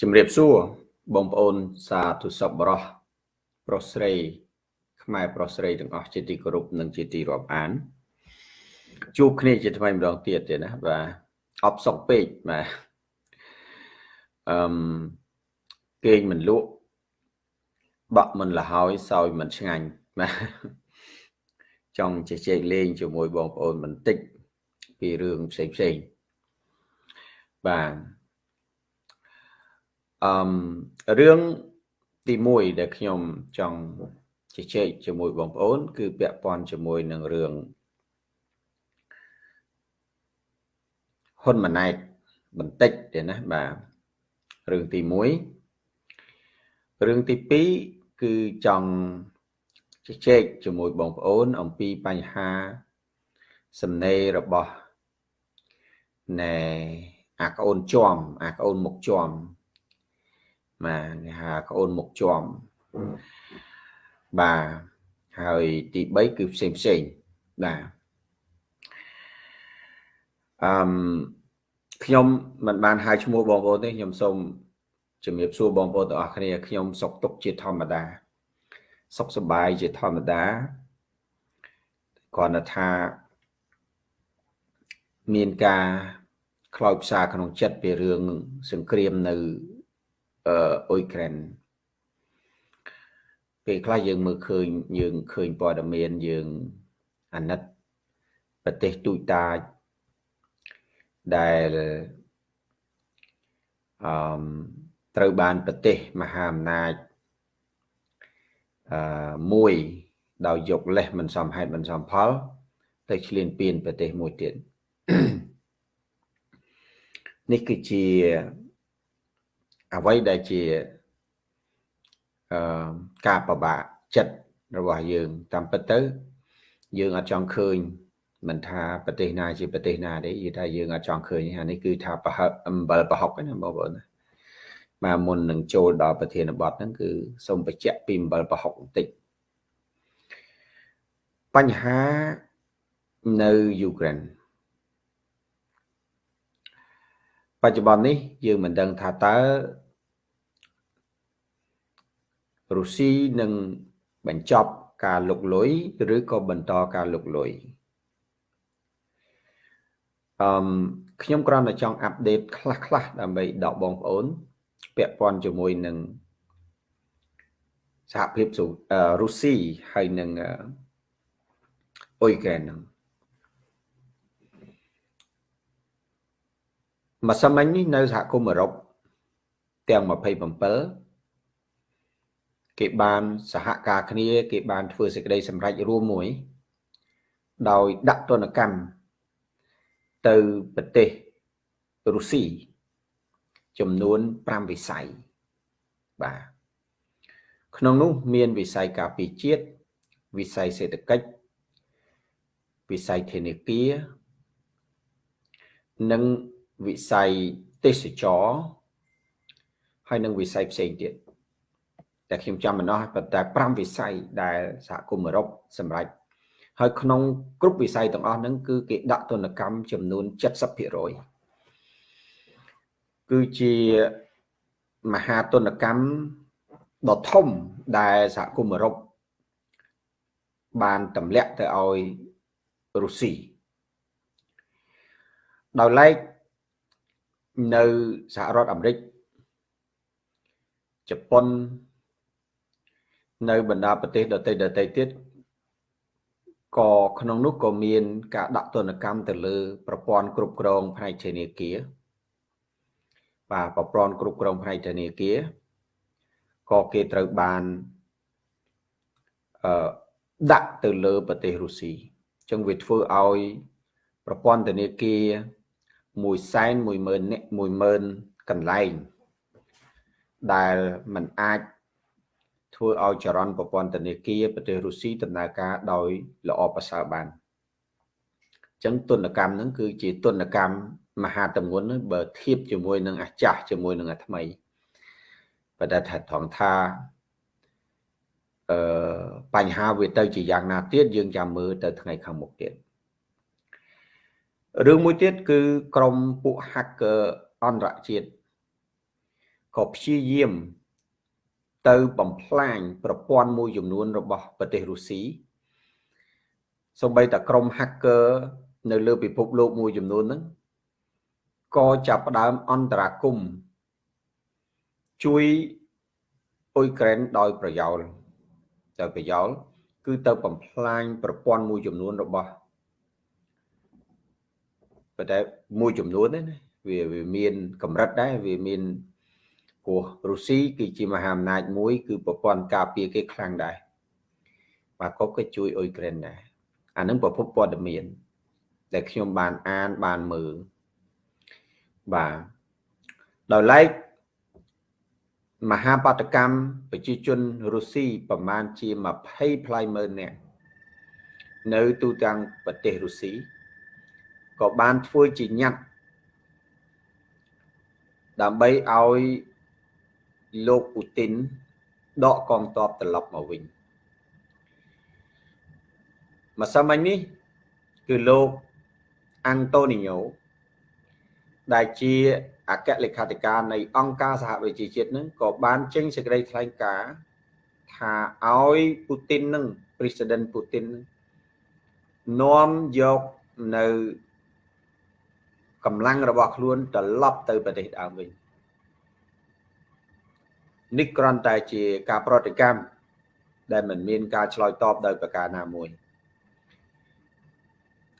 ជំរាបសួរបងប្អូនសាធុសពបរោះប្រុសស្រី ខ្មែរប្រុសស្រីទាំងអស់ជាទីគោរពនិងជាទីរាប់អាន ជួបគ្នាជាថ្មីម្ដងទៀតទេណាបាទអបសុកពេកបាទអឺមគេងមិនលក់បាក់មិនលហើយសោយមិនឆ្ងាញ់បាទចង់ជជែកលេងជាមួយបងប្អូនបន្តិចពីរឿងផ្សេងផ្សេងបាទ អឺមរឿងទី1ដែលខ្ញុំចង់ជជែកជាមួយបងប្អូន គឺពាក់ព័ន្ធជាមួយនឹងរឿងហ៊ុនម៉ាណែតបន្តិចទេណាបាទរឿងទី1រឿងទី2គឺចង់ជជែកជាមួយបងប្អូន អំពីបញ្ហាសំណេររបស់ណែអាក្អូនជាប់អាក្អូនមុខជា ប់បាទគេហៅក្អូនមុខជាប់បាទហើយទី3គឺផ្សេងផ្សេងបាទអឺមខ្ញុំមិនបានហៅឈ្មោះបងប្អូនទេខ្ញុំសូមជំរាបសួរបងប្អូនទាំងអស់គ្នាខ្ញុំសុខទុក្ខជាធម្មតា សុខសប្បាយជាធម្មតាគ្រាន់តែថាមានការខ្លោចផ្សាក្នុងចិត្តពីរឿងសង្គ្រាមនៅ អឺអ៊ុយក្រែនពេលខ្លះយើងមើលឃើញយើងឃើញព័ត៌មានយើងអាណិតប្រទេសទូចតាចដែលអឺត្រូវបានប្រទេសមហាអំណាចអឺមួយដោយយកលេសមិនសមហេតុមិនសមផល ទៅឈ្លានពានប្រទេសមួយទៀតនេះគឺជា អ្វីដែលជាអឺការប្របាកចិត្តរបស់យើងតាមពិតទៅ យើងអត់ចង់ឃើញមិនថាប្រទេសណាជាប្រទេសណាទេនិយាយថាយើងអត់ចង់ឃើញអានេះគឺថាប្រហិតអំបិលប្រហុកណាបងប្អូនបាទមុននឹងចូលដល់ប្រធានបទហ្នឹងគឺសូមបញ្ជាក់ពីអំបិលប្រហុកបន្តិចបញ្ហានៅយូក្រែនបច្ចុប្បន្ននេះយើងមិនដឹងថាតើ រុស្ស៊ីនឹងបញ្ចប់ការលុកលុយឬក៏បន្តការលុកលុយអឺខ្ញុំគ្រាន់តែចង់អាប់ដេតខ្លះខ្លះដើម្បីដកបងប្អូន ពាក់ព័ន្ធជាមួយនឹងសហភាពរុស្ស៊ីហើយនឹងអ៊ុយក្រែនហ្នឹងម្សិលមិញនេះនៅសហគមន៍អឺរ៉ុបទាំង27 គេបានសហការគ្នា គេបានធ្វើសេចក្តីសម្រេចរួមមួយ ដោយដាក់ទណ្ឌកម្មទៅប្រទេសរុស្ស៊ីចំនួន5វិស័យបាទក្នុងនោះមានវិស័យការពារជាតិវិស័យសេដ្ឋកិច្ចវិស័យធនាគារនិងវិស័យទេសចរហើយនិងវិស័យផ្សេងទៀត តែខ្ញុំចាំមិនអស់ប៉ុន្តែ5វិស័យដែលសហគមន៍អឺរ៉ុបសម្រាប់ហើយក្នុងគ្រប់វិស័យទាំងអស់ហ្នឹងគឺគេដាក់ទណ្ឌកម្មចំនួន70%គឺជាមហាទណ្ឌកម្មដ៏ធំដែលសហគមន៍អឺរ៉ុបបានទម្លាក់ទៅឲ្យរុស្ស៊ីដោយឡែកនៅសហរដ្ឋអាមេរិកជប៉ុន នៅបណ្ដាប្រទេសដទៃដទៃទៀតក៏ក្នុងនោះក៏មាន ការដាក់ទណ្ឌកម្មទៅលើ ប្រព័ន្ធគ្រប់គ្រងផ្នែកធនាគារបាទប្រព័ន្ធគ្រប់គ្រងផ្នែកធនាគារក៏គេត្រូវបានអឺដាក់ទៅលើប្រទេសរុស្ស៊ីអញ្ចឹងវាធ្វើឲ្យ ប្រព័ន្ធធនាគារ1សែន10000នាក់10000កន្លែង ដែលมันអាច ធ្វើឲ្យចរន្តប្រព័ន្ធធនាគារប្រទេសរុស្ស៊ីដំណើរការដោយល្អប្រសើរបានអញ្ចឹងទុនកម្មហ្នឹងគឺជាទុនកម្មមហាតម្ងន់បើធៀបជាមួយនឹងអាចាស់ជាមួយនឹងអាថ្មីបើតែថាត្រង់ថាអឺបញ្ហាវាទៅជាយ៉ាងណាទៀតយើងចាំមើលទៅថ្ងៃខាងមុខទៀតរឿងមួយទៀតគឺក្រុមពួក hacker អន្តរជាតិក៏ព្យាយាម ទៅបំផ្លាញប្រព័ន្ធមួយចំនួនរបស់ប្រទេសរុស្ស៊ីសូម្បីតែក្រុម hacker នៅលើពិភពលោកមួយចំនួនហ្នឹងក៏ចាប់ផ្ដើមអន្តរាគមជួយអ៊ុយក្រែនដោយប្រយោលដោយប្រយោលគឺទៅបំផ្លាញប្រព័ន្ធមួយចំនួនរបស់ប៉ុន្តែមួយចំនួនទេណាវាវាមានកម្រិតដែរវាមាន ព្រោះរុស្ស៊ីគឺជាមហាអំណាចមួយ គឺប្រព័ន្ធការពារគេខ្លាំងដែរបាទក៏គេជួយអ៊ុយក្រែនដែរអានឹងប្រភពព័ត៌មាន ដែលខ្ញុំបានអានបានមើលបាទដោយឡែកមហាបាតកម្មប្រជាជនរុស្ស៊ីប្រមាណជា20ផ្លៃម៉ឺននាក់នៅទូទាំងប្រទេសរុស្ស៊ីក៏បានធ្វើជាញត្តិដើម្បីឲ្យ លោកពូទីនដកកងទ័ពត្រឡប់មកវិញម្សិលមិញនេះគឺលោកអាន់តូនីញ៉ូដែលជាអគ្គលេខាធិការនៃអង្គការសហប្រជាជាតិនឹងក៏បានចេញសេចក្តីថ្លែងការណ៍ថាឲ្យពូទីននឹង President ពូទីននាំយកនៅកម្លាំងរបស់ខ្លួនត្រឡប់ទៅប្រទេសដើមវិញ នេះគ្រាន់តែជាការប្រតិកម្មដែលមិនមានការឆ្លើយតបដោយប្រការណាមួយ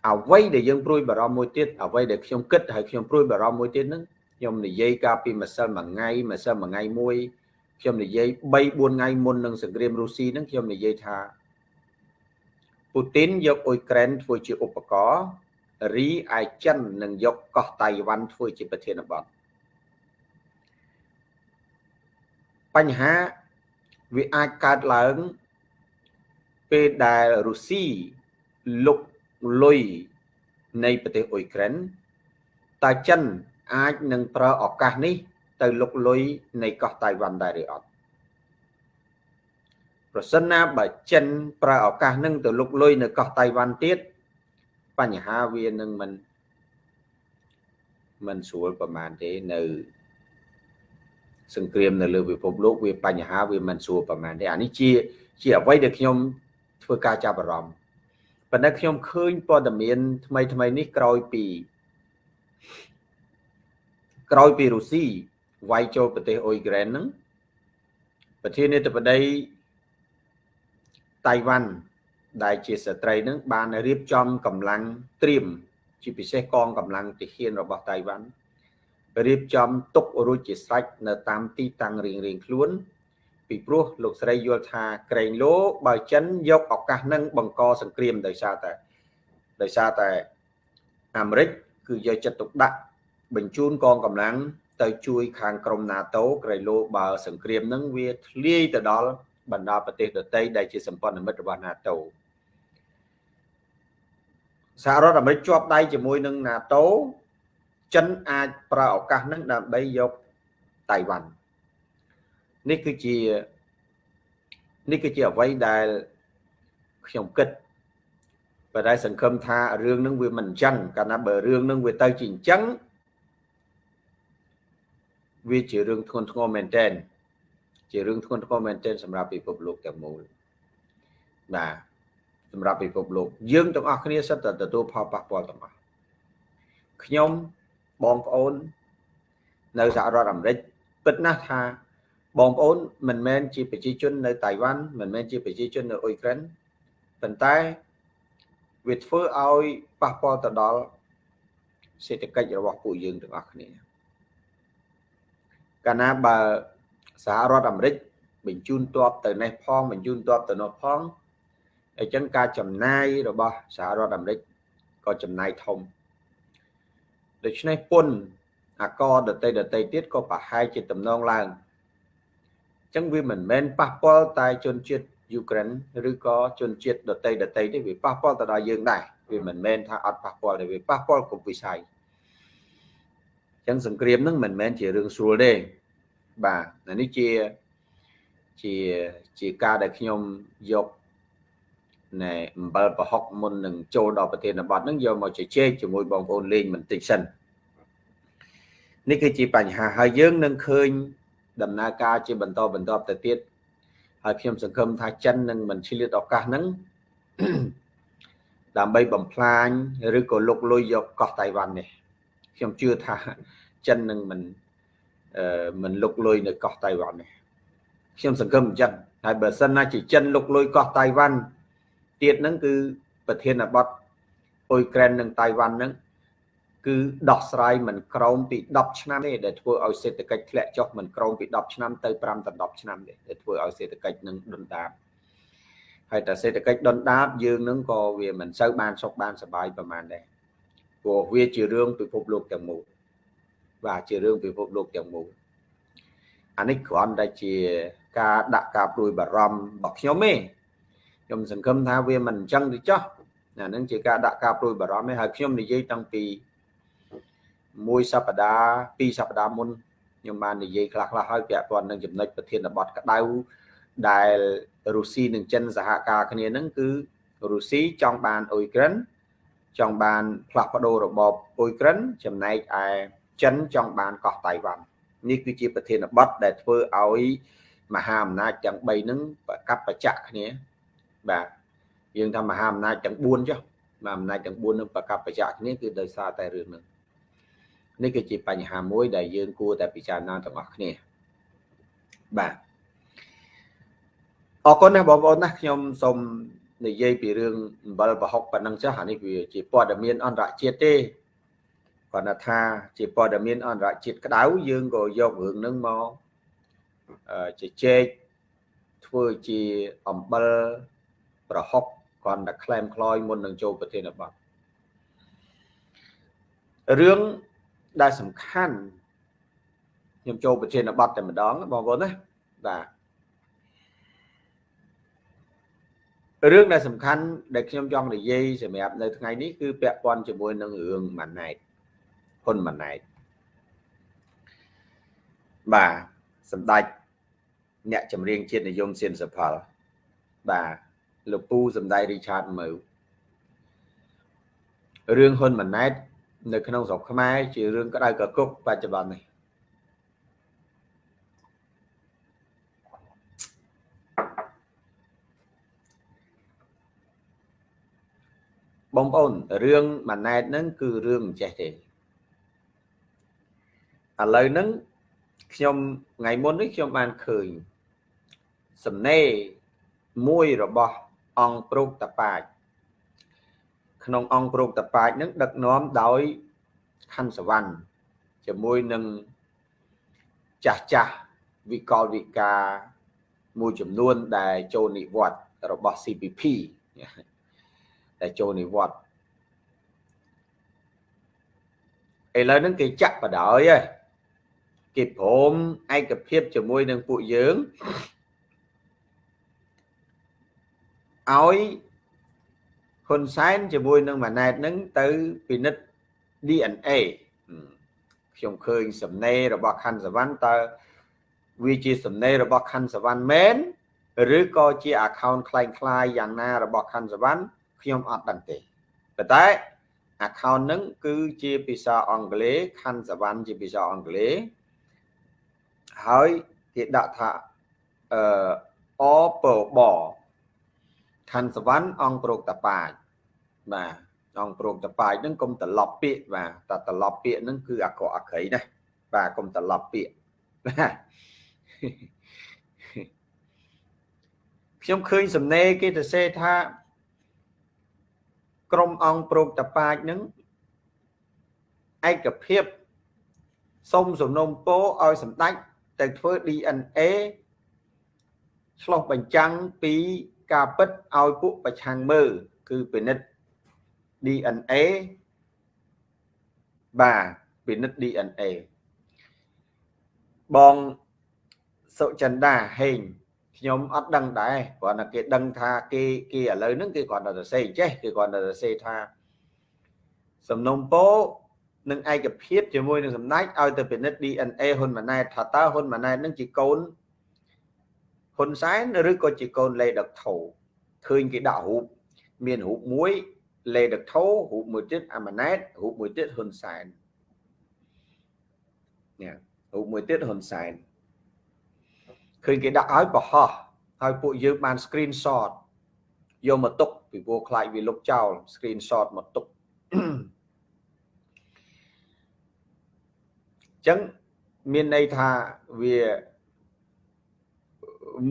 អ្វីដែលយើងព្រួយបារម្ភមួយទៀតអ្វីដែលខ្ញុំគិតហើយខ្ញុំព្រួយបារម្ភមួយទៀតហ្នឹងខ្ញុំនិយាយកាលពីម្សិលមួយថ្ងៃម្សិលមួយថ្ងៃមួយខ្ញុំនិយាយ3 4ថ្ងៃមុននឹងសង្គ្រាមរុស្ស៊ីហ្នឹងខ្ញុំនិយាយថាពូទីនយកអ៊ុយក្រែនធ្វើជាឧបករណ៍រីឯចិននឹងយកកោះតៃវ៉ាន់ធ្វើជាប្រធានបទ បញ្ហាវាអាចកើតឡើងពេលដែលរុស្ស៊ីលុកលុយនៃប្រទេសអ៊ុយក្រែនតើចិនអាចនឹងប្រើឱកាសនេះ ទៅលុកលុយនៃកោះតៃវ៉ាន់ដែរឬអត់ប្រសិនណាបើចិនប្រើឱកាសនឹងទៅលុកលុយនៅកោះតៃវ៉ាន់ទៀតបញ្ហាវានឹងមិនមិនស្រួលប្រហែលទេនៅ សង្គ្រាមនៅលើពិភពលោកវាបញ្ហាវាមិនស្រួលប្រហែលទេអានេះជា ជាអ្វីដែលខ្ញុំធ្វើការចាប់អារម្មណ៍ប៉ុន្តែខ្ញុំឃើញព័ត៌មាន ថ្មីថ្មីនេះក្រោយពីក្រោយពីរុស្ស៊ីវាយចូលប្រទេសអ៊ុយក្រែនហ្នឹងប្រធានាធិបតីតៃវ៉ាន់ដែលជាស្ត្រីនឹងបានរៀបចំកម្លាំងត្រៀមជាពិសេសកងកម្លាំងទាហានរបស់តៃវ៉ាន់ រៀបចំទុករួចជាស្រេចនៅតាមទីតាំងរៀងរៀងខ្លួន ពីព្រោះលោកស្រីយល់ថាក្រែងលោបើចិនយកឱកាសនឹងបង្កសង្គ្រាមដោយសារតែដោយសារតែអាមេរិកគឺយកចិត្តទុកដាក់បញ្ជូនកងកម្លាំងទៅជួយខាងក្រុម NATO ក្រែងលោបើសង្គ្រាមនឹងវាធ្លាយទៅដល់បណ្ដាប្រទេសដទៃដែលជាសម្ព័ន្ធមិត្តរបស់ NATO សហរដ្ឋអាមេរិកជាប់ដៃជាមួយនឹង NATO ចិនអាចប្រើឱកាសហ្នឹងដើម្បីយកតៃវ៉ាន់នេះគឺជានេះគឺជាអ្វីដែលខ្ញុំគិតបើតែសង្ឃឹមថារឿងហ្នឹងវាមិនអញ្ចឹងកាលណាបើរឿងហ្នឹងវាទៅជាអញ្ចឹងវាជារឿងធ្ងន់ធ្ងរមែនទែនជារឿងធ្ងន់ធ្ងរមែនទែនសម្រាប់ពិភពលោកទាំងមូលបាទសម្រាប់ពិភពលោកយើងទាំងអស់គ្នាសិតតែទទួលផលប៉ះពាល់ទាំងអស់ខ្ញុំ បងប្អូន នៅសហរដ្ឋអាមេរិកពិតណាស់ថាបងប្អូនមិនមែនជាប្រជាជននៅតៃវ៉ាន់មិនមែនជាប្រជាជននៅអ៊ុយក្រែនប៉ុន្តែវាធ្វើឲ្យប៉ះពាល់ទៅដល់សេដ្ឋកិច្ចរបស់ពួកយើងទាំងអស់គ្នាកាលណាបើសហរដ្ឋអាមេរិកបញ្ជូនទ័ពទៅនេះផងបញ្ជូនទ័ពទៅនោះផងអញ្ចឹងការចំណាយរបស់សហរដ្ឋអាមេរិកក៏ចំណាយធំ ដូច្នេះពុនអាកដតីដតីទៀតក៏ប្រហែលជាតំណងឡើងអញ្ចឹងវាមិនមែនប៉ះពាល់តែជនជាតិយូក្រែនឬក៏ជនជាតិដតីដតីទេវាប៉ះពាល់ទៅដល់យើងដែរវាមិនមែនថាអត់ប៉ះពាល់ទេវាប៉ះពាល់គ្រប់វិស័យអញ្ចឹងសង្គ្រាមហ្នឹងមិនមែនជារឿងស្រួលទេបាទនេះជាជាជាការដែលខ្ញុំយក ណែអំបិលប្រហុកមុននឹងចូលដល់ប្រធានបទហ្នឹងយកមកជជែកជាមួយបងប្អូនលេងបន្តិចសិននេះគឺជាបញ្ហាហើយយើងនឹងឃើញដំណើរការជាបន្តបន្តទៅទៀតហើយខ្ញុំសង្ឃឹមថាចិននឹងមិនឆ្លៀតឱកាសហ្នឹងដើម្បីបំផ្លាញឬក៏លុកលុយយកកោះតៃវ៉ាន់នេះខ្ញុំជឿថាចិននឹងមិនអឺមិនលុកលុយនៅកោះតៃវ៉ាន់នេះខ្ញុំសង្ឃឹមអញ្ចឹងហើយបើសិនណាជាចិនលុកលុយកោះតៃវ៉ាន់ ទៀតហ្នឹងគឺប្រធានបទអ៊ុយក្រែននិងតៃវ៉ាន់ហ្នឹងគឺដោះស្រាយមិនក្រោមពី10ឆ្នាំទេដែលធ្វើឲ្យសេដ្ឋកិច្ចធ្លាក់ចុះមិនក្រោមពី10ឆ្នាំទៅ5ដល់10ឆ្នាំទេដែលធ្វើឲ្យសេដ្ឋកិច្ចនឹងដុនដាបហើយតែសេដ្ឋកិច្ចដុនដាបយើងនឹងក៏វាមិនសូវបានសុខបានសប្បាយប្រហែលដែរព្រោះវាជារឿងពិភពលោកទាំងមូលបាទជារឿងពិភពលោកទាំងមូលអានេះគ្រាន់តែជាការដាក់ការព្រួយបារម្ភរបស់ខ្ញុំទេ ខ្ញុំសង្ឃឹមថាវាមិនអញ្ចឹងទេចុះអានឹងជាការដាក់ការព្រួយបារម្ភទេហើយខ្ញុំនិយាយតាំងពីមួយសប្តាហ៍ពីរសប្តាហ៍មុនខ្ញុំបាននិយាយខ្លះខ្លះហើយពាក់ព័ន្ធនឹងចំណុចប្រធានបទក្តៅដែលរុស្ស៊ីនិងចិនសហការគ្នានឹងគឺរុស្ស៊ីចង់បានអ៊ុយក្រែនចង់បានផ្លាស់ប្ដូររបបអ៊ុយក្រែនចំណែកឯចិនចង់បានកោះតៃវ៉ាន់នេះគឺជាប្រធានបទដែលធ្វើឲ្យមហាអំណាចទាំង3ហ្នឹងប្រកបបច្ចៈគ្នា បាទយើងថាមហាអំណាចទាំង4ចុះមហាអំណាចទាំង4នឹងប្រកបបច្ចៈគ្នាគឺដោយសារតែរឿងហ្នឹងនេះគឺជាបញ្ហាមួយដែលយើងគួរតែពិចារណាទាំងអស់គ្នាបាទអរគុណណាស់បងប្អូនណាខ្ញុំសូមនិយាយពីរឿងអំបិលប្រហុកប៉ុណ្ណឹងចាស់អានេះវាជាព័ត៌មានអន្តរជាតិទេគាត់ថាជាព័ត៌មានអន្តរជាតិក្តៅយើងក៏យករឿងហ្នឹងមកជជែកធ្វើជាអំបិល ប្រហុកគាត់តែក្លែមក្លោយមុននឹងចូលប្រធានបទរឿងដែលសំខាន់ខ្ញុំចូលប្រធានបទតែម្ដងបងប្អូនណាបាទរឿងដែលសំខាន់ដែលខ្ញុំចង់និយាយសម្រាប់នៅថ្ងៃនេះគឺពាក់ព័ន្ធជាមួយនឹងរឿងម៉ាណែតហ៊ុនម៉ាណែតបាទសម្ដេចអ្នកចម្រៀងជាតិនិយមសៀនសផលបាទ លោកពូសម្ដេចរីឆាតមើវរឿងហ៊ុនម៉ាណែតនៅក្នុងស្រុកខ្មែរជារឿងក្តៅកគុកបច្ចុប្បន្ននេះបងប្អូនរឿងម៉ាណែតហ្នឹងគឺរឿងមិនចេះទេឥឡូវហ្នឹងខ្ញុំថ្ងៃមុននេះខ្ញុំបានឃើញសំណេរមួយរបស់ អង្គប្រុកតប៉ាចក្នុងអង្គប្រុកតប៉ាចនឹងដឹកនាំដោយខណ្ឌសវណ្ណជាមួយនឹងចាស់ចាស់វិកលវិការមួយចំនួនដែលចូលនិវត្តន៍របស់ CPP ដែលចូលនិវត្តន៍ឥឡូវហ្នឹងគេចាក់បដ ாய் ហើយគេព្រមឯកភាពជាមួយនឹងពួកយើង ឲ្យហ៊ុនសែនជាមួយនឹងម៉ាណែតនឹងទៅពិនិត្យ DNA ខ្ញុំឃើញសំណេររបស់ខណ្ឌសវណ្ណតើវាជាសំណេររបស់ខណ្ឌសវណ្ណមែនឬក៏ជា account คล้ายៗយ៉ាងណារបស់ខណ្ឌសវណ្ណខ្ញុំអត់ដឹងទេប៉ុន្តែ account ហ្នឹងគឺជាភាសាអង់គ្លេសខណ្ឌសវណ្ណជាភាសាអង់គ្លេសហើយគេដាក់ថាអឺអពប ខណ្ឌសវណ្ណអង្គប្រោកតប៉ាចបាទអង្គប្រោកតប៉ាចហ្នឹងកុំត្រឡប់ពាក្យបាទតែត្រឡប់ពាក្យហ្នឹងគឺអាក្រក់អាក្រៃណាបាទកុំត្រឡប់ពាក្យបាទខ្ញុំឃើញសំណេរគេទៅសេថា ក្រុមអង្គប្រោកតប៉ាចហ្នឹងឯកភាពសុំសំណុំពោឲ្យសម្ដេចទៅធ្វើ DNA ឆ្លោះបញ្ចាំងពី ការពិតឲ្យពួកប្រឆាំងមើលគឺពិនិត្យ DNA បាទពិនិត្យ DNA បងសុចិន្តាហេងខ្ញុំអត់ដឹងដែរគ្រាន់តែគេដឹងថាគេគេឥឡូវហ្នឹងគេគ្រាន់តែសរសេរចេះគេគ្រាន់តែសរសេរថាសំណុំពោនិងឯកភាពជាមួយនឹងសម្ដេចឲ្យទៅពិនិត្យ DNA ហ៊ុនម៉ាណែតថាតើហ៊ុនម៉ាណែតនឹងជាកូន ហ៊ុនសែនឬក៏ជាកូនលេដកថោឃើញគេដាក់រូបមានរូបមួយលេដកថោរូបមួយទៀតអាម៉ាណែតរូបមួយទៀតហ៊ុនសែននេះរូបមួយទៀតហ៊ុនសែនឃើញគេដាក់ឲ្យបរហោះហើយពួកយើងបាន screenshot យកមកទុកពីព្រោះខ្លាចវាលុបចោល screenshot មកទុកអញ្ចឹងមានន័យថាវា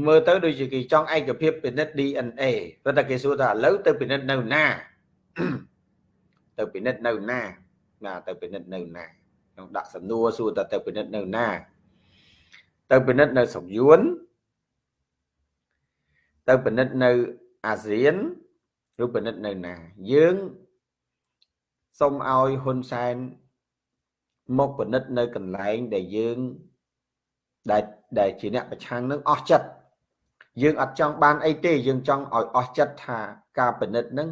មើលទៅដូចជាគេចង់ឯកភាពពិនិត្យ DNA ព្រោះតែគេសួរថាឥឡូវទៅពិនិត្យនៅណាទៅពិនិត្យនៅណាណាទៅពិនិត្យនៅណាខ្ញុំដាក់សំណួរសួរថាទៅពិនិត្យនៅណា ទៅពិនិត្យនៅស្រុកយួនទៅពិនិត្យនៅអាស៊ានឬពិនិត្យនៅណាយើងសូមឲ្យហ៊ុនសែនមកពិនិត្យនៅកន្លែងដែលយើងដែល ដែលជាអ្នកប្រឆាំងនឹងអស់ចិត្តយើងអត់ចង់បានអីទេយើងចង់ឲ្យអស់ចិត្តថាការពិនិត្យនឹង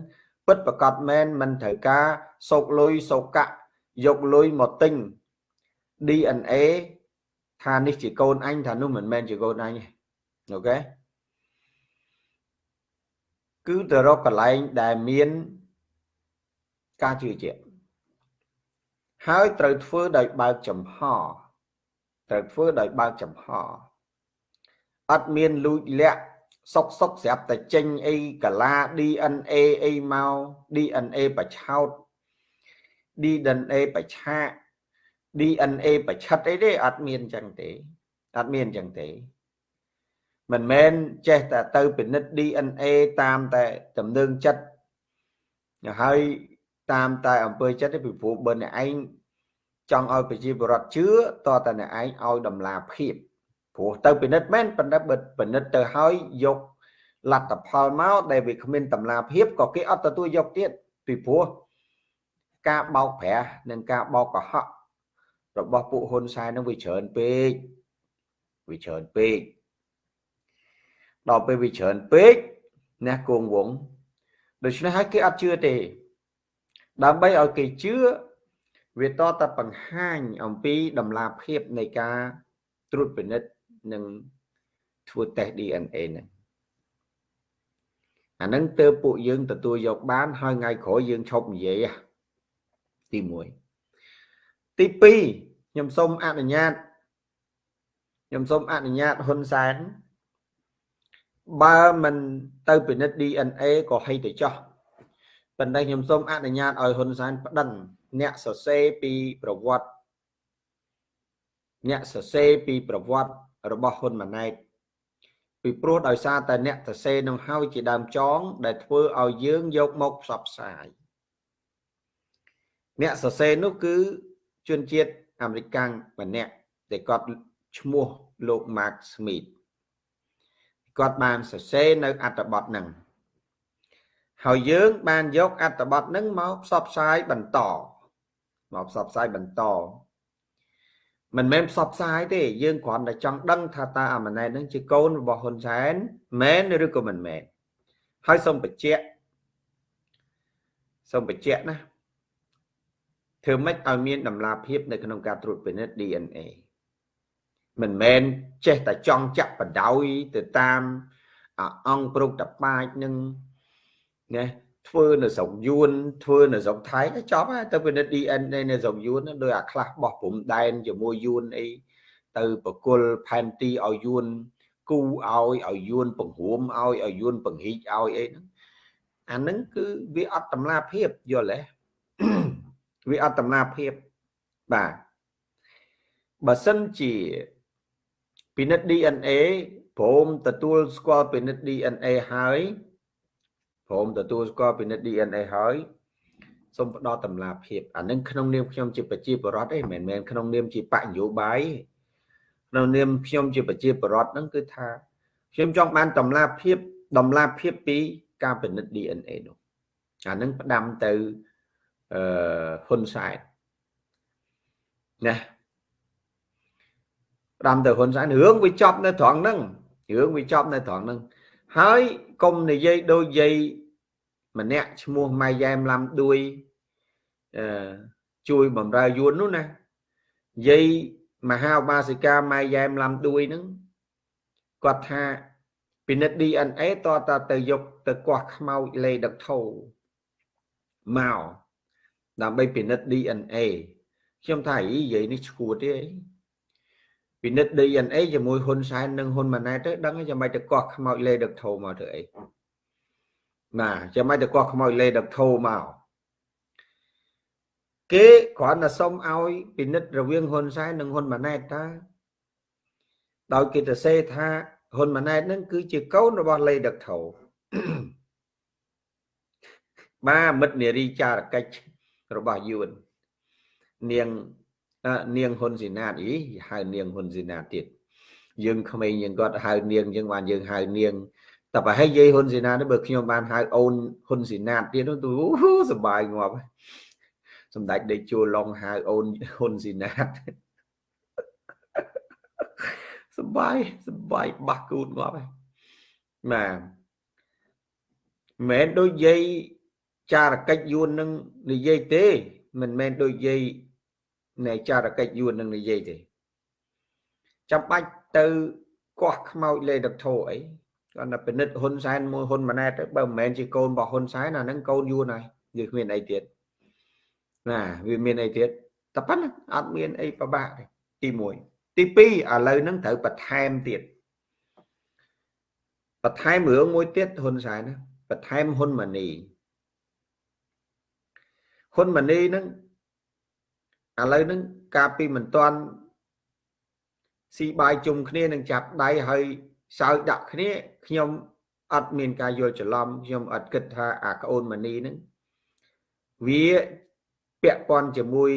ពិតប្រកបមែនមិនត្រូវការសោកលុយសោកៈយកលុយមកទិញ DNA ថានេះជាកូនអញថានោះមិនមែនជាកូនអញទេអូខេគឺទៅរកកន្លែងដែលមានការជឿជាក់ហើយត្រូវធ្វើដោយបើកចំហ ត្រូវធ្វើដោយបើកចំហអត់មានលួចលាក់សុកសុកស្រាប់តែចេញអីកាឡា DNA អីមក DNA បច្ឆោត DNA បច្ឆា DNA បច្ឆិតអីទេអត់មានចឹងទេអត់មានចឹងទេមិនមែនចេះតែទៅពិនិត្យ DNA តាមតែទំនឹងចិត្តហើយតាមតែអំពើចិត្តទេពីព្រោះបើអ្នកឯង ចង់ឲ្យប្រជាពលរដ្ឋជឿតតតែអ្នកឯងឲ្យតម្លាភាពព្រោះទៅពិនិត្យមែនប៉ុន្តែបើពិនិត្យទៅហើយយកលទ្ធផលមកដែលវាគ្មានតម្លាភាពក៏គេអត់ទទួលយកទៀតពីព្រោះការបោកប្រាស់និងការបោកកុហករបស់ពួកហ៊ុនសែននឹងវាច្រើនពេកវាច្រើនពេកដល់ពេលវាច្រើនពេកអ្នកគងវងដូច្នេះហើយគេអត់ជឿទេដើម្បីឲ្យគេជឿ វាតតបង្ហាញអំពីតម្លាភាពនៃការត្រួតពិនិត្យនិងធ្វើតេស្ត DNA ហ្នឹងអាហ្នឹងទៅពួកយើងទទួលយកបានហើយថ្ងៃក្រោយយើងឈប់និយាយទី1ទី2ខ្ញុំសូមអនុញ្ញាតខ្ញុំសូមអនុញ្ញាតហ៊ុនសែនបើមិនទៅពិនិត្យ DNA ក៏ហីទៅចោះប៉ុន្តែខ្ញុំសូមអនុញ្ញាតឲ្យហ៊ុនសែនប្តឹង អ្នកសរសេរពីប្រវត្តិអ្នកសរសេរពីប្រវត្តិរបស់ហ៊ុនម៉ាណែតពីព្រោះដោយសារតែអ្នកសរសេរនឹងហើយជាដើមចង ដែលធ្វើឲ្យយើងយកមកផ្សព្វផ្សាយអ្នកសរសេរនោះគឺជនជាតិអាមេរិកម្នាក់ដែលគាត់ឈ្មោះលោក Mark Smith គាត់បានសរសេរនៅអត្ថបទហ្នឹងហើយយើងបានយកអត្ថបទហ្នឹងមកផ្សព្វផ្សាយបន្ត មកផ្សព្វផ្សាយបន្តមិនមែនផ្សព្វផ្សាយទេយើងគ្រាន់តែចង់ដឹងថាតើអាម៉ណែតហ្នឹងជាកូនរបស់ហ៊ុនសែនមែនឬក៏មិនមែនហើយសូមបញ្ជាក់សូមបញ្ជាក់ណាធ្វើម៉េចឲ្យមានតម្លាភាពនៅក្នុងការត្រួតពិនិត្យ DNA មិនមែនចេះតែចង់ចាក់បដ ாய் ទៅតាមអង្គប្រុកតបាចនឹងណា ធ្វើនៅស្រុកយួនធ្វើនៅស្រុកថៃចប់ហើយទៅពិនិត្យ DNA នៅស្រុកយួនដោយអាខ្លះបោះព្រំដែនជាមួយយួនអីទៅបកុលផែនទីឲ្យយួនគូឲ្យឲ្យយួនបង្រួមឲ្យឲ្យយួនបង្ហិចឲ្យអីហ្នឹងអាហ្នឹងគឺវាអត់តម្លាភាពយល់ទេវាអត់តម្លាភាពបាទបើសិនជាពិនិត្យ DNA ព្រមទទួលស្គាល់ពិនិត្យ DNA ហើយ ព្រមទទួលស្គាល់ពិនិត្យ DNA ហើយសូមផ្ដល់តម្លាភាពអានឹងក្នុងនាមខ្ញុំជាប្រជាពលរដ្ឋទេមិនមែនក្នុងនាមជាបកនយោបាយក្នុងនាមខ្ញុំជាប្រជាពលរដ្ឋហ្នឹងគឺថាខ្ញុំចង់បានតម្លាភាពតម្លាភាពពីការពិនិត្យ DNA នោះអានឹងផ្ដាំទៅអឺហ៊ុនសែនណាផ្ដាំទៅហ៊ុនសែនរឿងវាចប់នៅត្រង់ហ្នឹងរឿងវាចប់នៅត្រង់ហ្នឹងហើយកុំនិយាយដូចយាយ ម្នាក់ឈ្មោះម៉ៃយ៉ែមឡាំដួយអឺជួយបំរើយួននោះណាយាយមហាឧបាសិកាម៉ៃយ៉ែមឡាំដួយហ្នឹងគាត់ថាពិនិត្យ DNA តតទៅយកទៅកោះខ្មោចលេដឹកធោមកដើម្បីពិនិត្យ DNA ខ្ញុំថាអីយាយនេះឈួតទេអីពិនិត្យ DNA ជាមួយហ៊ុនសែននិងហ៊ុនម៉ាណែតទៅដឹងចាំបាច់ទៅកោះខ្មោចលេដឹកធោមកធ្វើអី ណាចាំបាច់ទៅកោះខ្មោចលេដឹកធោមកគេគ្រាន់តែសុំឲ្យពិនិត្យរវាងហ៊ុនសែននិងហ៊ុនម៉ាណែតតើដោយគេទៅសេថាហ៊ុនម៉ាណែតនឹងគឺជាកូនរបស់លេដឹកធោបាទមិត្តនារីចារកិច្ចរបស់យួននាងនាងហ៊ុនស៊ីណាតអីហៅនាងហ៊ុនស៊ីណាតទៀតយើងក្មេងយើងគាត់ហៅនាងយើងបានយើងហៅនាង តែប្រហែលយាយហ៊ុនស៊ីណាតបើខ្ញុំបានហៅអូនហ៊ុនស៊ីណាតទៀតទៅសบายងាប់សម្ដេចដេកជួលឡុងហៅអូនហ៊ុនស៊ីណាតសបាយសបាយបាក់គូតងាប់ហើយបាទមិនដូចយាយចារកិច្ចយួននឹងនិយាយទេមិនមែនដូចយាយនៃចារកិច្ចយួននឹងនិយាយទេចាំបាច់ទៅកោះខ្មោចលេដកធោអី គាត់ថាពិនិត្យហ៊ុនសែនមួយហ៊ុនម៉ាណែតទៅបើមិនមែនជាកូនរបស់ហ៊ុនសែនអាហ្នឹងកូនយួនហើយយើងគ្មានអីទៀតណាវាមានអីទៀតតែប៉ុណ្ណាអត់មានអីប្របាក់ទេទី1ទី2ឥឡូវហ្នឹងត្រូវបន្ថែមទៀតបន្ថែមរឿងមួយទៀតហ៊ុនសែនណាបន្ថែមហ៊ុនម៉ាណីហ៊ុនម៉ាណីហ្នឹងឥឡូវហ្នឹងកាលពីមិនទាន់ស៊ីបាយជុំគ្នានឹងចាប់ដៃហើយ សើចដាក់គ្នាខ្ញុំអត់មានការយល់ច្រឡំខ្ញុំអត់គិតថាអាក្អូនម៉ានីហ្នឹងវាពាក់ព័ន្ធជាមួយ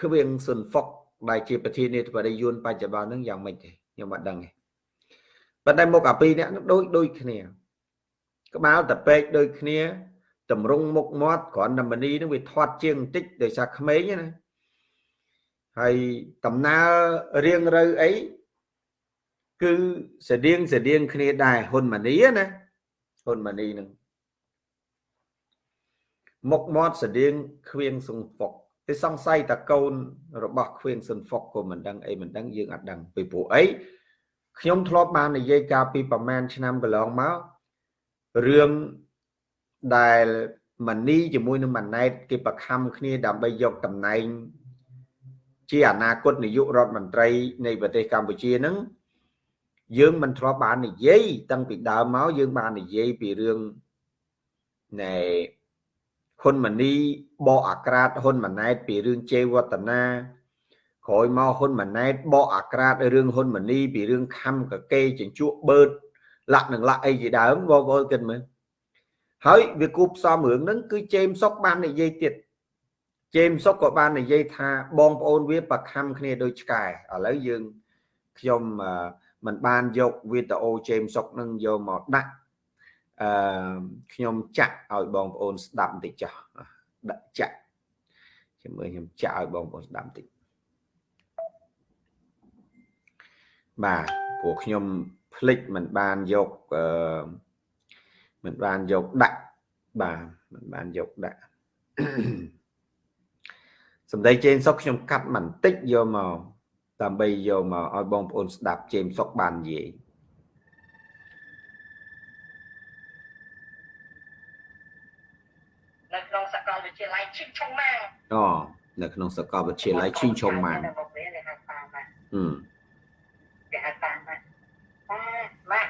គ្រឿងស៊ុនហ្វុកដែលជាប្រធានាធិបតីយួនបច្ចុប្បន្នហ្នឹងយ៉ាងម៉េចទេខ្ញុំអត់ដឹងទេប៉ុន្តែមុខអាពីរអ្នកហ្នឹងដូចដូចគ្នា ក្បាលតពេកដូចគ្នាតម្រង់មុខមាត់គ្រាន់តែមនីហ្នឹងវាធាត់ជាងបន្តិចដោយសារក្មេងណាហើយដំណើររៀងរូវអី គឺស្តៀងស្តៀងគ្នាដែរហ៊ុនម៉ានីណាហ៊ុនម៉ានីនឹងមុខមាត់ស្តៀងខ្វៀងសុងហ្វុកតែសង្ស័យតកូនរបស់ខ្វៀងសុនហ្វុកក៏មិនដឹងអីមិនដឹងយើងអត់ដឹងពីព្រោះអីខ្ញុំធ្លាប់បាននិយាយកាលពីប្រហែលឆ្នាំកន្លងមករឿងដែលម៉ានីជាមួយនឹងម៉ាណែតគេប្រខំគ្នាដើម្បីយកតំណែងជាអនាគតនាយករដ្ឋមន្ត្រីនៃប្រទេសកម្ពុជានឹង យើងមិនធ្លាប់បាននិយាយតាំងពីដើមមកយើងបាននិយាយពីរឿងណែហ៊ុនម៉ាណីបកអាក្រាតហ៊ុនម៉ាណែតពីរឿងជេវតនាក្រោយមកហ៊ុនម៉ាណែតបកអាក្រាតរឿងហ៊ុនម៉ាណីពីរឿងខំកកេចិញ្ជក់បឺតលាក់នឹងលាក់អីជាដើមបងប្អូនគិតមើលហើយវាគូផ្សំរឿងហ្នឹងគឺជេមសុកបាននិយាយទៀតជេមសុកក៏បាននិយាយថាបងប្អូនវាប្រខំគ្នាដូចឆ្កែឥឡូវយើងខ្ញុំ មិនបានយកវីដេអូជេមសុកនឹងយកមកដាក់អឺខ្ញុំចាក់ឲ្យបងប្អូនស្ដាប់បន្តិចចុះដាក់ចាក់ខ្ញុំមើលខ្ញុំចាក់ឲ្យបងប្អូនស្ដាប់បន្តិចបាទព្រោះខ្ញុំភ្លេចមិនបានយកអឺមិនបានយកដាក់បាទមិនបានយកដាក់សម្ដីជេមសុកខ្ញុំកាត់បន្តិចយកមក ដើម្បីយកមកឲ្យបងប្អូនស្ដាប់ជេមសុកបាននិយាយនៅក្នុងសាកលវិទ្យាល័យឈីងឆុងម៉ាងអូនៅក្នុងសាកលវិទ្យាល័យឈីងឆុងម៉ាងហឹមគេហៅតាមម៉ាម៉ា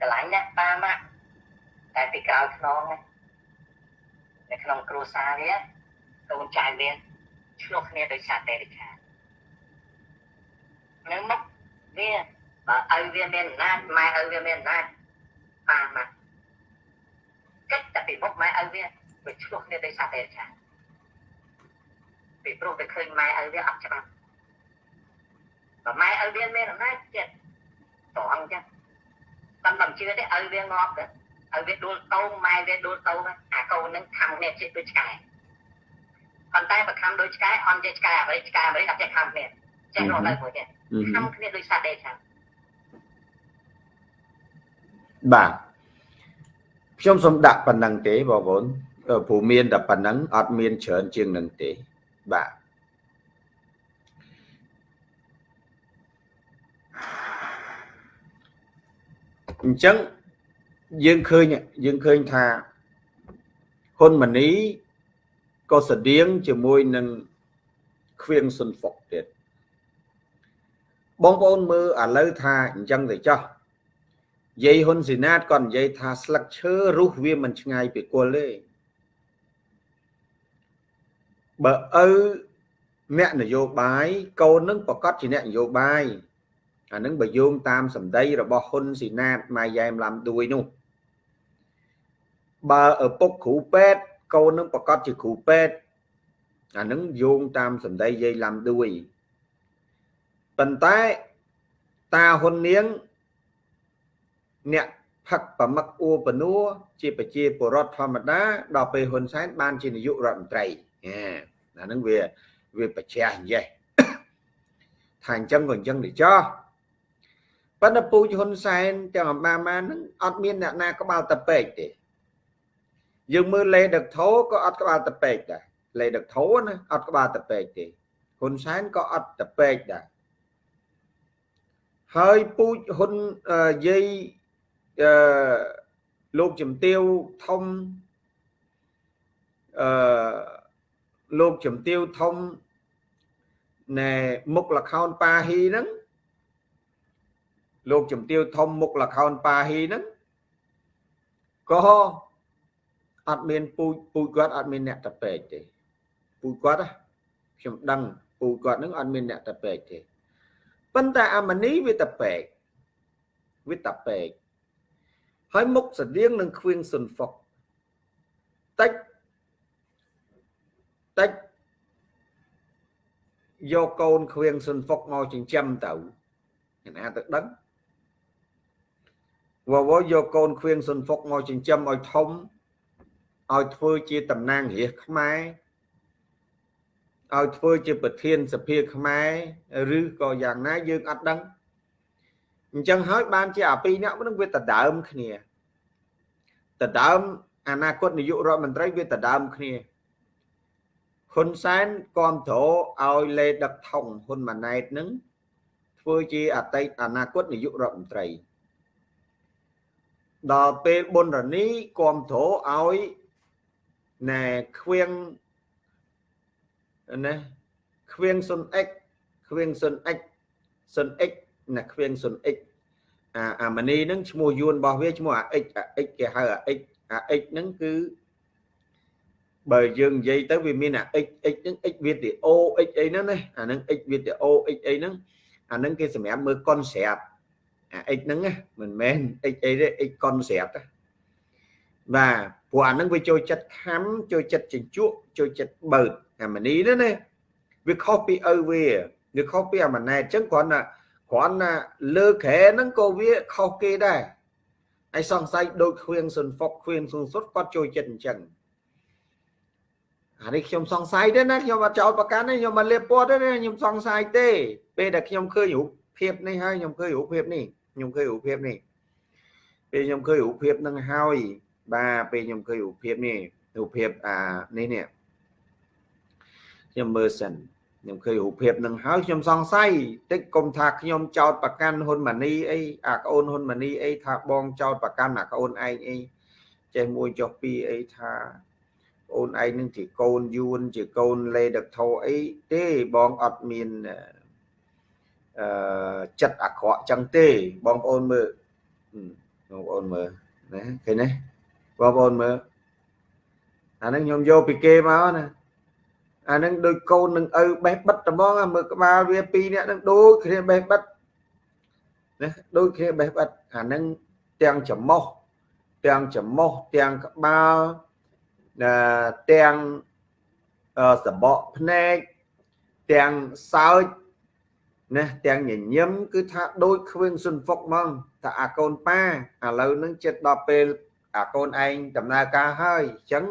កន្លែងនេះតាមម៉ាតែពីក្រោយខ្នងនៅក្នុងគ្រួសារវាកូនចៅវាឆ្លោះគ្នាដោយសារតែរិខា នៅមុខវាបើឲ្យវាមានអំណាចម៉ែឲ្យវាមានអំណាចបានមកកិច្ចតែពីមុខម៉ែឲ្យវាវាឆ្លោះគ្នាដោយសារតែរិខាពីព្រោះវាឃើញម៉ែឲ្យវាអត់ច្បាស់បើម៉ែឲ្យវាមានអំណាចចិត្តតអញ្ចឹងតាមមិនជឿទេឲ្យវាងាប់ទៅឲ្យវាដួលតោម៉ែវាដួលតោអាកូននឹងខំនេះចិត្តដូចឆ្កែប៉ុន្តែបើខំដូចឆ្កែអន់ជាឆ្កែអ្វីឆ្កែអ្វីអត់ចេះខំគ្នា ចេះរស់នៅមួយទៀតខំគ្នាដូចសត្វដេកចឹងបាទខ្ញុំសូមដាក់ប៉ុណ្ណឹងទេបងប្អូនព្រោះមានតែប៉ុណ្ណឹងអត់មានច្រើនជាងនឹងទេបាទអញ្ចឹងយើងឃើញយើងឃើញថាហ៊ុនម៉ាណីក៏ស្តៀងជាមួយនឹងខ្វៀងស៊ុនហ្វុកទៀត បងប្អូនមើលឥឡូវថាអញ្ចឹងទៅចោះយាយហ៊ុនស៊ីណាតគាត់និយាយថាស្លឹកឈើរុះវាមិនឆ្ងាយពីគល់ទេបើឪអ្នកនយោបាយកូននឹងប្រកាសជាអ្នកនយោបាយអានឹងបើយោងតាមសម្ដីរបស់ហ៊ុនស៊ីណាតម៉ាយ៉ែមឡាំដួយនោះបើឪពុកគ្រូពេទ្យកូននឹងប្រកាសជាគ្រូពេទ្យអានឹងយោងតាមសម្ដីយាយឡាំដួយ ប៉ុន្តែតាហ៊ុននាង អ្នកផឹកប្រមឹកអួបនួជាប្រជាពលរដ្ឋធម្មតាដល់ពេលហ៊ុនសែនបានជានាយករដ្ឋមន្ត្រីអាហ្នឹងវាវាបច្ចាស់អញ្ចេះថាអញ្ចឹងក៏អញ្ចឹងទៅចោះប៉ុន្តែពូជហ៊ុនសែនទាំងអំបាម៉ាហ្នឹងអត់មានអ្នកណាក្បាលតពេកទេយើងមើលលេដឹកធោក៏អត់ក្បាលតពេកដែរលេដឹកធោណាអត់ក្បាលតពេកទេហ៊ុនសែនក៏អត់តពេកដែរ ហើយពូជហ៊ុនយាយអឺលោកជំទាវធំអឺលោកជំទាវធំណែមុខលខោនប៉ាហ៊ីហ្នឹងលោកជំទាវធំមុខលខោនប៉ាហ៊ីហ្នឹងក៏អត់មានពូជពូជគាត់អត់មានអ្នកតពេកទេពូជគាត់ខ្ញុំដឹងពូជគាត់ហ្នឹងអត់មានអ្នកតពេកទេ ប៉ុន្តែអាមនីវាតពេកវាតពេកហើយមុខស្តៀងនឹងខ្វៀងសុនហ្វុកតិចតិចយកកូនខ្វៀងសុនហ្វុកមកចិញ្ចឹមទៅអ្នកណាទៅដឹងវវយកកូនខ្វៀងសុនហ្វុកមកចិញ្ចឹមឲ្យធំឲ្យធ្វើជាតំណាងរាជខ្មែរ ឲ្យធ្វើជាប្រធានសភាខ្មែរឬក៏យ៉ាងណាយើងអត់ដឹងអញ្ចឹងហើយបានជាអាពីរអ្នកនឹងវាដដើមគ្នាដដើមអនាគតនាយករដ្ឋមន្ត្រីវាដដើមគ្នាហ៊ុនសែនគ្រប់គ្រងឲ្យលេដឹកថងហ៊ុនម៉ាណែតនឹងធ្វើជាអតីតអនាគតនាយករដ្ឋមន្ត្រីដល់ពេលប៊ុនរនីគ្រប់គ្រងឲ្យណែខ្វៀង ណាខ្វៀងសុន x ខ្វៀងសុន x សុន x ណាខ្វៀងសុន x អាអាមនីហ្នឹងឈ្មោះយួនរបស់វាឈ្មោះអា x អា x គេហៅអា x អា x ហ្នឹងគឺបើយើងនិយាយទៅវាមានអា x x ហ្នឹង x វីដេអូ x អីហ្នឹងណាអាហ្នឹង x វីដេអូ x អីហ្នឹងអាហ្នឹងគេសម្រាប់មើល concept អា x ហ្នឹងណាមិនមែន x អីទេ x concept បាទព្រោះអាហ្នឹងវាចូលចិត្តខំចូលចិត្តជញ្ជក់ចូលចិត្តបើក អាមនីណាណាវាខុសពីឪវាវាខុសពីអាម៉ណែតអញ្ចឹងគ្រាន់តែគ្រាន់តែលើក្រែហ្នឹងក៏វាខុសគេដែរហើយសង្ស័យដូចខ្វៀងសុនហ្វុកខ្វៀងសុនសុតគាត់ចូលចិត្តអញ្ចឹងអានេះខ្ញុំសង្ស័យទេណាខ្ញុំអត់ចោលប្រកាន់ទេខ្ញុំមិនលៀបពណ៌ទេខ្ញុំសង្ស័យទេ ពេលដែលខ្ញុំឃើញរូបភាពនេះហើយខ្ញុំឃើញរូបភាពនេះខ្ញុំឃើញរូបភាពនេះពេលខ្ញុំឃើញរូបភាពនឹងហើយបាទពេលខ្ញុំឃើញរូបភាពនេះរូបភាពអានេះនេះ ខ្ញុំមើលសិនខ្ញុំឃើញរូបភាពនឹងហើយខ្ញុំសង្ស័យតិចកុំថាខ្ញុំចោតប្រកាន់ហ៊ុនម៉ាណីអីអាក្អូនហ៊ុនម៉ាណីអីថាបងចោតប្រកាន់អាក្អូនឯងអីចេះមួយចុះពីរអីថាអូនឯងនឹងជាកូនយួន ជាកូនលេដឹកធោអីទេបងអត់មានអឺចិត្តអាក្រក់ចឹងទេបងប្អូនមើលបងប្អូនមើលណាឃើញទេបងប្អូនមើលអានឹងខ្ញុំយកពីគេមកណា អានឹងដូចកូននឹងឪបេះបិទត្មងមើលក្បាលវាពីរនាក់នឹងដូចគ្នាបេះបិទណាដូចគ្នាបេះបិទអានឹងទាំងច្រមុះទាំងច្រមុះទាំងក្បាលទាំងសបកភ្នែកទាំងសើចណាទាំងញញឹមគឺថាដូចខ្វៀងសុនហ្វុកហ្មងថាអាកូនប៉ាឥឡូវនឹងចិត្តដល់ពេលអាកូនឯងដំណើរការហើយអញ្ចឹង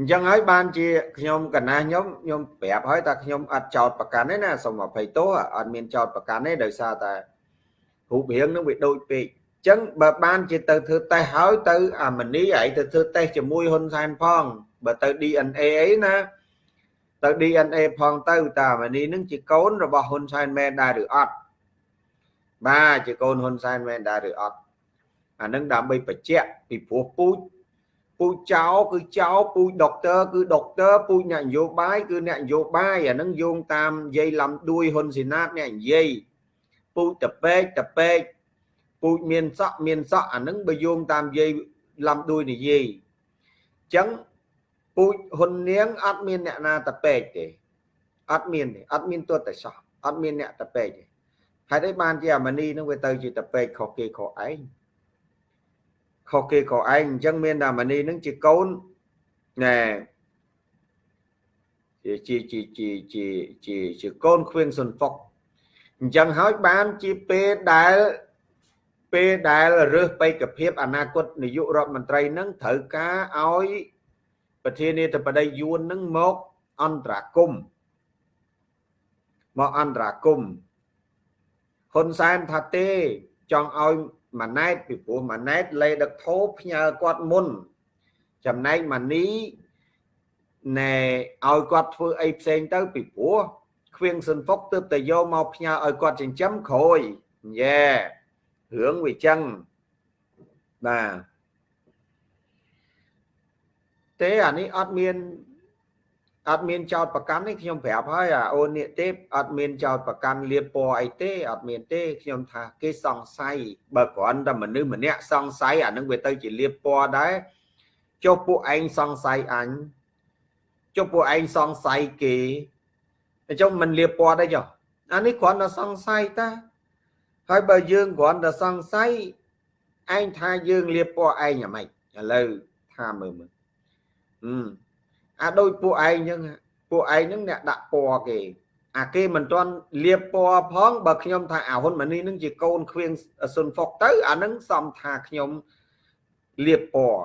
អញ្ចឹងហើយបានជាខ្ញុំកណាខ្ញុំខ្ញុំប្រាប់ហើយថាខ្ញុំអត់ចោតប្រកាន់ទេណាសូមអភ័យទោសអត់មានចោតប្រកាន់ទេដោយសារតែរូបរាងនឹងវាដូចពេកអញ្ចឹងបើបានជាទៅធ្វើតេស្តហើយទៅអាមនីឯងទៅធ្វើតេស្តជាមួយហ៊ុនសែនផងបើទៅ DNA អីណាទៅ DNA ផងទៅតាអាមនីនឹងជាកូនរបស់ហ៊ុនសែនមែនដែរឬអត់បាទជាកូនហ៊ុនសែនមែនដែរឬអត់អានឹងដើម្បីបញ្ជាក់ពីព្រោះពូជ ពពូជចៅគឺចៅពូជដុកទ័រគឺដុកទ័រពូជអ្នកនយោបាយគឺអ្នកនយោបាយអានឹងយោងតាមយាយឡំដួយហ៊ុនស៊ីណាតអ្នកនិយាយពូជតពេកតពេកពូជមានសក់មានសក់អានឹងបើយោងតាមយាយឡំដួយនិយាយអញ្ចឹងពូជហ៊ុននាងអត់មានអ្នកណាតពេកទេអត់មានទេអត់មានទတ်តែសោះអត់មានអ្នកតពេកទេហើយ đây បានជាអាមនីនឹងវាទៅជាតពេកខុសគេខុសឯង ខុសគេខុសឯងអញ្ចឹងមានតែមនីនឹងជាកូនណែជាជាជាជាជាជាជាកូនខ្វៀងសុនហ្វុកអញ្ចឹងហើយបានជាពេលដែលពេលដែលរើសបេក្ខភាពអនាគតនាយករដ្ឋមន្ត្រីនឹងត្រូវការឲ្យប្រធានាធិបតីយួននឹងមកអន្តរាគមមកអន្តរាគមហ៊ុនសែនថាទេចង់ឲ្យ ម៉ាណែតពីព្រោះម៉ាណែតលេដឹកធោផ្ញើគាត់មុន ចំណែកម៉ានីណែឲ្យគាត់ធ្វើអីផ្សេងទៅពីព្រោះខ្វៀងសុនហ្វុកទើបតែយកមកផ្ញើឲ្យគាត់ចិញ្ចឹមក្រួយយេរឿងវាចឹងបាទទេអានេះអត់មាន អត់មានចោតប្រកាន់ទេខ្ញុំប្រាប់ហើយអាអូននេះទេអត់មានចោតប្រកាន់លៀបពណ៌អីទេអត់មានទេខ្ញុំថាគេសង្ស័យបើគ្រាន់តែមនុស្សម្នាក់សង្ស័យអានឹងវាទៅជាលៀបពណ៌ដែរចុះពួកឯងសង្ស័យអញចុះពួកឯងសង្ស័យគេអញ្ចឹងមិនលៀបពណ៌ទេចុះអានេះគ្រាន់តែសង្ស័យតាហើយបើយើងគ្រាន់តែសង្ស័យឯងថាយើងលៀបពណ៌ឯងយ៉ាងម៉េចឥឡូវថាមើលមើលអឺ អាដូចពួកឯងអញ្ចឹងពួកឯងហ្នឹងអ្នកដាក់ពណ៌គេអាគេមិនទាន់លាបពណ៌ផងបើខ្ញុំថាអាហ៊ុនម៉ានីនឹងជាកូនខ្វៀងសុនហ្វុកទៅអានឹងសំថាខ្ញុំលាបពណ៌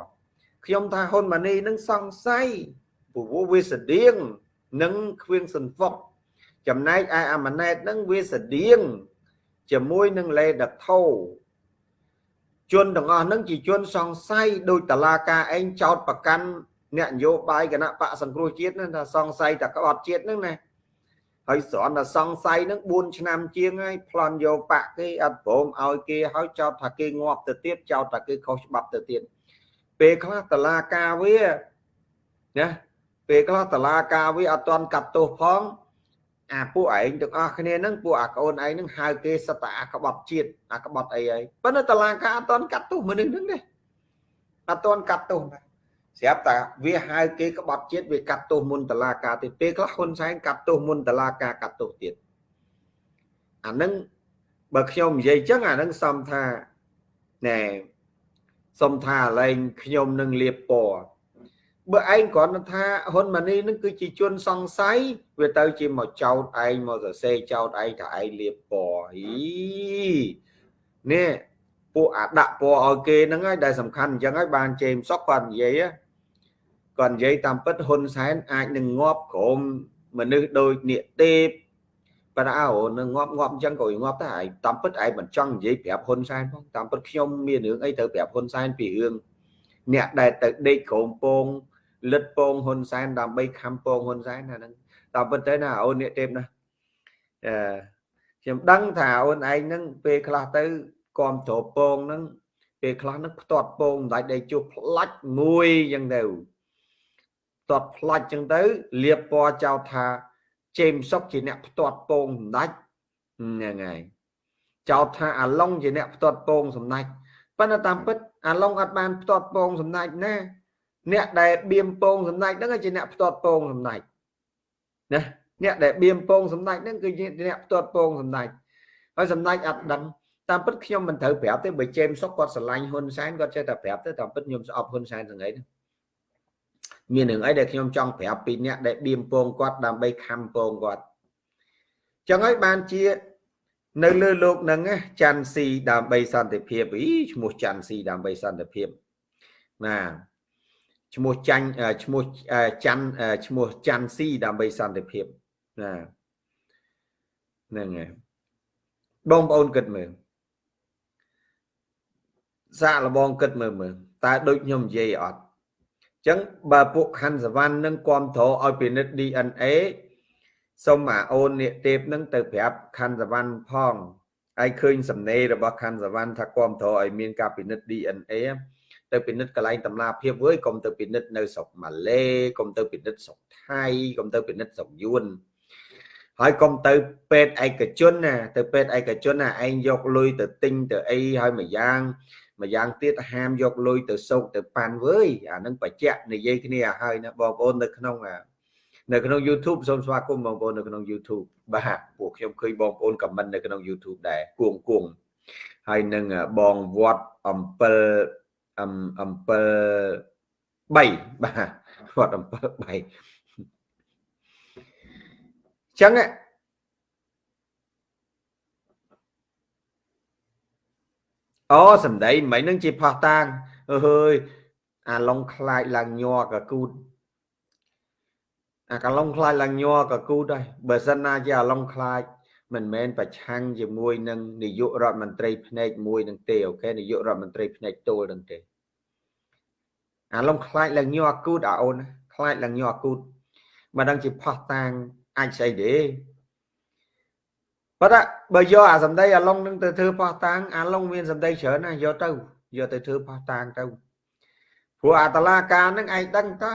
ខ្ញុំថាហ៊ុនម៉ានីនឹងសង្ស័យព្រោះវាស្តៀងនឹងខ្វៀងសុនហ្វុកចំណែកឯអាម៉ាណែតនឹងវាស្តៀងជាមួយនឹងលេដថោជនទាំងអស់នឹងជាជនសង្ស័យដោយតឡាការឯងចោតប្រកាន់ អ្នកនយោបាយគណៈបកសង្គ្រោះជាតិហ្នឹងថាសង្ស័យតែក្បត់ជាតិហ្នឹងណាហើយស្រន់តែសង្ស័យហ្នឹង4ឆ្នាំជាងហើយប្លន់យកបកគេអត់ព្រមឲ្យគេហើយចោទថាគេងាប់ទៅទៀតចោទថាគេខុសច្បាប់ទៅទៀតពេលខ្លះតឡាការវាណាពេលខ្លះតឡាការវាអត់ទាន់កាត់ទោសផងអាពួកឯងទាំងអស់គ្នាហ្នឹងពួកអាកូនឯងហ្នឹងហៅគេសត្វអាក្បត់ជាតិអាក្បត់អីហើយប៉ុន្តែតឡាការអត់ទាន់កាត់ទោសមនុស្សហ្នឹងទេអត់ទាន់កាត់ទោសណា ស្រាប់តែវាហៅគេក្បត់ជាតិវាកាត់ទោសមុនតឡាការទៀតពេលខ្លះហ៊ុនសែនកាត់ទោសមុនតឡាការកាត់ទោសទៀតអានឹងបើខ្ញុំនិយាយចឹងអានឹងសំថាណែសុំថាឡែងខ្ញុំនឹងលៀបពណ៌បើឯងគ្រាន់តែថាហ៊ុនម៉ាណីនឹងគឺជាជនសង្ស័យវាទៅជាមកចោតឯងមកសរសេរចោតឯងថាឯងលៀបពណ៌ហីនេះពួកអាដាក់ពណ៌ឲ្យគេហ្នឹងហើយដែលសំខាន់អញ្ចឹងហើយបានជេមសុកគាត់និយាយ គាត់និយាយតាមពិតហ៊ុនសែនអាចនឹងងាប់ក្រុមមនុស្សដូចនាគទេពប៉ុន្តែអូនឹងងាប់ងាប់អញ្ចឹងក៏ងាប់ដែរឯងតាមពិតឯងមិនចង់និយាយប្រាប់ហ៊ុនសែនផងតាមពិតខ្ញុំមានរឿងអីត្រូវប្រាប់ហ៊ុនសែនពីរឿងអ្នកដែលទៅដេកក្រុមពងលិតពងហ៊ុនសែនដើម្បីខំពងហ៊ុនសែនអាហ្នឹងតាមពិតទៅណាអូននាគទេពណាអឺខ្ញុំដឹងថាអូនឯងហ្នឹងពេលខ្លះទៅគាំទ្រពងហ្នឹងពេលខ្លះហ្នឹងផ្ទាត់ពងមិនដាច់ដេកជួផ្លាច់មួយអញ្ចឹងទៅផ្ទាត់ផ្លាច់អញ្ចឹងទៅលៀបពណ៌ចោលថាជេមសុកជាអ្នកផ្ទាត់ពងសម្ដេចហ្នឹងហើយចោទថាអាឡុងជាអ្នកផ្ទាត់ពងសម្ដេចប៉ុន្តែតាមពិតអាឡុងអត់បានផ្ទាត់ពងសម្ដេចណាអ្នកដែលបៀមពងសម្ដេចហ្នឹងជាអ្នកផ្ទាត់ពងសម្ដេចណាអ្នកដែលបៀមពងសម្ដេចហ្នឹងគឺជាអ្នកផ្ទាត់ពងសម្ដេចហើយសម្ដេចអត់ដឹងតាមពិតខ្ញុំមិនត្រូវប្រាប់ទេបើជេមសុកគាត់ស្រឡាញ់ហ៊ុនសែនគាត់ចេះតែប្រាប់ទៅតាមពិតខ្ញុំស្អប់ហ៊ុនសែនទាំងអី មានរឿងអីដែលខ្ញុំចង់ប្រាប់ពីអ្នកដែលបៀមពងគាត់ដើម្បីខំពងគាត់ចឹងហើយបានជា នៅលើលោកហ្នឹងច័ន្ទស៊ីដើម្បីសន្តិភាពអីឈ្មោះច័ន្ទស៊ីដើម្បីសន្តិភាពណាឈ្មោះចាញ់ឈ្មោះច័ន្ទឈ្មោះច័ន្ទស៊ីដើម្បីសន្តិភាពណាហ្នឹងហើយបងប្អូនគិតមើលសាកលបងគិតមើលមើលតើដូចខ្ញុំនិយាយអត់អញ្ចឹងបើពួកខណ្ឌសវណ្ណនឹងគ្រប់គ្រងឲ្យពិនិត្យ DNA សូមអាអូននេះទេពនឹងទៅប្រាប់ខណ្ឌសវណ្ណផងហើយឃើញសំណេររបស់ខណ្ឌសវណ្ណថាគ្រប់គ្រងឲ្យមានការពិនិត្យ DNA ទៅពិនិត្យកន្លែងតម្លាភាពវើយកុំទៅពិនិត្យនៅស្រុកម៉ាឡេកុំទៅពិនិត្យស្រុកថៃកុំទៅពិនិត្យស្រុកយួនហើយកុំទៅពេទ្យឯកជនណាទៅពេទ្យឯកជនណាឯងយកលុយទៅទិញទៅអីហើយមួយយ៉ាង ម្យ៉ាងទៀតហាមយកលុយទៅសោកទៅប៉ាន់វើយអានឹងបច្ចៈនិយាយគ្នាហើយណាបងប្អូននៅក្នុងនៅក្នុង YouTube សូមស្វាគមន៍បងប្អូននៅក្នុង YouTube បាទពួកខ្ញុំឃើញបងប្អូនខមមិននៅក្នុង YouTube ដែរគួងគួងហើយនឹងបងវត្តអំពិលអំពិល3បាទវត្តអំពិល3ចឹង អូសំដីមិននឹងជាផោះតាងអើយអាឡុងខ្លាចឡើងញ័រកគូតអាកឡុងខ្លាចឡើងញ័រកគូតហើយបើសិនណាជាអាឡុងខ្លាចមិនមែនប្រឆាំងជាមួយនឹងនាយករដ្ឋមន្ត្រីភ្នែកមួយនឹងទេអូខេនាយករដ្ឋមន្ត្រីភ្នែកទល់នឹងទេអាឡុងខ្លាចឡើងញ័រគូតអាអូនខ្លាចឡើងញ័រគូតមិនដឹងជាផោះតាងអាចស្អីទេ ប៉ុន្តែបើយកអាសម្ដីអាឡុងនឹងទៅធ្វើផោះតាងអាឡុងមានសម្ដីច្រើនណាយកទៅយកទៅធ្វើផោះតាងទៅព្រោះអាតឡាការនឹងឯងដឹងតា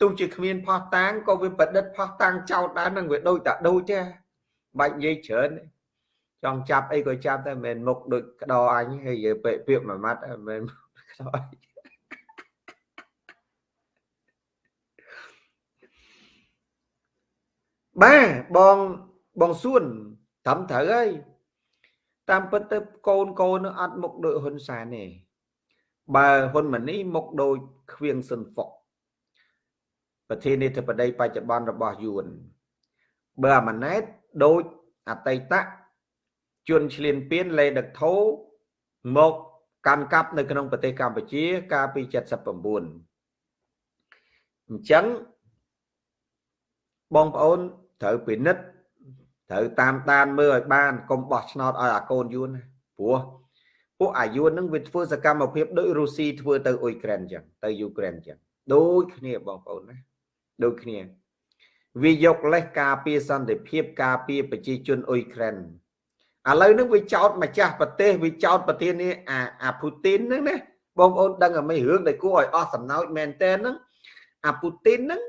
ទោះជាគ្មានផោះតាងក៏វាប្រឌិតផោះតាងចោតដែរនឹងវាដូចតែដូចទេបាច់និយាយច្រើនចង់ចាប់អីក៏ចាប់តែមិនមែនមុខដូចក្តរអញហើយយើពេកពាក្យមួយម៉ាត់មិនមែនក្តរអញបាទបងបងសួន ត្រឹមត្រូវហើយតាមពិតទៅកូនកូននឹងអត់មុខដូចហ៊ុនសែនទេបើហ៊ុនម៉ាណីមុខដូចខៀងស៊ុនហ្វុកប្រធានាធិបតីបច្ចុប្បន្នរបស់យួនបើអាម៉ាណែតដូចអតីតជនឆ្លៀនពៀនលេដឹកធោមកកាន់កាប់នៅក្នុងប្រទេសកម្ពុជា កាលពី79អញ្ចឹងបងប្អូនត្រូវពិនិត្យ ត្រូវតាមដានមើលឲ្យបានកុំបោះឆ្នោតឲ្យអាកូនយួនព្រោះពួកអាយួននឹងវាធ្វើសកម្មភាពដូចរុស្ស៊ីធ្វើទៅអ៊ុយក្រែនអញ្ចឹងទៅយូក្រែនអញ្ចឹងដូចគ្នាបងប្អូនណាដូចគ្នាវាយកលេសការពារសន្តិភាពការពារប្រជាជនអ៊ុយក្រែនឥឡូវនេះវាចោតម្ចាស់ប្រទេសវាចោតប្រធានាអាអាពូទីនហ្នឹងណាបងប្អូនដឹងអ្មេរឿងដែលគួរឲ្យអស់សំណោចមែនតើហ្នឹងអាពូទីនហ្នឹង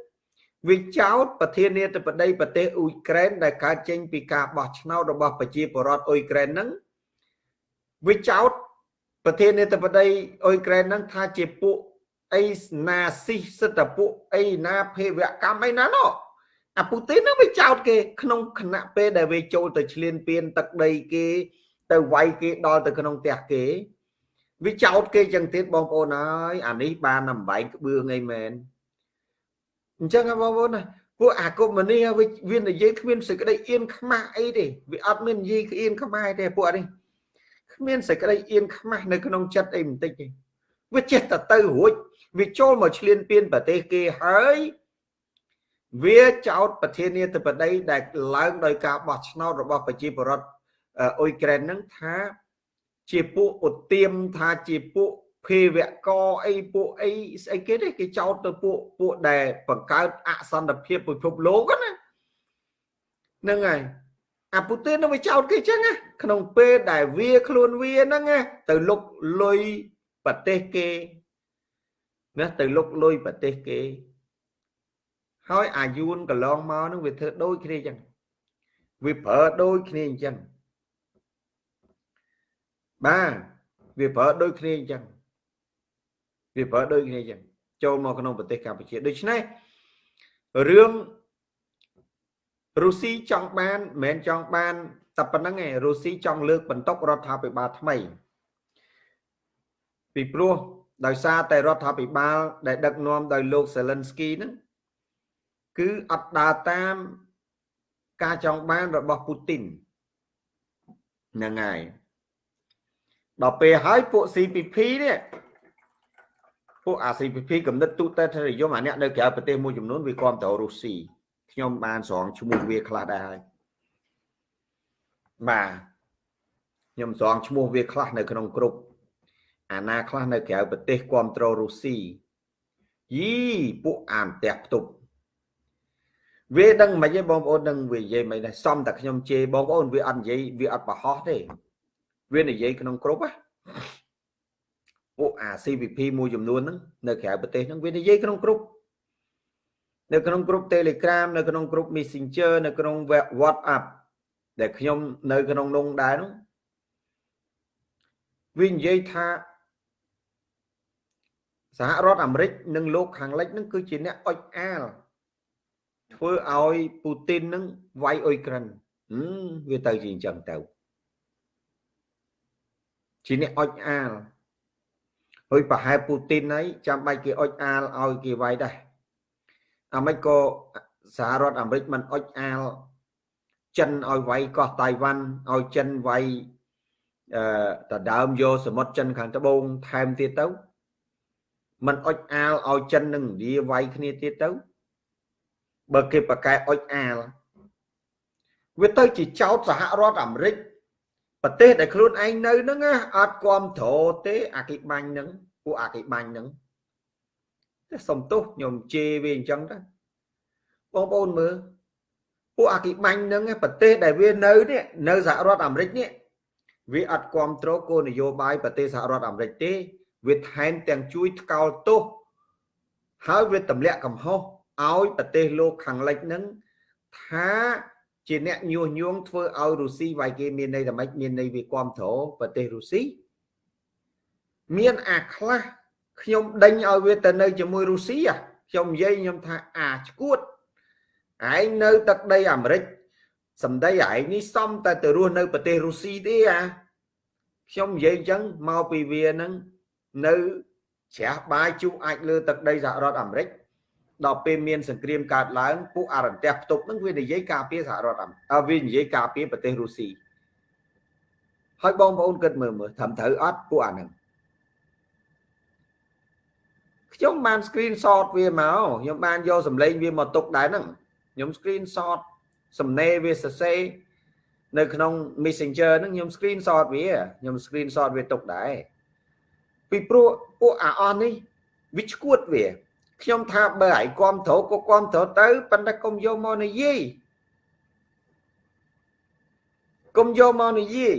វាចោតប្រធានាធិបតីប្រទេសអ៊ុយក្រែនដែលកើតចេញពីការបោះឆ្នោតរបស់ប្រជាពលរដ្ឋអ៊ុយក្រែនហ្នឹងវាចោតប្រធានាធិបតីអ៊ុយក្រែនហ្នឹងថាជាពួកអីណាស៊ីសិទ្ធិពួកអីណាភេវកម្មអីណាណោះអាពូទីនហ្នឹងវាចោតគេក្នុងគណៈពេលដែលវាចូលទៅឈ្លានពានទឹកដីគេ ទៅវាយគេដល់ទៅក្នុងផ្ទះគេវាចោតគេចឹងទៀតបងប្អូនហើយអានេះបានអំបែងក្បឿងអីមែន អញ្ចឹងបងប្អូនណាពួកអាកុម្មុយនីវានិយាយគ្មានសេចក្តីអៀនខ្មាស់អីទេវាអត់មាននិយាយអៀនខ្មាស់ទេពួកនេះគ្មានសេចក្តីអៀនខ្មាស់នៅក្នុងចិត្តអីបន្តិចទេវាចេះតែទៅរួចវាចូលមកឈ្លានពានប្រទេសគេហើយវាចោតប្រធានាធិបតីដែលឡើងដោយការបោះឆ្នោតរបស់ប្រជាពលរដ្ឋអ៊ុយក្រែនហ្នឹងថាជាពួកឧទាមថាជាពួក ភេវកអីពួកអីស្អីគេទេគេចោទទៅពួកពួកដែលបង្កើតអសន្តិភាពពិភពលោកណាហ្នឹងហើយអាពូទីននឹងវាចោទគេចឹងណាក្នុងពេលដែលវាខ្លួនវាហ្នឹងណាទៅលុកលុយប្រទេសគេណាទៅលុកលុយប្រទេសគេហើយអាយួនកន្លងមកនឹងវាធ្វើដូចគ្នាចឹងវាប្រើដូចគ្នាអញ្ចឹងបាទវាប្រើដូចគ្នាអញ្ចឹង វាប្រើដូចគ្នាអញ្ចឹងចូលមកក្នុងប្រទេសកម្ពុជាដូច្នេះរឿងរុស្ស៊ីចង់បានមិនមែនចង់បានតែប៉ុណ្្នឹងឯងរុស្ស៊ីចង់លើកបន្ទុករដ្ឋាភិបាលថ្មី ពីព្រោះដោយសារតែរដ្ឋាភិបាល ដែលដឹកនាំដោយលោក Zelensky ហ្នឹងគឺអត់ដើរតាមការចង់បានរបស់ពូទីនហ្នឹងហើយដល់ពេលហើយពួក CPP នេះ ពួកអា CPP កំណត់ទូទៅនិយមអាអ្នកនៅក្រៅប្រទេសមួយចំនួនវាគ្រប់តរុស្ស៊ីខ្ញុំបានស្រង់ឈ្មោះវាខ្លះដែរហើយបាទខ្ញុំស្រង់ឈ្មោះវាខ្លះនៅក្នុងក្រុមអាណាខ្លះនៅក្រៅប្រទេសគ្រប់តរុស្ស៊ីយីពួកអានផ្ទះផ្ទប់វាដឹងមិនទេបងប្អូននឹងវានិយាយមិនដែរសំតែខ្ញុំជេរបងប្អូនវាអត់និយាយវាអត់បរហោះទេវានិយាយក្នុងគ្រប់ណា ពួកអា CVP មួយចំនួនហ្នឹងនៅក្រៅប្រទេសហ្នឹងវានិយាយក្នុងក្រុមនៅក្នុងក្រុម Telegram នៅក្នុងក្រុម Messenger នៅក្នុង WhatsApp ដែលខ្ញុំនៅក្នុងនោះដែរនោះវានិយាយថាសហរដ្ឋអាមេរិកនិងលោកខាងលិចនឹងគឺជាអ្នកអុចអាលធ្វើឲ្យពូទីននឹងវាយអ៊ុយក្រែនវាទៅជាអញ្ចឹងទៅជាអ្នកអុចអាល ហើយប្រហែលពូទីនហើយចាំបាច់គេអុចអាលឲ្យគេវាយដែរអាមិនក៏សហរដ្ឋអាមេរិកមិនអុចអាលចិនឲ្យវាយកោះតៃវ៉ាន់ឲ្យចិនវាយអឺតដើមយកសមុទ្រចិនខាងត្បូងថែមទៀតទៅมันអុចអាលឲ្យចិននិងឥណ្ឌាវាយគ្នាទៀតទៅបើគេប្រកែអុចអាលវាទៅជាចោតសហរដ្ឋអាមេរិក ប្រទេសដែលខ្លួនឯងនៅហ្នឹងអត់គ្រប់គ្រងទេអាគិបាញ់ហ្នឹងពួកអាគិបាញ់ហ្នឹងតែសុំទោសខ្ញុំជេរវាអញ្ចឹងទៅបងប្អូនមើលពួកអាគិបាញ់ហ្នឹងប្រទេសដែលវានៅនេះនៅសហរដ្ឋអាមេរិកនេះវាអត់គ្រប់គ្រងគោលនយោបាយប្រទេសសហរដ្ឋអាមេរិកទេវាថែមទាំងជួយថ្កោលទោសហើយវាទម្លាក់កំហុសឲ្យប្រទេសលោកខាងលិចនឹងថា ជាអ្នកញុះញង់ធ្វើឲ្យរុស្ស៊ីវាយគេមានន័យថាម៉េចមានន័យវាគ្រប់គ្រងប្រទេសរុស្ស៊ីមានអាខ្លះខ្ញុំដេញឲ្យវាទៅនៅជាមួយរុស្ស៊ីខ្ញុំនិយាយខ្ញុំថាអាឈួតឯងនៅទឹកដីអាមេរិកសម្ដីឯងនេះសំតែទៅរស់នៅប្រទេសរុស្ស៊ីទេអាខ្ញុំនិយាយអញ្ចឹងមកពីវានឹងនៅជ្រះបាយជុះអាចលើទឹកដីសហរដ្ឋអាមេរិក ដល់ពេលមានសង្គ្រាមកើតឡើងពួកអរន្ទះផ្ទុកនឹងវានិយាយការពារសហរដ្ឋអាមេរិកវានិយាយការពារប្រទេសរុស្ស៊ីហើយបងប្អូនគិតមើលមើលត្រឹមត្រូវអត់ពួកអាហ្នឹងខ្ញុំបាន screen shot វាមកខ្ញុំបានយកសម្លេងវាមកទុកដែរហ្នឹងខ្ញុំ screen shot សំណេរវាសរសេរនៅក្នុង Messenger ហ្នឹងខ្ញុំ screen shot វាខ្ញុំ screen shot វាទុកដែរពីព្រោះពួកអាអស់នេះវាឈួតវា ខ្ញុំថាបើឲ្យគ្រប់ត្រូវក៏គ្រប់ត្រូវទៅប៉ុន្តែកុំយកមកនិយាយកុំយកមកនិយាយ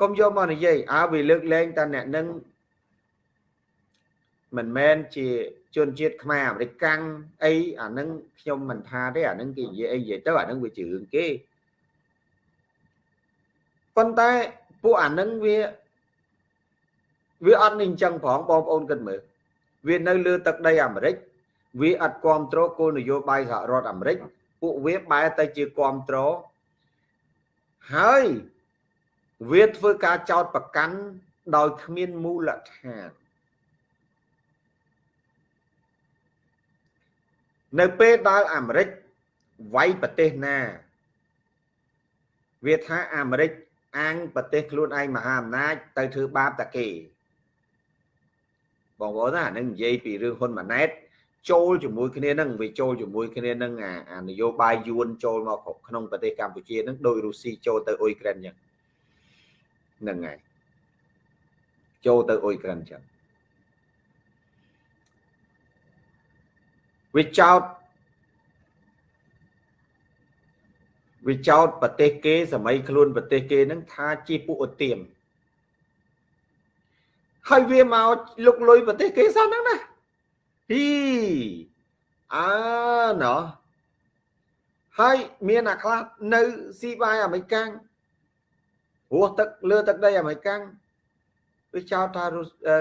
កុំយកមកនិយាយអើវាលើកលែងតែអ្នកនឹងមិនមែនជាជនជាតិខ្មែរអាមេរិកកាំងអីអានឹងខ្ញុំមិនថាទេអានឹងគេនិយាយអីនិយាយទៅអានឹងវាជារឿងគេប៉ុន្តែពួកអានឹងវាវាអត់នឹងអញ្ចឹងផងបងប្អូនគិតមើល វានៅលើទឹកដីអាមេរិកវាអត់គ្រប់គ្រងគោលនយោបាយសហរដ្ឋអាមេរិកពួកវាបែរទៅជាគ្រប់គ្រងហើយវាធ្វើការចោតប្រកាន់ដោយគ្មានមូលដ្ឋាននៅពេលដែលអាមេរិកវាយប្រទេសណា វាថាអាមេរិកអាងប្រទេសខ្លួនឯងមហាអំណាចទៅធ្វើបាបតាគេ បងប្អូនណានឹងនិយាយពីរឿងហ៊ុនម៉ាណែតចូលជាមួយគ្នានឹងវាចូលជាមួយគ្នានឹងអានយោបាយយួនចូលមកក្នុងប្រទេសកម្ពុជានឹងដោយរុស្ស៊ីចូលទៅអ៊ុយក្រែនចឹងហ្នឹងហើយចូលទៅអ៊ុយក្រែនចឹងវាចោតវាចោតប្រទេសគេសម័យខ្លួនប្រទេសគេនឹងថាជាពួកឧទាម ហើយវាមកលុកលុយប្រទេសគេសោះហ្នឹងណាហ៊ីអើណោះហើយមានអាខ្លះនៅស៊ីបាយអាមេរិកាំងរស់ទឹកលើទឹកដីអាមេរិកាំងវាចោទថា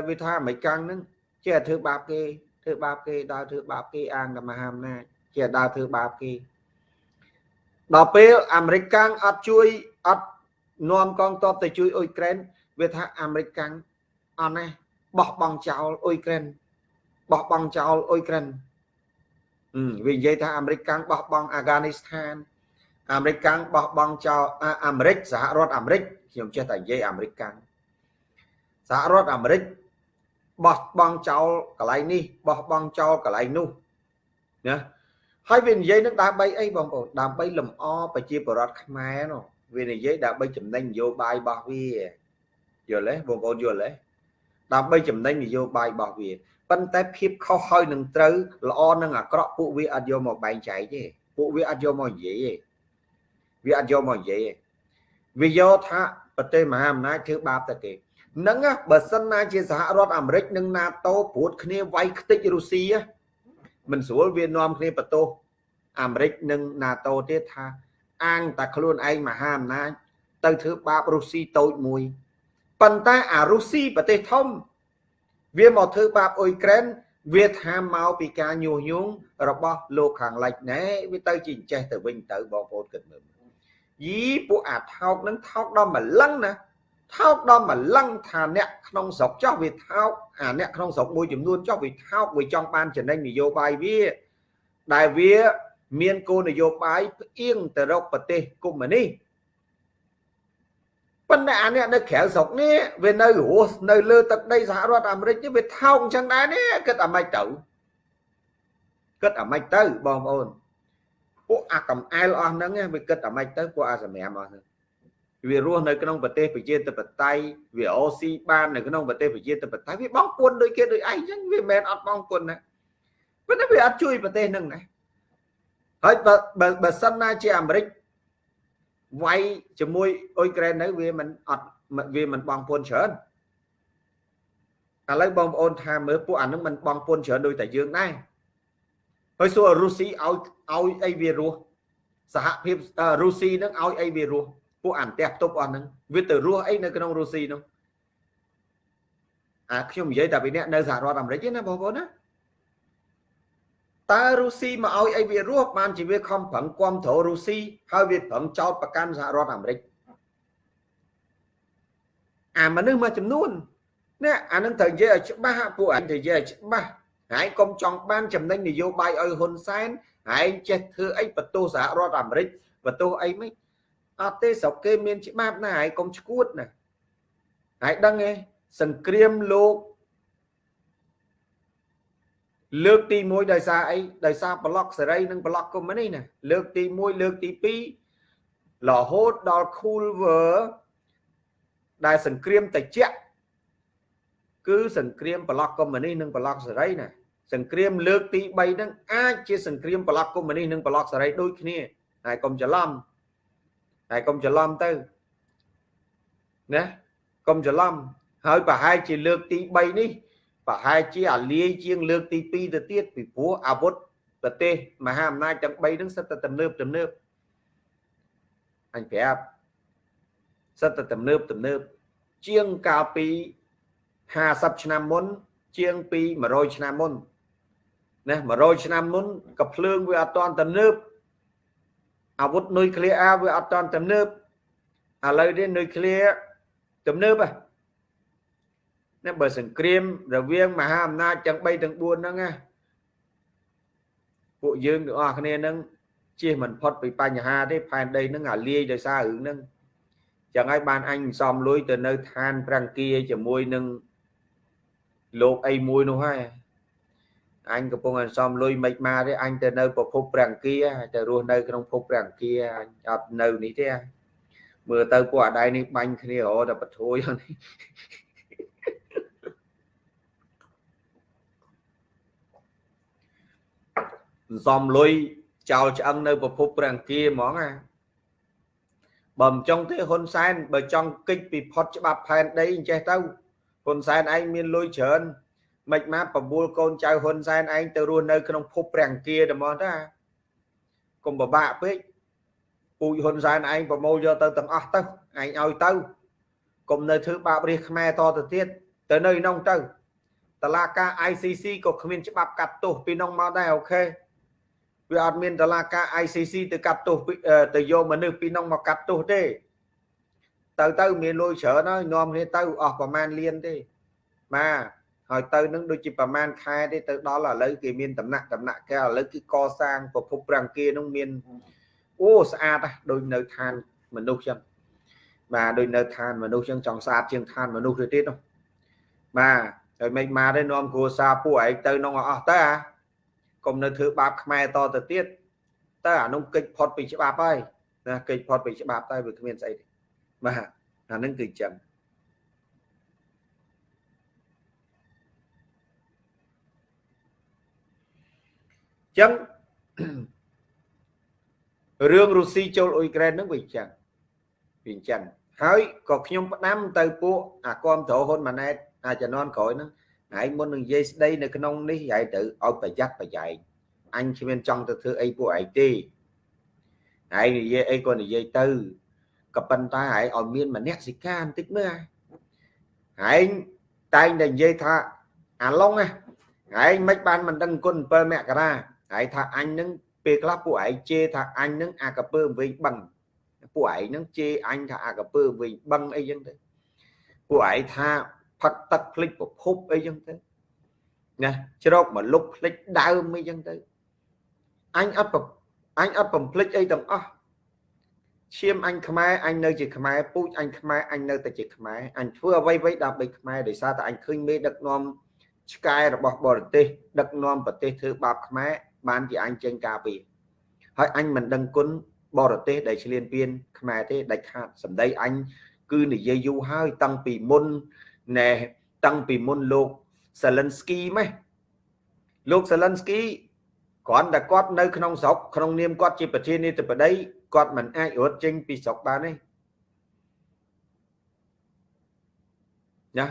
វាថាអាមេរិកាំងហ្នឹងជាធ្វើបាបគេធ្វើបាបគេដើរធ្វើបាបគេអាងតែមហាអំណាចជាដើរធ្វើបាបគេដល់ពេលអាមេរិកាំងអត់ជួយអត់នាំកងទ័ពទៅជួយអ៊ុយក្រែនវាថាអាមេរិកាំង អត់ណាបោះបង់ចោលអ៊ុយក្រែនបោះបង់ចោលអ៊ុយក្រែនវានិយាយថាអាមេរិកកាំងបោះបង់អាហ្គានីស្ថានអាមេរិកកាំងបោះបង់ចោលអាមេរិកសហរដ្ឋអាមេរិកខ្ញុំចេះតែនិយាយអាមេរិកកាំងសហរដ្ឋអាមេរិកបោះបង់ចោលកន្លែងនេះបោះបង់ចោលកន្លែងនោះណាហើយវានិយាយនឹងដើម្បីអីបងប្អូនដើម្បីលំអប្រជាពលរដ្ឋខ្មែរនោះវានិយាយដើម្បីចំណេញនយោបាយរបស់វាយល់ទេបងប្អូនយល់ទេ ដើម្បីចំណេញនយោបាយរបស់វាប៉ុន្តែភាពខុសហើយនឹងត្រូវល្អនឹងអាក្រក់ពួកវាអត់យកមកបែងចែកទេពួកវាអត់យកមកនិយាយទេវាអត់យកមកនិយាយទេវាយកថាប្រទេសមហាអំណាចធ្វើបាបតែគេហ្នឹងបើសិនណាជាសហរដ្ឋអាមេរិកនិង NATO ព្រួតគ្នាវាយខ្ទេចរុស្ស៊ីមិនស្រួលវានាំគ្នាបន្ទោសអាមេរិកនិង NATO ទៀតថាអាងតែខ្លួនឯងមហាអំណាចទៅធ្វើបាបរុស្ស៊ីតូចមួយ ប៉ុន្តែអារុស្ស៊ីប្រទេសធំ វាមកធ្វើបាបអ៊ុយក្រែនវាថាមកពីការញុះញង់របស់លោកខាងលិចណែវាទៅជាចេះទៅវិញទៅបងប្អូនគិតមើលយីពួកអាថោកនឹងថោកដល់ម្លឹងណាថោកដល់ម្លឹងថាអ្នកក្នុងស្រុកចោះវាថោកអាអ្នកក្នុងស្រុកមួយចំនួនចោះវាថោកវាចង់បានចំណេញនយោបាយវាដែលវាមានគោលនយោបាយផ្អៀងទៅរកប្រទេសកុម្មុយនីស ប៉ុន្តែអានេះនៅក្រៅស្រុកនេះវានៅរស់នៅលើទឹកដីសហរដ្ឋអាមេរិកនេះវាថោកអញ្ចឹងដែរនេះគិតអាម៉េចទៅគិតអាម៉េចទៅបងប្អូនពួកអាកំអែលអស់ហ្នឹងវាគិតអាម៉េចទៅពួកអាសម្រាមអស់ហ្នឹងវារស់នៅក្នុងប្រទេសប្រជាធិបតេយ្យវាអូស៊ីបាននៅក្នុងប្រទេសប្រជាធិបតេយ្យវាបងពុនដូចគេដូចឯងអញ្ចឹងវាមិនមែនអត់បងពុនណាប៉ុន្តែវាអត់ជួយប្រទេសហ្នឹងណាហើយបើបើសិនណាជាអាមេរិក វាយជាមួយអ៊ុយក្រែននៅវាមិនអត់វាមិនបងពុនច្រើនឥឡូវបងប្អូនថាមើលពួកអានឹងមិនបងពុនច្រើនដូចតែយើងដែរហើយសួររុស្ស៊ីឲ្យឲ្យអីវារស់សហភាពរុស្ស៊ីនឹងឲ្យអីវារស់ពួកអានផ្ទះផ្ទប់អស់ហ្នឹងវាទៅរស់អីនៅក្នុងរុស្ស៊ីនោះអាខ្ញុំនិយាយតែពីអ្នកនៅសហរដ្ឋអាមេរិកណាបងប្អូនណា តើរុស្ស៊ីមកឲ្យអីវារស់បានជាវាខំប្រឹងគ្រប់គ្រងរុស្ស៊ីហើយវាប្រឹងចោតប្រកាន់សហរដ្ឋអាមេរិកអាមនុស្សមួយចំនួននេះអានឹងត្រូវនិយាយឲ្យច្បាស់ពួកអញត្រូវនិយាយឲ្យច្បាស់ហើយកុំចង់បានចំណេញនយោបាយឲ្យហ៊ុនសែនហើយចេះធ្វើអីបន្ទោសសហរដ្ឋអាមេរិកបន្ទោសអីមិនអត់ទេស្រុកគេមានច្បាប់ណាហើយកុំឈួតណាហើយដឹងទេសង្គ្រាមលោក លើកទី1ដោយសារអីដោយសារប្លុកសេរីនិងប្លុកកុម្មុយនីណាលើកទី1លើកទី2រហូតដល់ Culver ដែលសង្គ្រាមតិចគឺសង្គ្រាមប្លុកកុម្មុយនីនិងប្លុកសេរីណាសង្គ្រាមលើកទី3ហ្នឹងអាចជាសង្គ្រាមប្លុកកុម្មុយនីនិងប្លុកសេរីដូចគ្នាហើយកុំច្រឡំហើយកុំច្រឡំទៅណាកុំច្រឡំហើយប្រហែលជាលើកទី3នេះ ប្រហែលជាអាលាយជាងលើកទី2ទៅទៀតពីព្រោះអាវុធប្រទេសមហាអំណាចទាំង3ហ្នឹងសិតតែទំនើបទំនើបអញប្រាប់សិតតែទំនើបទំនើបជាងកាលពី50ឆ្នាំមុន ជាងពី100ឆ្នាំមុនណា100ឆ្នាំមុនក៏ភ្លើងវាអត់តាន់ទំនើបអាវុធនុយក្លេអ៊ែរវាអត់តាន់ទំនើបឥឡូវនេះនុយក្លេអ៊ែរទំនើបហ៎ ណាបើសង្គ្រាមរវាងមហាអំណាចទាំង3ទាំង4ហ្នឹងណាពួកយើងទាំងអស់គ្នាហ្នឹងជៀសមិនផុតពីបញ្ហាទេផែនដីហ្នឹងអាលាយដោយសាររឿងហ្នឹងចឹងហើយបានអញសំលុយទៅនៅឋានប្រាំងគាជាមួយនឹងលោកអីមួយនោះហើយអញកំពុងអសំលុយមិនមកទេអញទៅនៅប្រភពប្រាំងគាទៅរស់នៅក្នុងភពប្រាំងគាអញអត់នៅនេះទេមើលទៅពួកអាដៃនេះបាញ់គ្នារហូតតែបធួយនេះ សំលុយចោលឆ្អឹងនៅប្រភពព្រះអង្គាហ្មងណាបើមិនចង់ទេហ៊ុនសែនបើចង់គិចពីផុតច្បាប់ផែនដីអញ្ចេះទៅហ៊ុនសែនឯងមានលុយច្រើនមិនមកបបួលកូនចៅហ៊ុនសែនឯងទៅរស់នៅក្នុងភពព្រះអង្គាតែហ្មងតាកុំពិបាកពេកពូជហ៊ុនសែនឯងប្រមូលយកទៅទាំងអស់ទៅឯងឲ្យទៅកុំនៅធ្វើបាបរាជខ្មែរតទៅទៀតទៅនៅក្នុងទៅតឡាការ ICC ក៏គ្មានច្បាប់កាត់ទោសពីនោះមកដែរអូខេ វាអត់មានតឡាការ ICC ទៅកាត់ទោសទៅយកមនុស្សពីនោះមកកាត់ទោសទេ ទៅទៅមានលុយច្រើនហើយនាំគ្នាទៅអស់ប្រមាណលានទេបាទហើយទៅនឹងដូចជាប្រមាណខែទេទៅដល់ឥឡូវគេមានតំណាក់តំណាក់គេឥឡូវគឺកសាងប្រភពប្រាំងគេនឹងមានអូស្អាតណាស់ដូចនៅឋានមនុស្សចឹងបាទដូចនៅឋានមនុស្សចឹងចង់ស្អាតជាងឋានមនុស្សទៅទៀតនោះបាទហើយមិនមកទេនាំគ្រួសារពួកឯងទៅនងអស់ទៅអា កុំនៅធ្វើបាបខ្មែរតទៅទៀតតើអានោះកិច្ចផុតពីច្បាប់ហើយណាកិច្ចផុតពីច្បាប់តែវាគ្មានស្អីទេបាទអានឹងគឺចឹងចឹងរឿងរុស្ស៊ីចូលអ៊ុយក្រែនហ្នឹងវាចឹងវាចឹងហើយក៏ខ្ញុំផ្ដាំទៅពួកអាគាំទ្រហ៊ុនម៉ាណែតអាជំនាន់ក្រោយហ្នឹង ហើយមុននឹងនិយាយស្ដីនៅក្នុងនេះហើយត្រូវឲ្យប្រយ័ត្នប្រយែងអញគ្មានចង់ទៅធ្វើអីពួកឯងទេហើយនិយាយអីក៏និយាយទៅក៏ប៉ុន្តែហើយឲ្យមានមនសិការបន្តិចមើលហើយតែងតែនិយាយថាអាឡុងហើយមិនបានមិនដឹងគុណ7មករាហើយថាអញនឹងពេលខ្លះពួកឯងជេរថាអញនឹងអាកពើវិញបឹងពួកឯងនឹងជេរអញថាអាកពើវិញបឹងអីចឹងទៅពួកឯងថា ផឹកទឹកភ្លេចប្រភពអីចឹងទៅណាជ្រោកមកលុបភ្លេចដើមអីចឹងទៅអញអត់អញអត់បំភ្លេចអីទាំងអស់ឈាមអញខ្មែរអញនៅជាខ្មែរពូជអញខ្មែរអញនៅតែជាខ្មែរអញធ្វើអ្វីៗដើម្បីខ្មែរដោយសារតែអញឃើញមេដឹកនាំឆ្កែរបស់បរទេសដឹកនាំប្រទេសធ្វើបាបខ្មែរបានជាអញចេញការពារហើយអញមិនដឹងគុណបរទេសដែលឆ្លៀនពៀនខ្មែរទេដាច់ខាតសម្ដីអញគឺនិយាយយូរហើយតាំងពីមុន ណែតាំងពីមុនលោកសាលិនស្គីម៉េះលោកសាលិនស្គីគ្រាន់តែគាត់នៅក្នុងស្រុកក្នុងនាមគាត់ជាប្រធានាធិបតីគាត់មិនអាចរត់ចេញពីស្រុកបានទេណា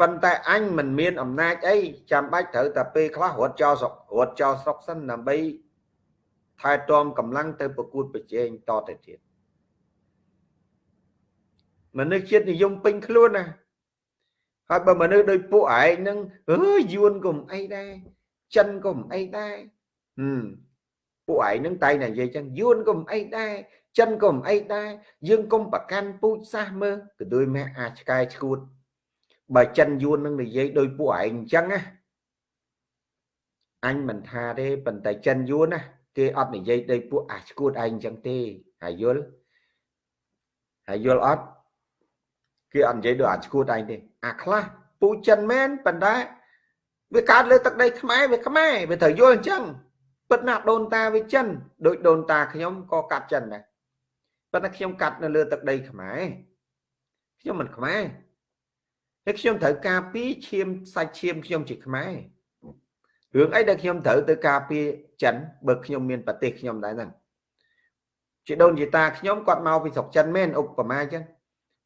ប៉ុន្តែអញមិនមានអំណាចអីចាំបាច់ត្រូវតែពេលខ្លះរត់ចោលស្រុករត់ចោលស្រុកសិនដើម្បីថែទាំកម្លាំងទៅប្រកួតប្រជែងតទៅទៀតមនុស្សជាតិនិយមពេញខ្លួនណា ហើយបើមនុស្សដូចពួកឯងហ្នឹងអើយយួនក៏មិនអីដែរចិនក៏មិនអីដែរហឹមពួកឯងហ្នឹងតែតែនិយាយចឹងយួនក៏មិនអីដែរចិនក៏មិនអីដែរយើងកុំប្រកាន់ពូជសាសមើលក៏ដូចម៉ែអាចឆ្កែឈួតបើចិនយួននឹងនិយាយដោយពួកឯងអញ្ចឹងណាអញមិនថាទេប៉ុន្តែចិនយួនណាគេអត់និយាយដោយពួកអាឈួតឯងអញ្ចឹងទេហើយយល់ហើយយល់អត់គេអត់និយាយដោយអាឈួតឯងទេ អាខ្លះពូចិនមែនប៉ុន្តែវាកើតលើទឹកដីខ្មែរវាខ្មែរវាត្រូវយល់អញ្ចឹងពិតណាស់ដូនតាវាចិនដូចដូនតាខ្ញុំក៏កាត់ចិនដែរប៉ុន្តែខ្ញុំកាត់នៅលើទឹកដីខ្មែរខ្ញុំមិនខ្មែរហើយខ្ញុំត្រូវការពីឈាមសាច់ឈាមខ្ញុំជាខ្មែររឿងអីដែលខ្ញុំត្រូវទៅការពារចិនបើខ្ញុំមានប្រទេសខ្ញុំដែរហ្នឹងជាដូនជាតាខ្ញុំគាត់មកពីស្រុកចិនមែនឧបមាអញ្ចឹង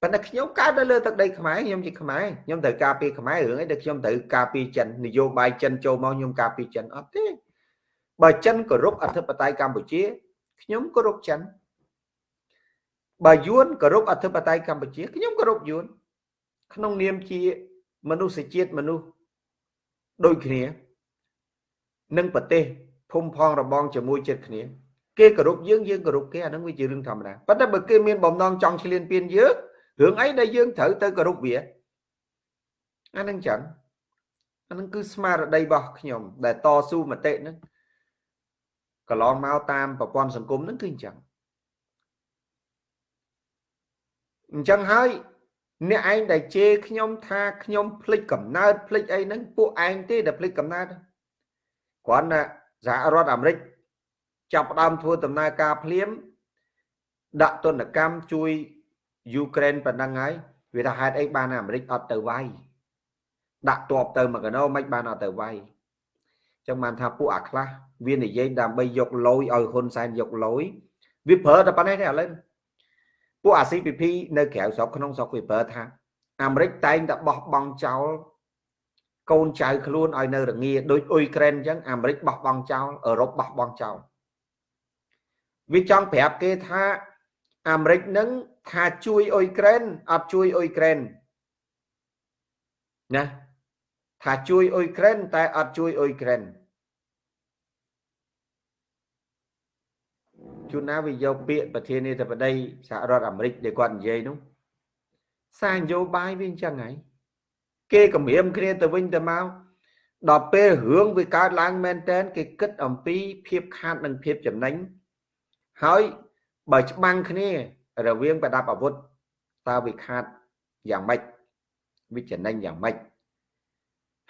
ប៉ុន្តែខ្ញុំកើតនៅលើទឹកដីខ្មែរខ្ញុំជាខ្មែរខ្ញុំត្រូវការពារខ្មែររឿងអីដែលខ្ញុំត្រូវការពារចិននយោបាយចិនចូលមកខ្ញុំការពារចិនអត់ទេបើចិនគោរពអធិបតេយ្យកម្ពុជាខ្ញុំគោរពចិនបើយួនគោរពអធិបតេយ្យកម្ពុជាខ្ញុំគោរពយួនក្នុងនាមជាមនុស្សជាតិមនុស្សដូចគ្នានឹងប្រទេសភូមិផងរបងជាមួយចិត្តគ្នា គេគោរពយើងយើងគោរពគេអានឹងវាជារឿងធម្មតាប៉ុន្តែបើគេមានបំណងចង់ឈ្លានពានយើង រឿងអីដែលយើងត្រូវទៅគោរពវាអានឹងចឹងអានឹងគឺស្មារតីរបស់ខ្ញុំ ដែលតស៊ូមតិហ្នឹងកន្លងមកតាមប្រព័ន្ធសង្គមហ្នឹងគឺអញ្ចឹងអញ្ចឹងហើយអ្នកឯងដែលជេរខ្ញុំថាខ្ញុំភ្លេចកំណើតភ្លេចអីហ្នឹងពួកឯងទេដែលភ្លេចកំណើតគ្រាន់តែសហរដ្ឋអាមេរិកចាប់ផ្ដើមធ្វើដំណើរការភ្លាមដាក់ទណ្ឌកម្មជួយ យូក្រែនប៉ុណ្ណឹងហើយវាថាហេតុអីបានអាមេរិកអត់ទៅវាយដាក់តបទៅមកកណោមិនបានអត់ទៅវាយចឹងបានថាពួកអាខ្លះវានិយាយដើម្បីយកលយឲ្យហ៊ុនសែនយកលយវាប្រើតែប៉ុណ្ណេះទេឥឡូវពួកអា CPP នៅក្រៅស្រុកក្នុងស្រុកវាប្រើថាអាមេរិកតែងតែបោះបង់ចោលកូនចៅខ្លួនឲ្យនៅរងាដូចអ៊ុយក្រែនអញ្ចឹងអាមេរិកបោះបង់ចោលអឺរ៉ុបបោះបង់ចោលវាចង់ប្រាប់គេថាអាមេរិកនឹង ថាជួយអ៊ុយក្រែនអត់ជួយអ៊ុយក្រែនណាថាជួយអ៊ុយក្រែនតែអត់ជួយអ៊ុយក្រែនជួនណាវាយកពាក្យប្រធានាធិបតីសហរដ្ឋអាមេរិកដែលគាត់និយាយនោះសារនយោបាយវាអញ្ចឹងហើយគេគម្រាមគ្នាទៅវិញទៅមកដល់ពេលរឿងវាកើតឡើងមែនតែនគេគិតអំពីភាពខាតនិងភាពចំណេញហើយបើច្បាំងគ្នា រវាងប្រដាប់អាវុធតើវាខាតយ៉ាងម៉េចវាចំណេញយ៉ាងម៉េច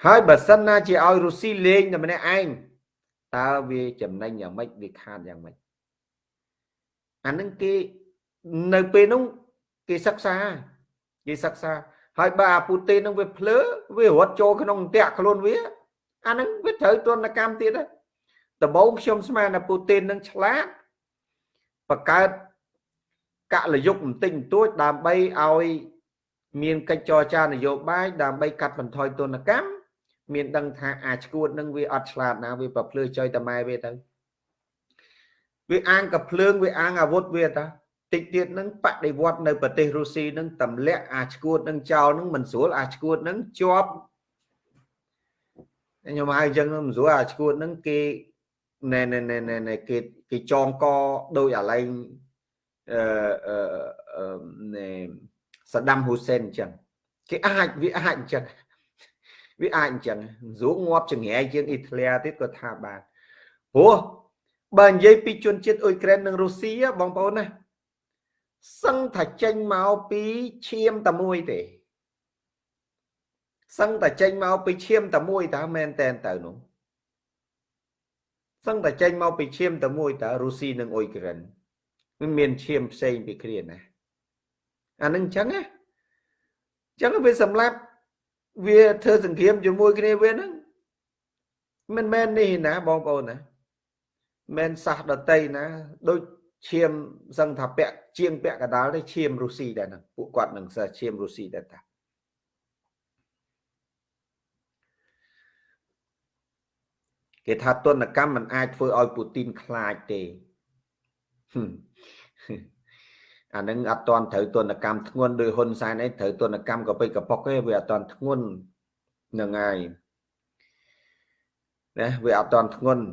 ហើយបើសិនណាជាឲ្យរុស្ស៊ីលេងតែម្នាក់ឯងតើវាចំណេញយ៉ាងម៉េចវាខាតយ៉ាងម៉េចអានឹងគេនៅពេលនោះគេសិក្សាគេសិក្សាហើយបើអាពូទីននឹងវាភ្លើវារត់ចូលក្នុងតាក់ខ្លួនវាអានឹងវាត្រូវទនកម្មទៀតដែរដំបូងខ្ញុំស្មានថាពូទីននឹងឆ្លាតបង្កើត កលយុគបន្តិចបន្តួចដើម្បីឲ្យមានកិច្ចចរចានយោបាយដើម្បីកាត់បន្ថយទនកម្មមានដឹងថាអាចឈួតនឹងវាអត់ឆ្លាតណាវាប្រភ្លឺចុយតម៉ែវាទៅវាអាងកភ្លើងវាអាងអាវុធវាតាតិចទៀតនឹងបដិវត្តនៅប្រទេសរុស្ស៊ីនឹងទម្លាក់អាឈួតនឹងចោលនឹងមិនស្រួលអាឈួតនឹងជាប់ខ្ញុំហៅអញ្ចឹងមិនស្រួលអាឈួតនឹងគេណែណែណែណែគេគេចងកដោយអាឡែង អឺអឺណែសាដាំហ៊ូសេនអញ្ចឹងគេអាចវាអាចអញ្ចឹងវាអាចអញ្ចឹងស្រួលងាប់ចង្រៃជាងអ៊ីតាលីទៀតក៏ថាបានព្រោះបើនិយាយពីជនជាតិអ៊ុយក្រែននិងរុស្ស៊ីបងប្អូនណាសឹងថាចេញមកពីឈាមតែមួយទេសឹងតែចេញមកពីឈាមតែមួយតើមែនតែនទៅនោះសឹងតែចេញមកពីឈាមតែមួយតើរុស្ស៊ីនិងអ៊ុយក្រែន មិនមានឈាមផ្សេងពីគ្នាណាអានឹងអញ្ចឹងណាអញ្ចឹងវាសម្លាប់វាធ្វើសង្គ្រាមជាមួយគ្នាវាហ្នឹងមិនមែននេះណាបងប្អូនណាមិនសាសដតីណា ដូចឈាមសឹងថាពាក់ជាងពាក់កដាលទេឈាមរុស្ស៊ីដែរណាពួកគាត់នឹងសាឈាមរុស្ស៊ីដែរតាគេថាទនកម្មមិនអាចធ្វើឲ្យពូទីនខ្លាចទេ អានឹងអត់តន់ត្រូវទនកម្មធ្ងន់ដោយហ៊ុនសែនអីត្រូវទនកម្មកពិកប៉ុកទេវាអត់តន់ធ្ងន់នឹងហើយណាវាអត់តន់ធ្ងន់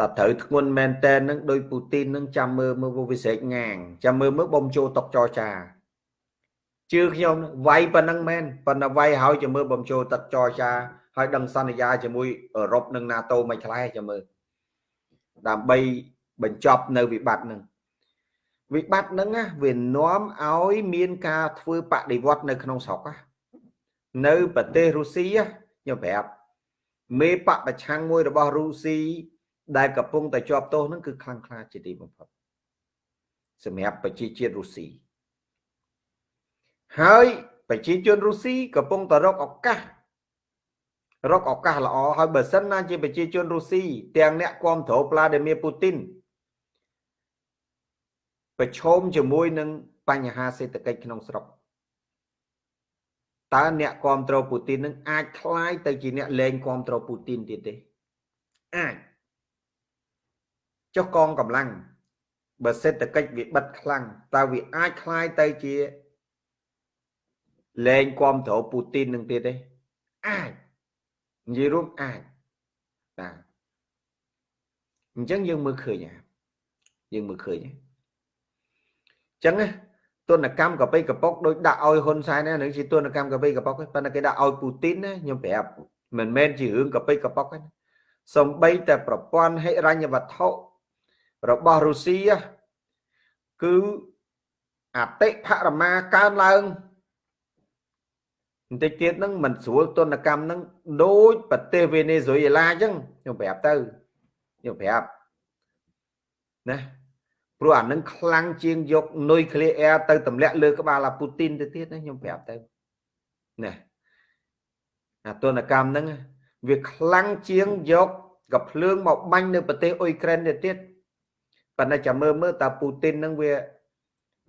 តើត្រូវធ្ងន់មែនតែននឹងដោយពូទីននឹងចាំមើលមើលវិសេកងាងចាំមើលមើលបំចូលតុកចរចាជឿខ្ញុំវាយប៉ុណ្ណឹងមែនប៉ុន្តែវាយហើយចាំមើលបំចូលតុកចរចាហើយដឹងសន្យាជាមួយអឺរ៉ុបនិង NATO មិនឆ្លែចាំមើលដើម្បីបញ្ចប់នៅវិបត្តិនឹង វិបត្តិហ្នឹងវានាំឲ្យមានការធ្វើបដិវត្តនៅក្នុងស្រុកនៅប្រទេសរុស្ស៊ីខ្ញុំប្រាប់មេបពប្រឆាំងមួយរបស់រុស្ស៊ីដែលកំពុងតែជាប់ទោសហ្នឹងគឺខ្លាំងក្លាជាទីបំផុតសម្រាប់ប្រជាជាតិរុស្ស៊ីហើយប្រជាជនរុស្ស៊ីកំពុងតែរកឱកាសរកឱកាសល្អហើយបើសិនណាជាប្រជាជនរុស្ស៊ីទាំងអ្នកគ្រប់គ្រងប្លាឌីមៀពូទីន ប្រឈមជាមួយនឹងបញ្ហាសេដ្ឋកិច្ចក្នុងស្រុកតើអ្នកគ្រប់គ្រងពូទីននឹងអាចคล้ายទៅជាអ្នកលែងគ្រប់គ្រងពូទីនទៀតទេអាចចុះកងកម្លាំងបើសេដ្ឋកិច្ចវាបិទខ្លាំងតើវាអាចคล้ายទៅជាលែងគ្រប់គ្រងពូទីននឹងទៀតទេអាចនិយាយរួមអាចបាទអញ្ចឹងយើងមើលឃើញយើងមើលឃើញ ចឹងណាទនកម្មកបិកប៉ុកដូចដាក់ឲ្យហ៊ុនសែនណានឹងជាទនកម្មកបិកប៉ុកប៉ុន្តែគេដាក់ឲ្យពូទីនណាខ្ញុំប្រាប់មិនមែនជារឿងកបិកប៉ុកទេសំបីតែប្រព័ន្ធហិរញ្ញវត្ថុរបស់រុស្ស៊ីគឺអតិផរមាកើនឡើងបន្តិចទៀតហ្នឹងមិនស្រួលទនកម្មហ្នឹងដូចប្រទេសវេណេស៊ុយអេឡាអញ្ចឹងខ្ញុំប្រាប់ទៅខ្ញុំប្រាប់ណា ព្រោះអានឹងខ្លាំងជាងយកនុយក្លេអ៊ែរទៅទម្លាក់លើក្បាលអាពូទីនទៅទៀតណាខ្ញុំប្រាប់ទៅណាអាទនកម្មហ្នឹងវាខ្លាំងជាងយកកភ្លើងមកបាញ់នៅប្រទេសអ៊ុយក្រែនទៅទៀតប៉ុន្តែចាំមើលមើលតើពូទីនហ្នឹងវា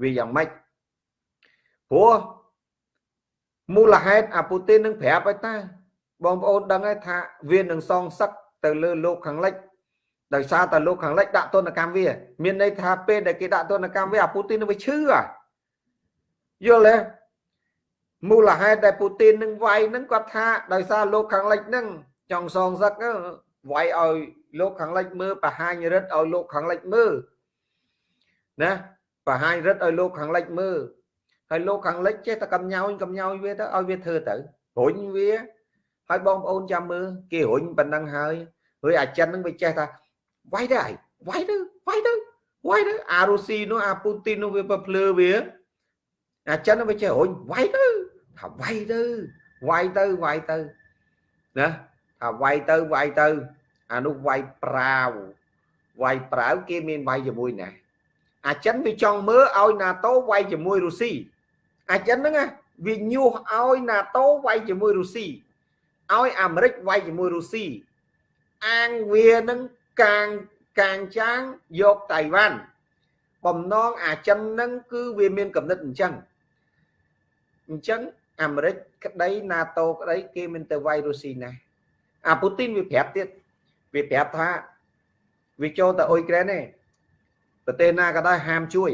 វាយ៉ាងម៉េចព្រោះមូលហេតុអាពូទីននឹងប្រាប់ឲ្យតាបងប្អូនដឹងហើយថាវានឹងសងសឹកទៅលើលោកខាងលិច ដោយសារតែលោកខាងលិចដាក់ទណ្ឌកម្មវា មានន័យថាពេលដែលគេដាក់ទណ្ឌកម្មវាអាពូទីននឹងវាឈឺយល់ទេមូលហេតុដែលពូទីននឹងវាយនឹងគាត់ថាដោយសារលោកខាងលិចនឹងចង់សងសឹកវាយឲ្យលោកខាងលិចមើលបរហាញរិទ្ធឲ្យលោកខាងលិចមើលណាបរហាញរិទ្ធឲ្យលោកខាងលិចមើលហើយលោកខាងលិចចេះតែកំញោញកំញោញវាទៅឲ្យវាធ្វើទៅរុញវាហើយបងប្អូនចាំមើលគេរុញប៉ុណ្ណឹងហើយហើយអាចិននឹងវាចេះថា វាយទៅហើយវាយទៅវាយទៅវាយទៅអារុស៊ីនោះអាពូទីននោះវាប្រភ្លឺវាអាចិននោះវាចេះរុញវាយទៅថាវាយទៅវាយទៅវាយទៅណាថាវាយទៅវាយទៅអានោះវាយប្រាវវាយប្រាវគេមានវាយជាមួយណាអាចិនវាចង់មើលឲ្យ NATO វាយជាមួយរុស្ស៊ីអាចិនហ្នឹងវាញុះឲ្យ NATO វាយជាមួយរុស្ស៊ីឲ្យអាមេរិកវាយជាមួយរុស្ស៊ីអាងវានឹង កាងកាងចាងយកតៃវ៉ាន់បំណងអាចិនហ្នឹងគឺវាមានកំណត់អញ្ចឹងអញ្ចឹងអាមេរិកក្តី NATO ក្តីគេមិនទៅវាយរុស្ស៊ីណាអាពូទីនវាប្រាប់ទៀតវាប្រាប់ថាវាចូលទៅអ៊ុយក្រែនទេប្រទេសណាក៏ដោយហាមជួយ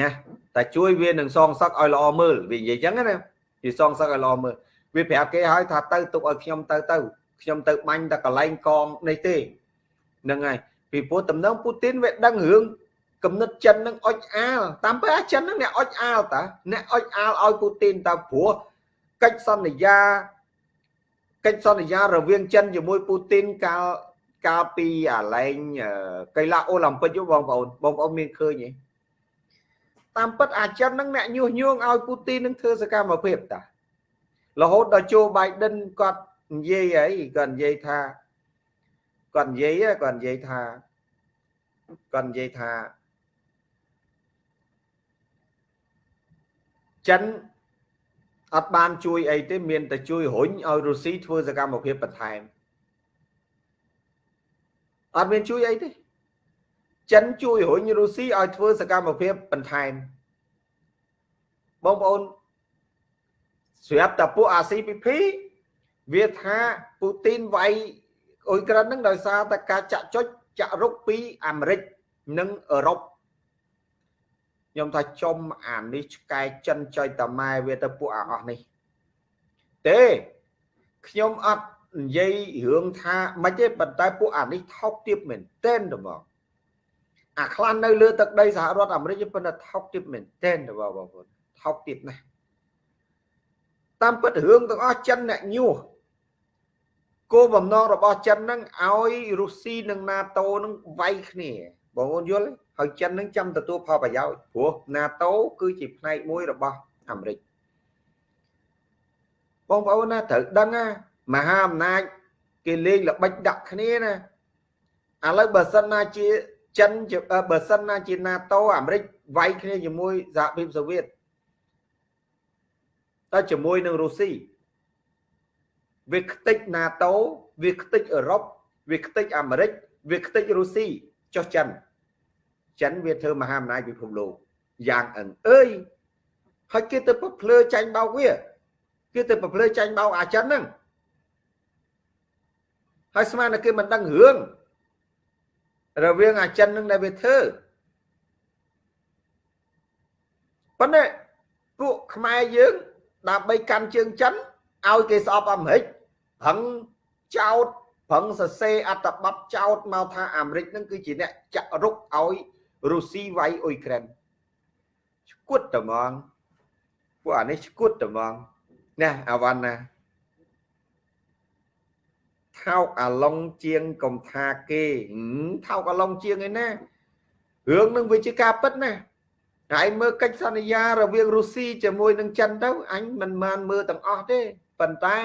ណាតែជួយវានឹងសងសឹកឲ្យល្អមើលវានិយាយចឹងណាវាសងសឹកឲ្យល្អមើលវាប្រាប់គេឲ្យថាទៅទុកឲ្យខ្ញុំទៅទៅខ្ញុំទៅបាញ់តែកន្លែងកងនេះទេ ហ្នឹងហើយពីព្រោះតំណងពូទីនវាដឹងរឿងគំនិតចិននឹងអុចអាលតាមពិតអាចិននឹងអ្នកអុចអាលតាអ្នកអុចអាលឲ្យពូទីនតាព្រោះកិច្ចសន្យាកិច្ចសន្យារវាងចិនជាមួយពូទីនកាលកាលពីអាលែងកីឡាអូឡ িম্প ពិកបងប្អូនបងប្អូនមានឃើញទេតាមពិតអាចិននឹងអ្នកញុះញង់ឲ្យពូទីននឹងធ្វើសកម្មភាពតារហូតដល់ជូបៃដិនគាត់និយាយអីគាត់និយាយថា គាត់និយាយគាត់និយាយថាគាត់និយាយថាចិនអត់បានជួយអីទេមានតែជួយរុញឲ្យរុស្ស៊ីធ្វើសកម្មភាពបន្ថែមអត់មានជួយអីទេចិនជួយរុញរុស្ស៊ីឲ្យធ្វើសកម្មភាពបន្ថែមបងប្អូនស្រាប់តែពួក RCPP វាថាពូទីនវាយ អ៊ុយក្រែនហ្នឹងដោយសារតែការចាក់ចុចចាក់រុកពីអាមេរិកនិងអឺរ៉ុបខ្ញុំថាចំអានេះឆ្កែចិនចុយតាម៉ែវាទៅពួកអាអស់នេះ ទេខ្ញុំអត់និយាយរឿងថាមិនទេប៉ុន្តែពួកអានេះថោកទាបមែនទែនទៅបងអាខ្លះនៅលើទឹកដីសហរដ្ឋអាមេរិកប៉ុន្តែថោកទាបមែនទែនទៅបងប្អូនថោកទាបណាស់តាមពិតរឿងទាំងអស់ចិនអ្នកញុះ គោលបំណងរបស់ចិនហ្នឹងឲ្យរុស្ស៊ីនិង NATO នឹងវាយគ្នាបងប្អូនយល់ហើយចិននឹងចាំទទួលផលប្រយោជន៍ព្រោះ NATO គឺជាផ្នែកមួយរបស់អាមេរិកបងប្អូនណាត្រូវដឹងណាមហាអំណាចគេលេងល្បិចដាក់គ្នាណាឥឡូវបើសិនណាជាចិនបើសិនណាជា NATO អាមេរិកវាយគ្នាជាមួយសហភាពសូវៀតតែជាមួយនឹងរុស្ស៊ី វាខ្ទេច NATO វាខ្ទេចអឺរ៉ុបវាខ្ទេចអាមេរិកវាខ្ទេចរុស្ស៊ីចុះចិនចិនវាធ្វើមហាអំណាចពិភពលោកយ៉ាងអឹងអើយហើយគេទៅភ្លើចាញ់បោកវាគេទៅភ្លើចាញ់បោកអាចិនហ្នឹងហើយស្មានតែគេមិនដឹងរឿងរវាងអាចិននឹងដែលវាធ្វើប៉ុន្តែពួកខ្មែរយើងដើម្បីកាន់ជើងចិន ឲ្យគេស្អប់អាមេរិកប្រឹងចោតប្រឹងសរសេរអត្ថបទចោតមកថាអាមេរិកនឹងគឺជាអ្នកចាក់រុកឲ្យរុស្ស៊ីវាយអ៊ុយក្រែនឈួតតែហ្មងពួកអានេះឈួតតែហ្មងណាអាវ៉ាន់ណាថោកអាឡុងជាងកំថាគេថោកអាឡុងជាងឯណារឿងនឹងវាជាការពិតណាហើយមើលកិច្ចសន្យារវាងរុស្ស៊ីជាមួយនឹងចិនទៅអញមិនបានមើលទាំងអស់ទេ ប៉ុន្តែ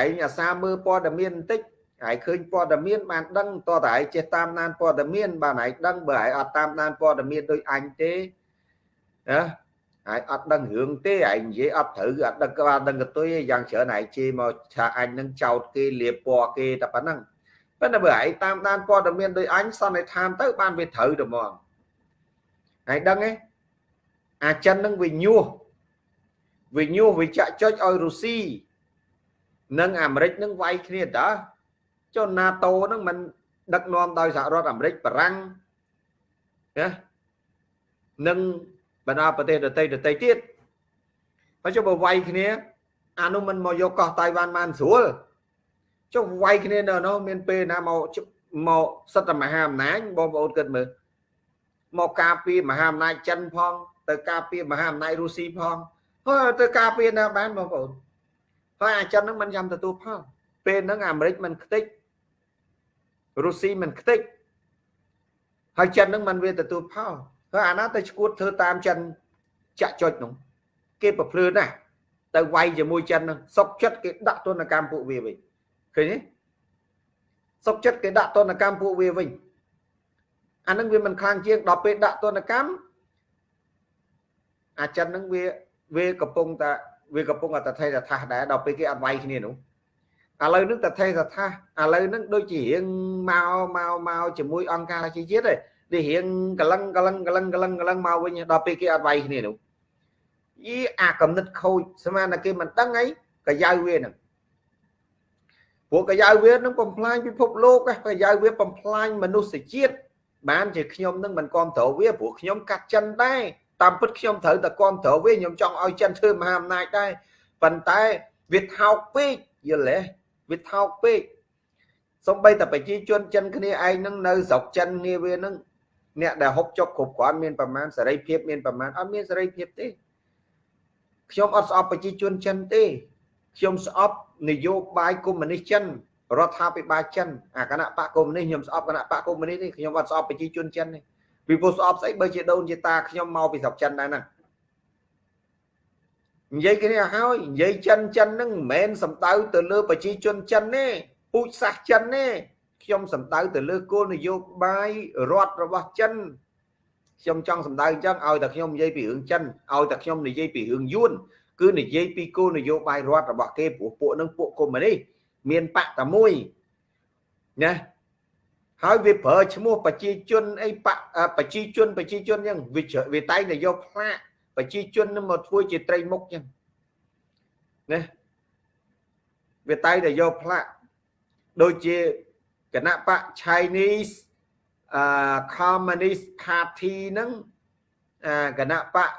ឯងអាសាមើលព័ត៌មានបន្តិចហើយឃើញព័ត៌មានបានដឹងតើតើឯងចេះតាមដានព័ត៌មាន បានឯងដឹងបើឯងអត់តាមដានព័ត៌មានដូចអញទេណាហើយអត់ដឹងរឿងទេឯងនិយាយអត់ត្រូវអត់ដឹងក៏បានដឹងកតុយយ៉ាងច្រើនឯងជេរមកថាអញនឹងចោតគេលៀបពណ៌គេតែប៉ុណ្ណឹងប៉ុន្តែបើឯងតាមដានព័ត៌មានដូចអញសន្និដ្ឋានទៅបានវាត្រូវទៅហ្មងហើយដឹងទេអាចិននឹងវាញុះ វាញុះវាចាក់ចុចឲ្យរុស្ស៊ីនិងអាមេរិកនឹងវាយគ្នាតើចុះ NATO នឹងមិនដឹកនាំដោយសហរដ្ឋអាមេរិកបារាំងណានិងបណ្ដាប្រទេសដទៃដទៃទៀតហើយចុះបើវាយគ្នាអានោះមិនមកយកកោះតៃវ៉ាន់បានស្រួលចុះវាយគ្នានៅនោះមានពេលណាមកមកសិទ្ធិមហាអំណាចបងប្អូនគិតមើលមកការពារមហាអំណាចចិនផង ទៅការពារមហាអំណាចរុស្ស៊ីផង ហើយទៅការពារណាបានបងប្អូនហើយអាចិនហ្នឹងមិនចាំទទួលផលពេលហ្នឹងអាមេរិកមិនខ្ទេចរុស្ស៊ីមិនខ្ទេចហើយចិនហ្នឹងមិនវាទទួលផលហើយអាណាទៅឈួតធ្វើតាមចិនចាក់ចុចនោះគេប្រភ្លឺណាស់ទៅវាយជាមួយចិនហ្នឹងសុកចិត្តគេដាក់ទណ្ឌកម្មពួកវាវិញឃើញទេសុកចិត្តគេដាក់ទណ្ឌកម្មពួកវាវិញអានឹងវាមិនខ្លាំងជាងដល់ពេលដាក់ទណ្ឌកម្មអាចិនហ្នឹងវា វាកំពុងតែវាកំពុងតែថេរថាសដែរដល់ពេលគេអត់វាយគ្នានោះឥឡូវហ្នឹងតថេរថាសឥឡូវហ្នឹងដូចជារៀងមកមកមកជាមួយអង្គការជាជាតិទេនេះរៀងកលឹងកលឹងកលឹងកលឹងកលឹងមកវិញដល់ពេលគេអត់វាយគ្នានោះយីអាកំណត់ខូចស្មានតែគេមិនដឹងអីកាយៅវាហ្នឹងព្រោះកាយៅវានឹងបំផ្លាញពិភពលោកកាយៅវាបំផ្លាញមនុស្សជាតិបានជាខ្ញុំនឹងមិនគ្រប់គ្រងវាព្រោះខ្ញុំកាត់ចិនដែរ តាមពិតខ្ញុំត្រូវតែគ្រប់គ្រងវាខ្ញុំចង់ឲ្យចិនធ្វើមហាអំណាចដែរប៉ុន្តែវាថោកពេកយល់ទេវាថោកពេកសំបីតែប្រជាជនចិនគ្នាឯងនឹងនៅស្រុកចិនគ្នាវានឹងអ្នកដែលហុកចុកគ្រប់គ្រាន់មានប្រមាណសេរីភាពមានប្រមាណអត់មានសេរីភាពទេខ្ញុំអត់ស្អប់ប្រជាជនចិនទេខ្ញុំស្អប់នយោបាយកុម្មុយនីសចិនរដ្ឋាភិបាលចិនអាគណៈបកកុម្មុយនីសខ្ញុំស្អប់គណៈបកកុម្មុយនីសទេខ្ញុំអត់ស្អប់ប្រជាជនចិនទេ ពីព្រោះស្អប់ស្អីបើជាដូនជាតាខ្ញុំមកពីស្រុកចិនដែរហ្នឹងនិយាយគ្នាហើយនិយាយចិនចិនហ្នឹងមិនមែនសំដៅទៅលើប្រជាជនចិនទេពូជសាសចិនទេខ្ញុំសំដៅទៅលើគោលនយោបាយរដ្ឋរបស់ចិនខ្ញុំចង់សំដៅអញ្ចឹងឲ្យតែខ្ញុំនិយាយពីរឿងចិនឲ្យតែខ្ញុំនិយាយពីរឿងយួនគឺនិយាយពីគោលនយោបាយរដ្ឋរបស់គេព្រោះពួកនឹងពួកកុម្មុយនីសមានបកតែមួយណា ហើយវាប្រើឈ្មោះប្រជាជនអីបកប្រជាជនប្រជាជនអញ្ចឹងវាវាតែងតែយកផ្លាកប្រជាជននឹងមកធ្វើជាត្រីមុខអញ្ចឹងណាវាតែងតែយកផ្លាកដូចជាគណៈបក Chinese អឺ Communist Party ហ្នឹងអាគណៈបក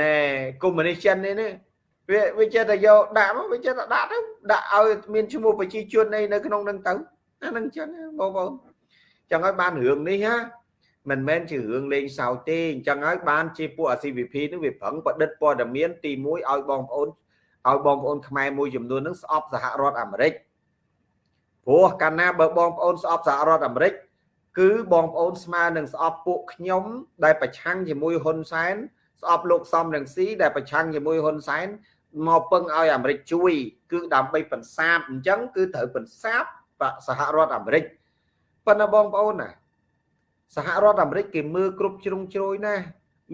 ណែកុម្មុយនីសចិននេះវាវាចេះតែយកដាក់មកវាចេះតែដាក់ទៅដាក់ឲ្យមានឈ្មោះប្រជាជននៅនៅក្នុងនឹងទៅ អានឹងចឹងបងប្អូនចឹងហើយបានរឿងនេះណាមិនមែនជារឿងលេងសើចទេអញ្ចឹងហើយបានជាពួកអា CVP នឹងវាប្រឹងប្រឌិតព័ត៌មានទី1ឲ្យបងប្អូនឲ្យបងប្អូនខ្មែរមួយចំនួននឹងស្អប់សហរដ្ឋអាមេរិកព្រោះកាលណាបើបងប្អូនស្អប់សហរដ្ឋអាមេរិកគឺបងប្អូនស្មើនឹងស្អប់ពួកខ្ញុំ ដែលប្រឆាំងជាមួយហ៊ុនសែនស្អប់លោកសំរងស៊ីដែលប្រឆាំងជាមួយហ៊ុនសែនមកពឹងឲ្យអាមេរិកជួយ គឺដើម្បីបន្សាបអញ្ចឹងគឺត្រូវបន្សាប សហរដ្ឋអាមេរិកប៉ុន្តែបងប្អូនណាសហរដ្ឋអាមេរិកគេមើលគ្រប់ជ្រុងជ្រោយណា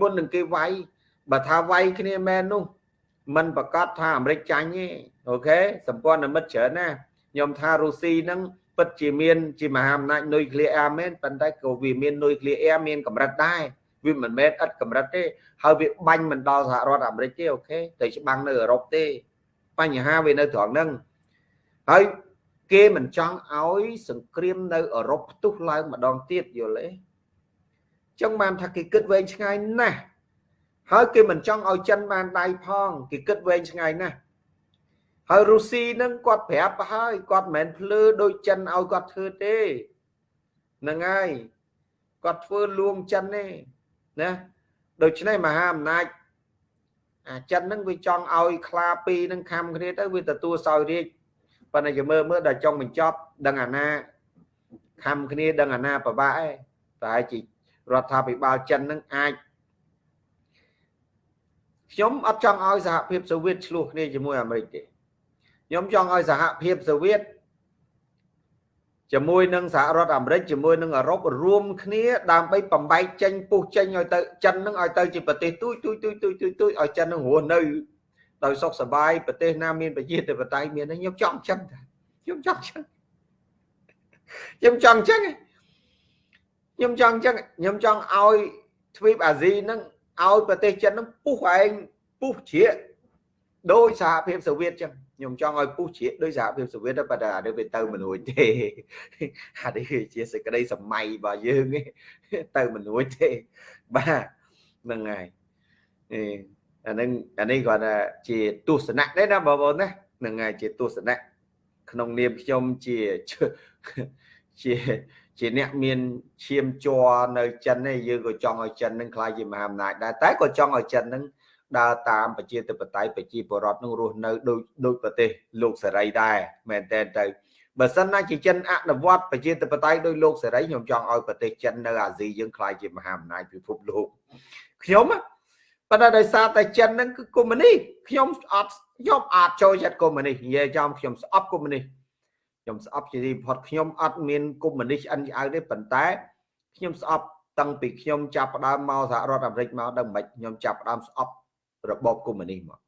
មុននឹងគេវាយបើថាវាយគ្នាមែននោះมันប្រកាសថាអាមេរិកចាញ់ទេអូខេសម្ព័ន្ធមិត្តច្រើនណាខ្ញុំថារុស្ស៊ីហ្នឹងពិតជាមានជាមហាអំណាចនុយក្លេអ៊ែរមែនប៉ុន្តែក៏វាមាននុយក្លេអ៊ែរមានកម្រិតដែរវាមិនមែនឥតកម្រិតទេហើយវាបាញ់មិនដល់សហរដ្ឋអាមេរិកទេអូខេទៅច្បាំងនៅអឺរ៉ុបទេ បញ្ហាវានៅត្រង់ហ្នឹងហើយ គេមិនចង់ឲ្យសង្គ្រាមនៅអឺរ៉ុបផ្ទុះឡើងម្ដងទៀតយល់ទេចឹងបានថាគេគិតវែងឆ្ងាយណាស់ហើយគេមិនចង់ឲ្យចិនបានដៃផងគេគិតវែងឆ្ងាយណាស់ហើយរុស្ស៊ីនឹងគាត់ប្រាប់ហើយគាត់មិនមែនភ្លឺដូចចិនឲ្យគាត់ធ្វើទេហ្នឹងហើយគាត់ធ្វើលួងចិនទេណាដូច្នេះមហាអំណាចអាចិនហ្នឹងវាចង់ឲ្យខ្លាពីរហ្នឹងខំគ្នាទៅវាទទួលសោយរាជ ប៉ុន្តែជាមើលមើលដល់ចុងបញ្ចប់ដឹងអាណាខំគ្នាដឹងអាណាប្របាក់ឯងតែជារដ្ឋាភិបាលចិនហ្នឹងអាចខ្ញុំអត់ចង់ឲ្យសហភាពសូវៀតឆ្លោះគ្នាជាមួយអាមេរិកទេខ្ញុំចង់ឲ្យសហភាពសូវៀតជាមួយនឹងសហរដ្ឋអាមេរិកជាមួយនឹងអឺរ៉ុបរួមគ្នាដើម្បីបំបែកចេញពុះចេញឲ្យទៅចិននឹងឲ្យទៅជាប្រទេសទូចទូចទូចទូចទូចទូចឲ្យចិននឹងរស់នៅ ដោយសុខសប្បាយប្រទេសណាមានប្រជាធិបតេយ្យមានខ្ញុំចង់ចឹងខ្ញុំចង់ចឹងខ្ញុំចង់ចឹងខ្ញុំចង់ចឹងខ្ញុំចង់ឲ្យទ្វីបអាស៊ីនឹងឲ្យប្រទេសចិននឹងពុះឯងពុះជ្រៀកដោយសហភាពសូវៀតចឹងខ្ញុំចង់ឲ្យពុះជ្រៀកដោយសហភាពសូវៀតប៉ុន្តែអានេះវាទៅមិនរួចទេអានេះជាសេចក្តីសម័យរបស់យើងទៅមិនរួចទេបាទហ្នឹងហើយអា នឹងអានេះគាត់ថាជាទស្សនៈដែរណាបងប្អូនណាហ្នឹងហើយជាទស្សនៈក្នុងនាមខ្ញុំជាជាជាអ្នកមានឈាមជ័រនៅចិនឯងយើងក៏ចង់ឲ្យចិននឹងខ្លាយជាមហាអំណាចដែរតែក៏ចង់ឲ្យចិននឹងដើរតាមប្រជាធិបតេយ្យប្រជាពលរដ្ឋនឹងរស់នៅដូចដូចប្រទេសលោកសេរីដែរមែនតើទៅបើសិនណាជាចិនអនុវត្តប្រជាធិបតេយ្យដោយលោកសេរីខ្ញុំចង់ឲ្យប្រទេសចិននៅអាស៊ីយើងខ្លាយជាមហាអំណាចពិភពលោកខ្ញុំ ប៉ុន្តែដោយសារតែចិនហ្នឹងគឺកុម្មុយនីខ្ញុំអត់ខ្ញុំអត់ចូលចិត្តកុម្មុយនីនិយាយចំខ្ញុំស្អប់កុម្មុយនីខ្ញុំស្អប់ជាទីបំផុតខ្ញុំអត់មានកុម្មុយនីឆ្អិនឆ្អៅទេប៉ុន្តែខ្ញុំស្អប់តាំងពីខ្ញុំចាប់ផ្ដើមមកសហរដ្ឋអាមេរិកមកដល់មិនខ្ញុំចាប់ផ្ដើមស្អប់របបកុម្មុយនីមក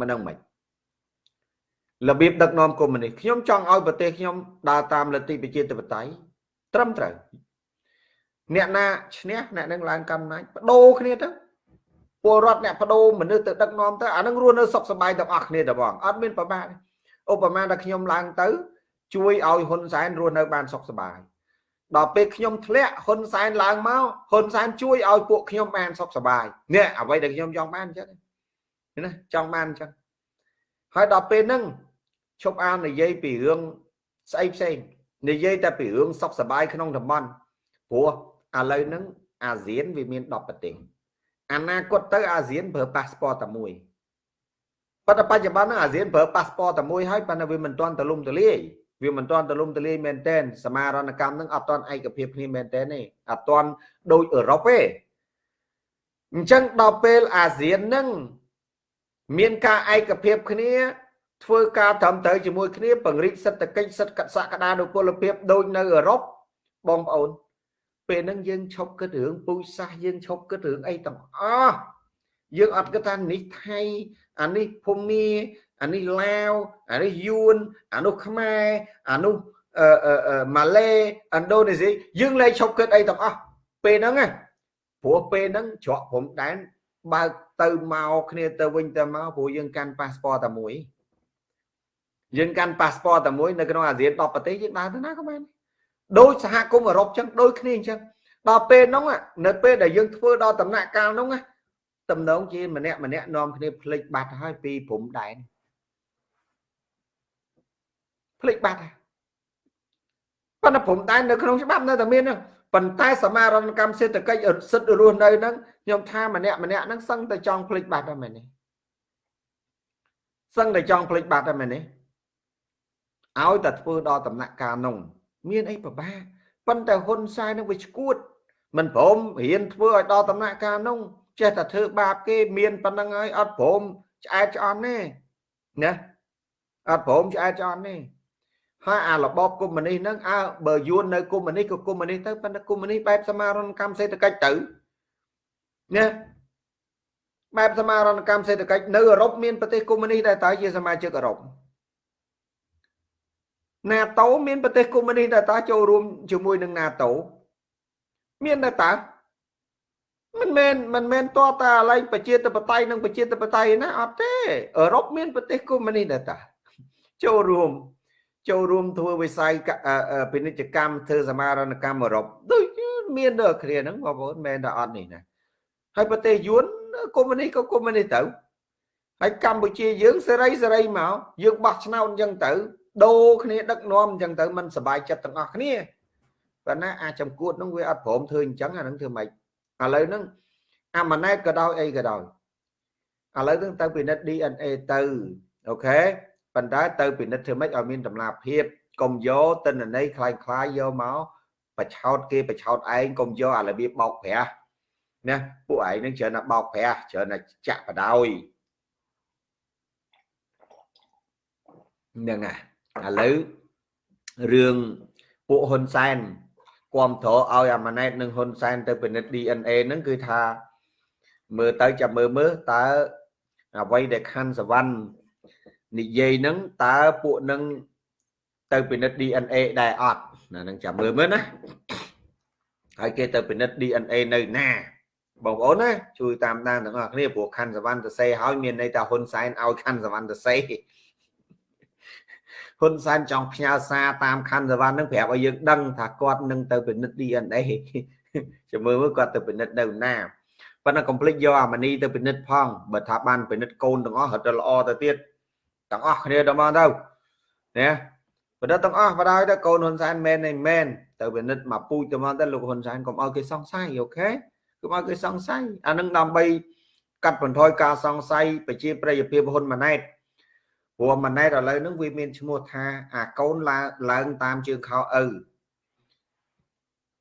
មិនដឹងមិនរបៀបដឹកនាំកុម្មុយនីខ្ញុំចង់ឲ្យប្រទេសខ្ញុំដើរតាមលទ្ធិប្រជាធិបតេយ្យត្រឹមត្រូវអ្នកណាឈ្នះអ្នកនឹងឡើងកាន់អំណាចបដូរគ្នាទៅ ពលរដ្ឋអ្នកបដូរមនុស្សទៅដឹកនាំទៅអានឹងរស់នៅសុខសប្បាយទាំងអស់គ្នាតែបងអត់មានប្របាកឧបមាថាខ្ញុំឡើងទៅ ជួយឲ្យហ៊ុនសែនរស់នៅបានសុខសប្បាយដល់ពេលខ្ញុំធ្លាក់ហ៊ុនសែនឡើងមកហ៊ុនសែនជួយឲ្យពួកខ្ញុំបានសុខសប្បាយនេះអ្វីដែលខ្ញុំចង់បានអញ្ចឹងណាចង់បានអញ្ចឹងហើយដល់ពេលហ្នឹងឈប់អាននិយាយពីរឿងស្អីផ្សេងនិយាយតែពីរឿងសុខសប្បាយក្នុងតំបន់ព្រោះឥឡូវហ្នឹងអាស៊ានវាមាន10ប្រទេស អនាគតទៅអាស៊ានប្រើប៉ាសពតតែមួយប៉ុន្តែបច្ចុប្បន្នហ្នឹងអាស៊ានប្រើប៉ាសពតតែមួយហើយប៉ុន្តែវាមិនទាន់ទលំទលាយវាមិនទាន់ទលំទលាយមែនតែនសមារណកម្មហ្នឹងអត់ទាន់ឯកភាពគ្នាមែនតែនទេអត់ទាន់ដូចអឺរ៉ុបទេអញ្ចឹងដល់ពេលអាស៊ានហ្នឹងមានការឯកភាពគ្នាធ្វើការត្រឹមត្រូវជាមួយគ្នាពង្រីកសេដ្ឋកិច្ចសិទ្ធិសក្តានុពលភាពដូចនៅអឺរ៉ុបបងប្អូន ពេលហ្នឹងយើងឈប់គិតរឿងពូជសាសយើងឈប់គិតរឿងអីទាំងអស់យើងអត់គិតថានេះថៃអានេះភូមាអានេះឡាវអានេះយួនអានោះខ្មែរអានោះអឺម៉ាឡេឥណ្ឌូនេស៊ីយើងលែងឈប់គិតអីទាំងអស់ពេលហ្នឹងណាព្រោះពេលហ្នឹងច្រកព្រំដែនបើកទៅមកគ្នាទៅវិញទៅមកព្រោះយើងកាន់ប៉ាសពតតែមួយយើងកាន់ប៉ាសពតតែមួយនៅក្នុងអាស៊ាន10ប្រទេសយើងដើរទៅណាក៏បាន ដោយសហគមន៍អឺរ៉ុបចឹងដូចគ្នាអញ្ចឹងដល់ពេលហ្នឹងនៅពេលដែលយើងធ្វើដល់ដំណាក់កាលហ្នឹងតំណងជាម្នាក់ម្នាក់នាំគ្នាភ្លេចបាត់ហើយពីព្រំដែនភ្លេចបាត់ហើយប៉ុន្តែព្រំដែននៅក្នុងច្បាប់នៅតែមានហ្នឹងប៉ុន្តែសមារណកម្មសេដ្ឋកិច្ចសិទ្ធិរស់នៅហ្នឹងខ្ញុំថាម្នាក់ម្នាក់ហ្នឹងសឹងតែចង់ភ្លេចបាត់ហើយមែនទេសឹងតែចង់ភ្លេចបាត់ហើយមែនទេឲ្យតែធ្វើដល់ដំណាក់កាលនោះ មានអីពិបាកប៉ុន្តែហ៊ុនសែននឹងវាឈួតមិនព្រមរៀនធ្វើឲ្យដល់ដំណាក់កាលនោះចេះតែធ្វើបាបគេមានប៉ុណ្្នឹងហើយអត់ព្រមឆ្អែតឆ្អន់ទេណាអត់ព្រមឆ្អែតឆ្អន់ទេហើយអារបបកុម្មុយនីសហ្នឹងអើបើយួននៅកុម្មុយនីសក៏កុម្មុយនីសទៅប៉ុន្តែកុម្មុយនីសបែបសមារណកម្មសេដ្ឋកិច្ចទៅណាបែបសមារណកម្មសេដ្ឋកិច្ចនៅអឺរ៉ុបមានប្រទេសកុម្មុយនីសដែរតើជាសមាជិកអឺរ៉ុប NATO មានប្រទេសកុម្មុយនីសដែរតើចូលរួមជាមួយនឹង NATO មានដែរតើមិនមែនមិនមែនតតាឡៃប្រជាធិបតេយ្យនិងប្រជាធិបតេយ្យណាអត់ទេអឺរ៉ុបមានប្រទេសកុម្មុយនីសដែរតើចូលរួមចូលរួមធ្វើវិស័យពាណិជ្ជកម្មធ្វើសមារណកម្មអឺរ៉ុបដូចមានដល់គ្នាហ្នឹងបងប្អូនមែនតែអត់នេះណាហើយប្រទេសយួនកុម្មុយនីសក៏កុម្មុយនីសទៅហើយកម្ពុជាយើងសេរីសេរីមកយើងបោះឆ្នោតអញ្ចឹងទៅ ដូរគ្នាដឹកនាំអញ្ចឹងទៅมันសบายចិត្តទាំងអស់គ្នាប៉ុន្តែអាចចំគួតហ្នឹងវាអត់ព្រមធ្វើអញ្ចឹងអាហ្នឹងធ្វើម៉េចឥឡូវហ្នឹងអាម៉ាណែតក៏ដោយអីក៏ដោយឥឡូវហ្នឹងទៅពិនិត្យ DNA ទៅអូខេប៉ុន្តែទៅពិនិត្យធ្វើម៉េចឲ្យមានតម្លាភាពកុំយកតិន្នន័យคล้ายคล้ายយកមកបឆោតគេបឆោតឯងកុំយកអារបៀបបោកប្រាស់ណាពួកឯងនឹងច្រើនតែបោកប្រាស់ច្រើនតែចាក់បដ ாய் ហ្នឹងហើយ ឥឡូវរឿងពួកហ៊ុនសែនគាំទ្រឲ្យអាម៉ាណែតនិងហ៊ុនសែនទៅពិនិត្យ DNA ហ្នឹងគឺថាមើលទៅចាំមើលមើលតើអ្វីដែលខាន់សវណ្ណនិយាយហ្នឹងតើពួកនឹងទៅពិនិត្យ DNA ដែរអត់ណានឹងចាំមើលមើលណាហើយគេទៅពិនិត្យ DNA នៅណាបងប្អូនណាជួយតាមដានទាំងអស់គ្នាព្រោះខាន់សវណ្ណទៅសេហើយមានន័យថាហ៊ុនសែនឲ្យខាន់សវណ្ណទៅសេ ហ៊ុនសែនចង់ផ្ញើសារតាមខណ្ឌសវណ្ណនឹងប្រាប់ឲ្យយើងដឹងថាគាត់នឹងទៅពិនិត្យ DNA ចាំមើលមើលគាត់ទៅពិនិត្យនៅណាប៉ុន្តែកុំភ្លេចយកអាមនីទៅពិនិត្យផងបើថាបានពិនិត្យកូនទាំងអស់រត់ទៅល្អទៅទៀតទាំងអស់គ្នាទៅមកទៅណាពិនិត្យទាំងអស់បដ ாய் ទៅកូនហ៊ុនសែនមែនનહીંមែនទៅពិនិត្យមកពូជទៅមកទៅលោកហ៊ុនសែនកុំឲ្យគេសង្ស័យអូខេកុំឲ្យគេសង្ស័យអានឹងដើម្បីកាត់បន្ថយការសង្ស័យប្រជាប្រិយភាពហ៊ុនម៉ាណែត ព្រោះម៉ាណែតឥឡូវហ្នឹងវាមានឈ្មោះថាអាកូនឡើងឡើងតាមជើងខោឪ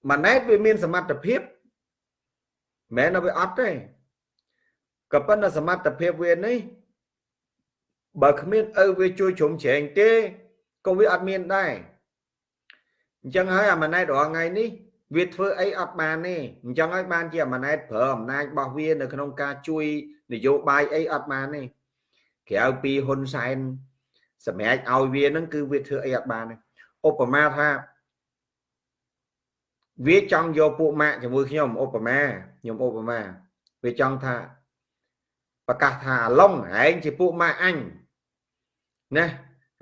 ម៉ាណែតវាមានសមត្ថភាពមិនមែនវាអត់ទេក៏ប៉ុន្តែសមត្ថភាពវានេះបើគ្មានឪវាជួយជ្រុំជ្រែងទេក៏វាអត់មានដែរអញ្ចឹងហើយអាម៉ាណែតរាល់ថ្ងៃនេះវាធ្វើអីអត់បានទេអញ្ចឹងហើយបានជាអាម៉ាណែតប្រើអំណាចរបស់វានៅក្នុងការជួយនយោបាយអីអត់បានទេ ក្រៅពីហ៊ុនសែនសម្រាប់ឲ្យវានឹងគឺវាធ្វើអីអត់បានឧបមាថាវាចង់យកពួកម៉ាក់ជាមួយខ្ញុំឧបមាខ្ញុំឧបមាវាចង់ថាប្រកាសថាអាឡុងឯងជាពួកម៉ាក់អញណា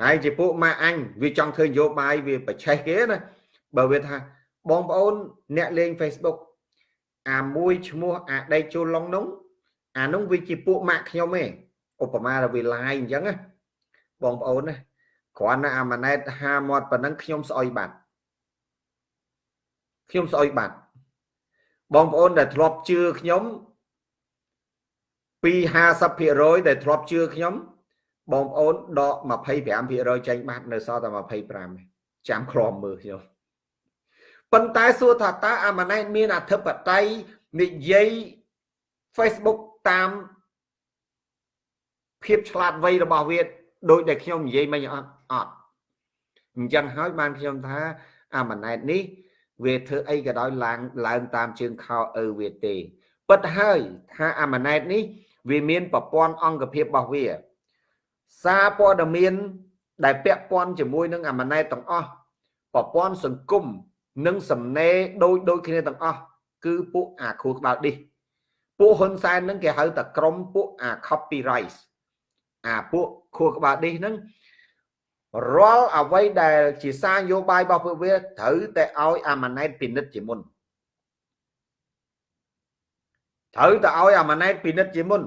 ហើយជាពួកម៉ាក់អញវាចង់ធ្វើនយោបាយវាប្រឆេះគេណាបើវាថាបងប្អូនអ្នកលេង Facebook អាមួយឈ្មោះអាដេកចូលឡុងនោះអានោះវាជាពួកម៉ាក់ខ្ញុំឯង ឧបមាថាវាឡាយអញ្ចឹងណាបងប្អូនណាគ្រាន់តែអាម៉ាណែតហាមាត់ប៉ុណ្ណឹងខ្ញុំស្អុយបាត់ខ្ញុំស្អុយបាត់បងប្អូនដែលធ្លាប់ជឿខ្ញុំពី50%ដែលធ្លាប់ជឿខ្ញុំបងប្អូនដក25%ចេញបាត់នៅសល់តែ25ចាំក្រមមើលខ្ញុំប៉ុន្តែសួរថាតើអាម៉ាណែតមានអធិបតេយ្យនិយាយ Facebook តាម ភាពឆ្លាតវៃរបស់វាដោយដែលខ្ញុំនិយាយមិញអត់អត់អញ្ចឹងហើយបានខ្ញុំថាអាម៉ាណែតនេះ វាធ្វើអីក៏ដោយឡើងឡើងតាមជើងខោឪវាទេពិតហើយថាអាម៉ាណែតនេះ វាមានប្រព័ន្ធអង្គភាពរបស់វា សារព័ត៌មាន ដែលពាក់ព័ន្ធជាមួយនឹងអាម៉ាណែតទាំងអស់ប្រព័ន្ធសង្គមនិងសំណេរដូចដូចគ្នាទាំងអស់គឺពួកអាខួរក្បាលឌីសពួកហ៊ុនសែននឹងគេហៅតែក្រុមពួកអា copyright អាពួកខួរក្បាលឌីសហ្នឹងរាល់អ្វីដែលជាសារនយោបាយរបស់ពួកវាត្រូវតែឲ្យអាម៉ាណែតពិនិត្យជាមុនត្រូវតែឲ្យអាម៉ាណែតពិនិត្យជាមុន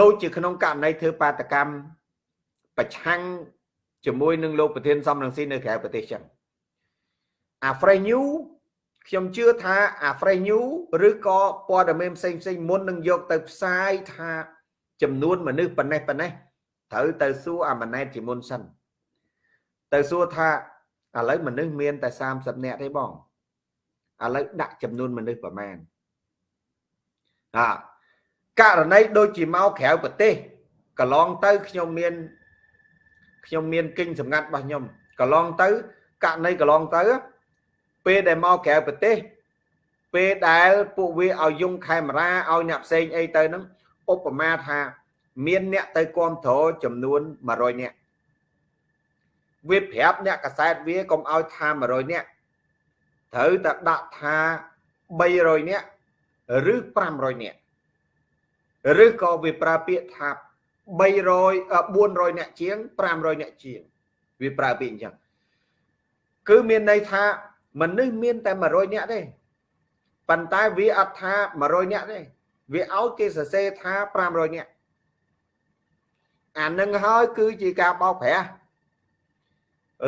ដូចជាក្នុងករណីធ្វើបាតកម្មប្រឆាំងជាមួយនឹងលោកប្រធានសំរងស៊ីនៅក្រៅប្រទេសចឹងអា fresh new ខ្ញុំជឿថាអា fresh new ឬក៏ព័ត៌មានផ្សេងផ្សេងមុននឹងយកទៅផ្សាយថា ចំនួនមនុស្សប៉ុណ្ណេះប៉ុណ្ណេះត្រូវទៅសួរអាម៉ាណែតជាមុនសិនទៅសួរថាឥឡូវមនុស្សមានតែ30នាក់ទេបងឥឡូវដាក់ចំនួនមនុស្សប្រមាណអាករណីដូចជាមកក្រៅប្រទេសកន្លងទៅខ្ញុំមានខ្ញុំមានគិញសម្ងាត់របស់ខ្ញុំកន្លងទៅករណីកន្លងទៅពេលដែលមកក្រៅប្រទេសពេលដែលពួកវាឲ្យយងកាមេរ៉ាឲ្យអ្នកផ្សេងអីទៅហ្នឹង ឧបមាថា មានអ្នកទៅគ្រប់គ្រងចំនួន100នាក់វាប្រាប់អ្នកកសែតវាកុំឲ្យថា100នាក់ត្រូវតែដាក់ថា300នាក់ឬ500នាក់ឬក៏វាប្រើពាក្យថា300 400នាក់ជាង500នាក់ជាងវាប្រើពាក្យអញ្ចឹងគឺមានន័យថាមនុស្សមានតែ100នាក់ទេប៉ុន្តែវាអត់ថា100នាក់ទេ វាឲ្យគេសរសេរថា500នាក់អានឹងហើយគឺជាការបោកប្រាស់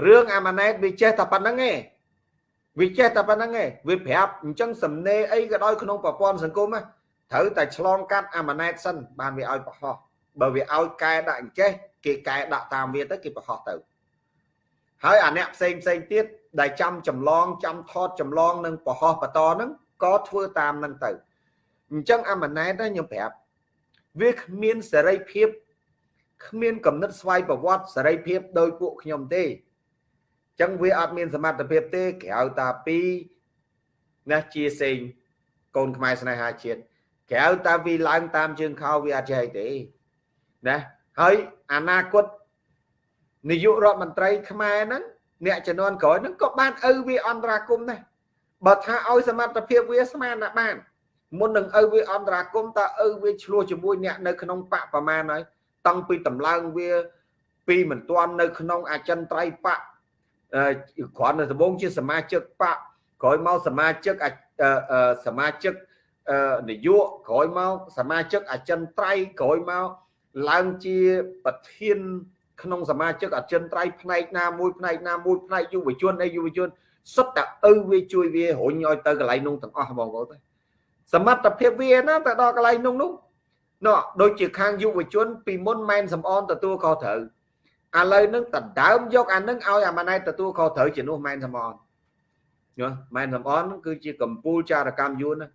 រឿងអាម៉ាណែតវាចេះតែប៉ុណ្្នឹងឯងវាចេះតែប៉ុណ្្នឹងឯងវាប្រាប់អញ្ចឹងសំណេរអីក៏ដោយក្នុងប្រព័ន្ធសង្គមត្រូវតែឆ្លងកាត់អាម៉ាណែតសិនបានវាឲ្យប្រហោះបើវាឲ្យកែដាក់អញ្ចេះគេកែដាក់តាមវាទៅគេប្រហោះទៅហើយអាអ្នកផ្សេងផ្សេងទៀតដែលចាំចម្លងចាំថតចម្លងនឹងប្រហោះបន្តហ្នឹងក៏ធ្វើតាមហ្នឹងទៅ អញ្ចឹងអាម៉ាណែតខ្ញុំប្រាប់វាគ្មានសេរីភាពគ្មានកំណត់ស្វ័យប្រវត្តិសេរីភាពដោយពួកខ្ញុំទេអញ្ចឹងវាអត់មានសមត្ថភាពទេក្រៅតាពីណាជាសេងកូនខ្មែរស្នេហាជាតិក្រៅតាវាឡើងតាមជើងខោវាអត់ចេះទេណាហើយអនាគតនាយករដ្ឋមន្ត្រីខ្មែរហ្នឹងអ្នកជំនាន់ក្រោយហ្នឹងក៏បានឪវាអន្តរាគមដែរបើថាឲ្យសមត្ថភាពវាស្មានណាបាន មុននឹងឪវាអន្តរាគមតើឪវាឆ្លោះជាមួយអ្នកនៅក្នុងបកប្រមាណហើយតាំងពីតម្លើងវាពីមិនទាន់នៅក្នុងអចិន្ត្រៃយ៍បកគ្រាន់តែដំបងជាសមាជិកបកក្រោយមកសមាជិកសមាជិកនយោបាយក្រោយមកសមាជិកអចិន្ត្រៃយ៍ក្រោយមកឡើងជាប្រធាន ក្នុងសមាជិកអចិន្ត្រៃយ៍ផ្នែកណាមួយផ្នែកណាមួយផ្នែកយុវជនអីយុវជនសុទ្ធតែឪវាជួយវារុញឲ្យទៅកន្លែងនោះទាំងអស់បងប្អូន សមត្ថភាពវាណាទៅដល់កន្លែងនោះនោះនោះដូចជាខាងយុវជន ពីមុនម៉ែនសំអនទទួលខុសត្រូវឥឡូវនឹងដណ្ដើមយកអានឹងឲ្យអាម៉ាណែតទទួលខុសត្រូវជានោះម៉ែនសំអនណាម៉ែនសំអនគឺជាកម្ពុជាចារកម្មយួនណា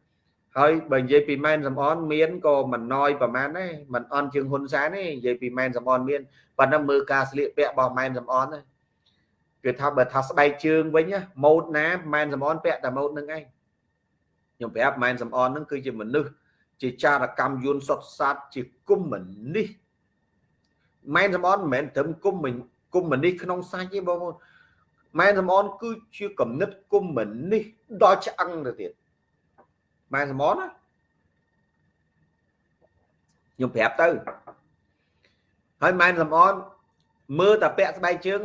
ហើយបើនិយាយពីម៉ែនសំអនមានក៏មិនណយប្រហែលដែរមិនអន់ជាងហ៊ុនសែនទេនិយាយពីម៉ែនសំអនមានប៉ុន្តែមើលការស្លៀកពាក់របស់ម៉ែនសំអនណាគឺថាបើថាស្បែកជើងវិញម៉ូតណាម៉ែនសំអនពាក់តែម៉ូតនឹងឯង ខ្ញុំប្រាប់ម៉ែនសំអននឹងគឺជាមនុស្សជាចារកម្មយួនសុតសាតជាគុំមនេះម៉ែនសំអនមិនមែនត្រឹមគុំគុំមនេះក្នុងសាច់ទេបងប្អូនម៉ែនសំអនគឺជាគំនិតគុំមិននេះដល់ឆ្អឹងទៅទៀតម៉ែនសំអនណាខ្ញុំប្រាប់ទៅហើយម៉ែនសំអនមើលតែពាក់ស្បែកជើង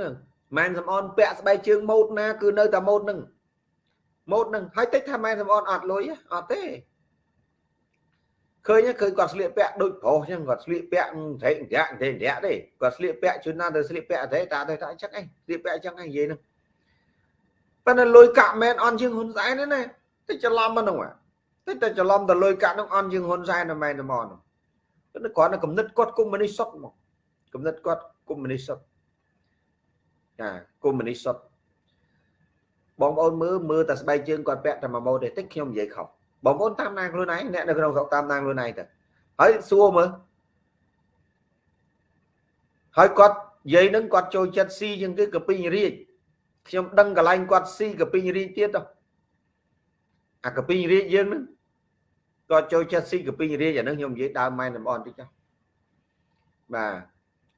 ម៉ែនសំអនពាក់ស្បែកជើងម៉ូតណាគឺនៅតែម៉ូតនឹង ម៉ូតនឹងហើយតិចថាម៉ែនសំអនអត់លុយអត់ទេឃើញឃើញគាត់ស្លៀកពាក់ដូចប្រុសចឹងគាត់ស្លៀកពាក់ត្រេកត្រែកត្រេកត្រែកទេគាត់ស្លៀកពាក់ជួនណាទៅស្លៀកពាក់អីតាទៅតាចឹងឯងស្លៀកពាក់ចឹងឯងនិយាយហ្នឹងប៉ុន្តែលុយកាក់មែនអន់ជាងហ៊ុនសែនទេណាតែច្រឡំហ្នឹងតែតែច្រឡំតែលុយកាក់ហ្នឹងអន់ជាងហ៊ុនសែនតែមែនតែមកហ្នឹងប៉ុន្តែគាត់នៅគំនិតគាត់កុំមុនីសុតមកគំនិតគាត់កុំមុនីសុតចាកុំមុនីសុត បងប្អូនមើលមើលតែស្បែកជើងគាត់ពាក់តែមួយម៉ូតទេតិចខ្ញុំនិយាយខុសបងប្អូនតាមដានខ្លួនឯងអ្នកនៅក្នុងស្រុកតាមដានខ្លួនឯងទៅហើយសួរមើលហើយគាត់និយាយនឹងគាត់ចូលចិត្តស៊ីជាងគេកពីងរាជខ្ញុំដឹងកន្លែងគាត់ស៊ីកពីងរាជទៀតទៅអាកពីងរាជយើងនឹងគាត់ចូលចិត្តស៊ីកពីងរាជអានឹងខ្ញុំនិយាយដើមម៉ែនតំអនតិចចុះបាទ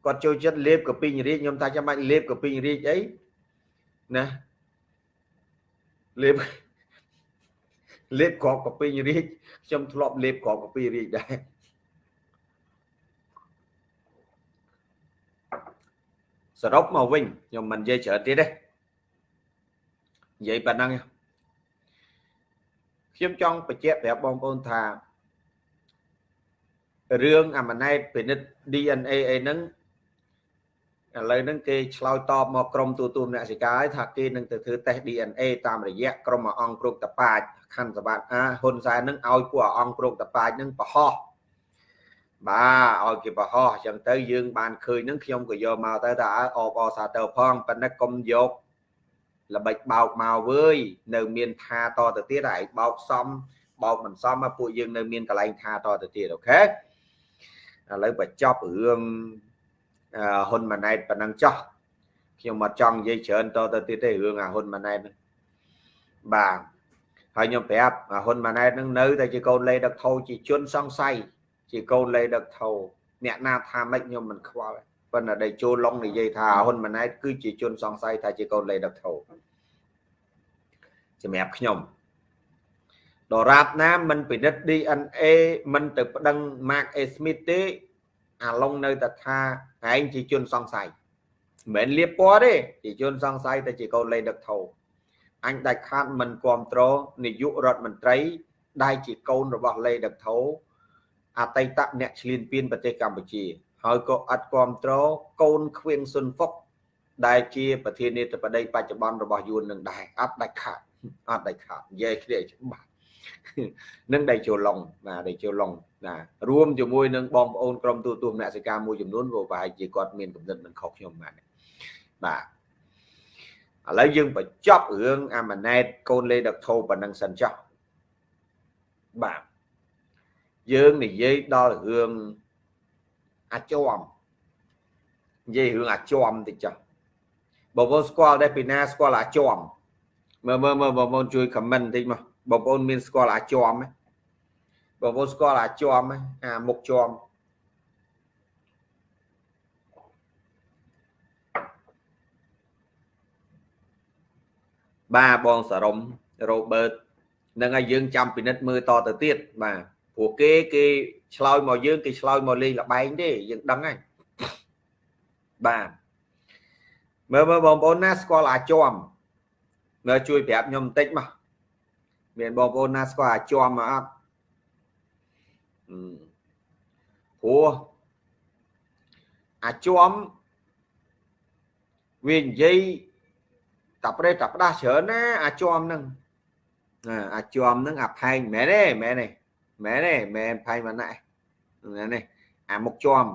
គាត់ចូលចិត្តលេបកពីងរាជខ្ញុំថាចាំបាច់លេបកពីងរាជអីណា លេបលេបក្របកាពីរាជខ្ញុំធ្លាប់លេបក្របកាពីរាជដែរសរុបមកវិញខ្ញុំមិននិយាយច្រើនទៀតទេនិយាយប៉ុណ្ណឹងខ្ញុំចង់បញ្ជាក់ប្រាប់បងប្អូនថារឿងអាម៉ណែតពិនិត្យ DNA អីហ្នឹង ឥឡូវហ្នឹងគេឆ្លើយតបមកក្រមទូទួលអ្នកសិកាឲ្យថាគេនឹងទៅធ្វើតេស្ត DNA តាមរយៈក្រមអង្គគ្រុកតប៉ាចខណ្ឌសវត្តអាហ៊ុនសែននឹងឲ្យពួកអង្គគ្រុកតប៉ាចនឹងបរហោះបាទឲ្យគេបរហោះអញ្ចឹងទៅយើងបានឃើញនឹងខ្ញុំក៏យកមកទៅថាអបអសាទរផងប៉ុន្តែកុំយកល្បិចបោកមកវើយនៅមានថាតទៅទៀតហើយបោកសំបោកមិនសមពួកយើងនៅមានកន្លែងថាតទៅទៀតអូខេឥឡូវបញ្ចប់រឿង ហ៊ុនម៉ាណែតប៉ុណ្ណឹងចោះខ្ញុំអត់ចង់និយាយច្រើនតទៅទៀតទេរឿងអាហ៊ុនម៉ាណែតហ្នឹងបាទហើយខ្ញុំប្រាប់អាហ៊ុនម៉ាណែតហ្នឹងនៅតែជាកូនលេដឹកថោជាជនសង្ស័យជាកូនលេដឹកថោអ្នកណាថាម៉េចខ្ញុំមិនខ្វល់ប៉ុន្តែដែលចូលឡុងនិយាយថាហ៊ុនម៉ាណែតគឺជាជនសង្ស័យថាជាកូនលេដឹកថោសម្រាប់ខ្ញុំដរាបណាមិនពិនិត្យ DNA មិនទៅប្តឹង Mark A Smith ទេអាឡុងនៅតែថា ឯងជាជនសង្ស័យមិនមែនលៀបពណ៌ទេជាជនសង្ស័យតែជាកូនលេងដឹកថោអញដាច់ខាតមិនគ្រប់គ្រងនាយករដ្ឋមន្ត្រី ដែលជាកូនរបស់លេដឹកថោអតីតអ្នកឆ្លៀនពៀនប្រទេសកម្ពុជា ហើយក៏អត់គ្រប់គ្រងកូនខ្វៀងស៊ុនហ្វុកដែលជាប្រធានាធិបតីបច្ចុប្បន្នរបស់យួននឹងដែរអត់ដាច់ខាតអត់ដាច់ខាតនិយាយគ្នាច្បាស់ នឹងដៃចូលឡុងបាទដៃចូលឡុងណារួមជាមួយនឹងបងប្អូនក្រុមទូទួលអ្នកសិកាមួយចំនួនក៏ប្រហែលជាគាត់មានកំណត់មិនខុសខ្ញុំបាទបាទឥឡូវយើងបញ្ចប់រឿងអាម៉ាណែតកូនលេដកថោប៉ុណ្ណឹងសិនចុះបាទយើងនិយាយដល់រឿងអាចមនិយាយរឿងអាចមតិចចុះបងប្អូនស្គាល់ដែរពីណាស្គាល់អាចមមើលមើលមើលបងប្អូនជួយខមមិនតិចមក បងប្អូនមានស្គាល់អាចមទេបងប្អូនស្គាល់អាចមអាមុខជាំបាទបងសរុំរ៉ូបឺតនឹងឲ្យយើងចាំពិនិត្យមើលតទៅទៀតបាទព្រោះគេគេឆ្លើយមកយើងគេឆ្លើយមកលេងលបែងទេយើងដឹងហើយបាទមើលមើលបងប្អូនណាស្គាល់អាចមមើលជួយប្រាប់ខ្ញុំបន្តិចមក មានបងប្អូនណាស្គាល់អាចមមកអត់ព្រោះអាចមវានិយាយតាប្រេតតាផ្ដាស់ច្រើនណាអាចមហ្នឹងអាចមហ្នឹងអាផែងមែនទេមែនទេមែនទេមែនផែងមកណាមែនទេអាមុខជាប់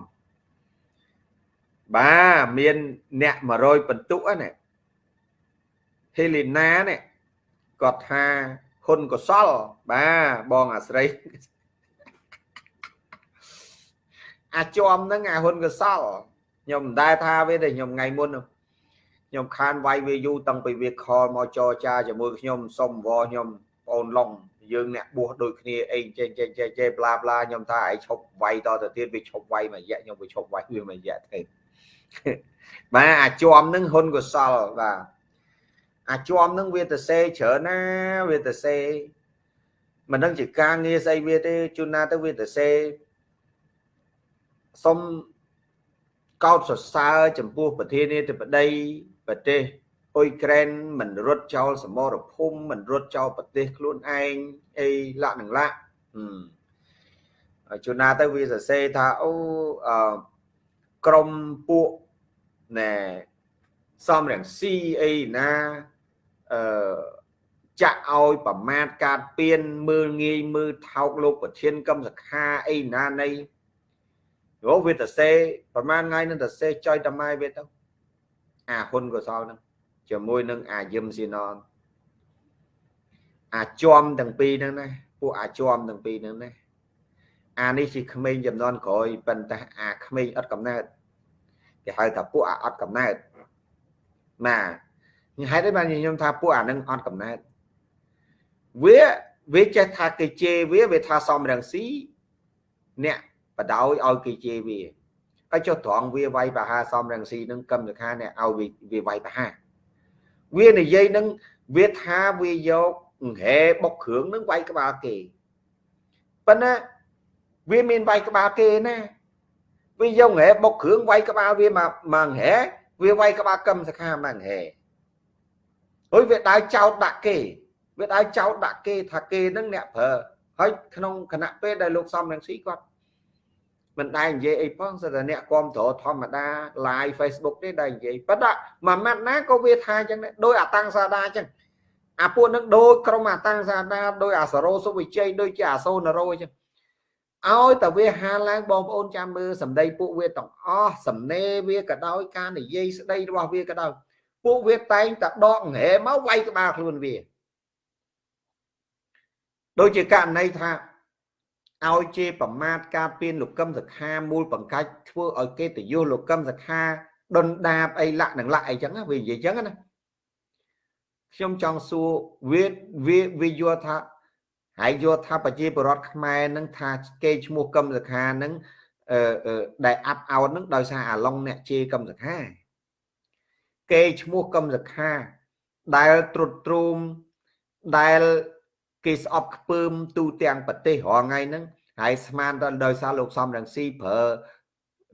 បាទមានអ្នក100បន្ទុកណាហេលីណានេះគាត់ថា ហ៊ុនកសលបាទបងអាស្រីអាចមហ្នឹងអាហ៊ុនកសលខ្ញុំមិនដែលថាវាទេខ្ញុំថ្ងៃមុនខ្ញុំខានវាយវាយូតាំងពីវាខលមកចរចាជាមួយខ្ញុំសុំវខ្ញុំបងឡុងយើងអ្នកបួសដូចគ្នាអីចេះចេះចេះចេះប្លាប្លាខ្ញុំថាឯងឈប់វាយតទៅទៀតវាឈប់វាយមួយរយៈខ្ញុំវាឈប់វាយវាមួយរយៈទេបាទអាចមនឹងហ៊ុនកសលបាទ អាចွំនឹងវាទៅសេច្រើនណាវាទៅសេមិនដឹងជាការងារស្អីវាទេជួនណាទៅវាទៅសេសុំកោតសរសើរចំពោះប្រធានាធិបតីប្រទេសអ៊ុយក្រែនមិនរត់ចោលសមរភូមិមិនរត់ចោលប្រទេសខ្លួនឯងអីលក្ខនឹងលក្ខជួនណាទៅវាសរសេរថាអូអឺក្រមពួកណែសំរងស៊ីអីណា អឺចាក់ឲ្យប្រមាថកាតពៀនមើលងាយមើលថោកលោកប្រធានកម្មសខាអីណានៃយោវាតសេប្រហែលថ្ងៃនឹងតសេចុយតម៉ែវាទៅអាហ៊ុនកសលហ្នឹងជាមួយនឹងអាយឹមស៊ីណនអាចွំទាំងពីរហ្នឹងណាពួកអាចွំទាំងពីរហ្នឹងណាអានេះជាក្មេងចំនួនក្រោយប៉ុន្តែអាក្មេងអត់កំណើតគេហៅថាពួកអាអត់កំណើតណា ហេតុអីបានខ្ញុំថាពួកអានឹងអត់កំណើតវាវាចេះថាគេជេរវាវាថាសំរងស៊ីអ្នកបដោយឲ្យគេជេរវាហើយចុះត្រង់វាវាយបហាសំរងស៊ីនឹងកម្មសខាអ្នកឲ្យវាវាយបហាវានិយាយនឹងវាថាវាយកហែបុកគ្រឿងនឹងវាយក្បាលគេប៉ុន្តែវាមានវាយក្បាលគេណាវាយកហែបុកគ្រឿងវាយក្បាលវាមកមកហែវាវាយក្បាលកម្មសខាមកហែ អុយវាដើរចោតដាក់គេវាដើរចោតដាក់គេថាគេនឹងអ្នកប្រើហើយក្នុងគណៈពេលដែលលោកសំរងស៊ីគាត់មិនដែលនិយាយអីផងសិតតែអ្នកគ្រប់គ្រងធម្មតា live Facebook ទេដែលនិយាយប៉ុន្តែមួយម៉ាត់ណាក៏វាថាអញ្ចឹងដែរដោយអាតាំងសាដាអញ្ចឹងអាពួកនឹងដូចក្រុមអាតាំងសាដាដោយអាសរោសុវិជ័យដូចជាអាសូនរោអញ្ចឹងឲ្យតែវាហាឡើងបងប្អូនចាំមើលសម្ដីពួកវាទាំងអស់សំណេរវាក៏ដោយការនិយាយស្ដីរបស់វាក៏ដោយ ពួកវាតែងតែដកហែមកវាយក្បាលខ្លួនវាដូចជាករណីថាឲ្យជេរប្រមាថការពៀនលោកកឹមសខាមូលបង្កាច់ធ្វើឲ្យគេតយុះលោកកឹមសខាដុនដាបអីលាក់នឹងលាក់អីចឹងវានិយាយចឹងណាខ្ញុំចង់សួរវាវាវាយល់ថាហើយយល់ថាប្រជាពលរដ្ឋខ្មែរនឹងថាគេឈ្មោះកឹមសខានឹងអឺដែលអាប់អោតនឹងដោយសារអាឡុងអ្នកជេរកឹមសខា គេឈ្មោះកឹមសខា ដែលត្រុតត្រោមដែលគេស្អប់ខ្ពើមទូទាំងប្រទេសរាល់ថ្ងៃហ្នឹងហើយស្មានដល់ដោយសារលោកសំរងស៊ីប្រើ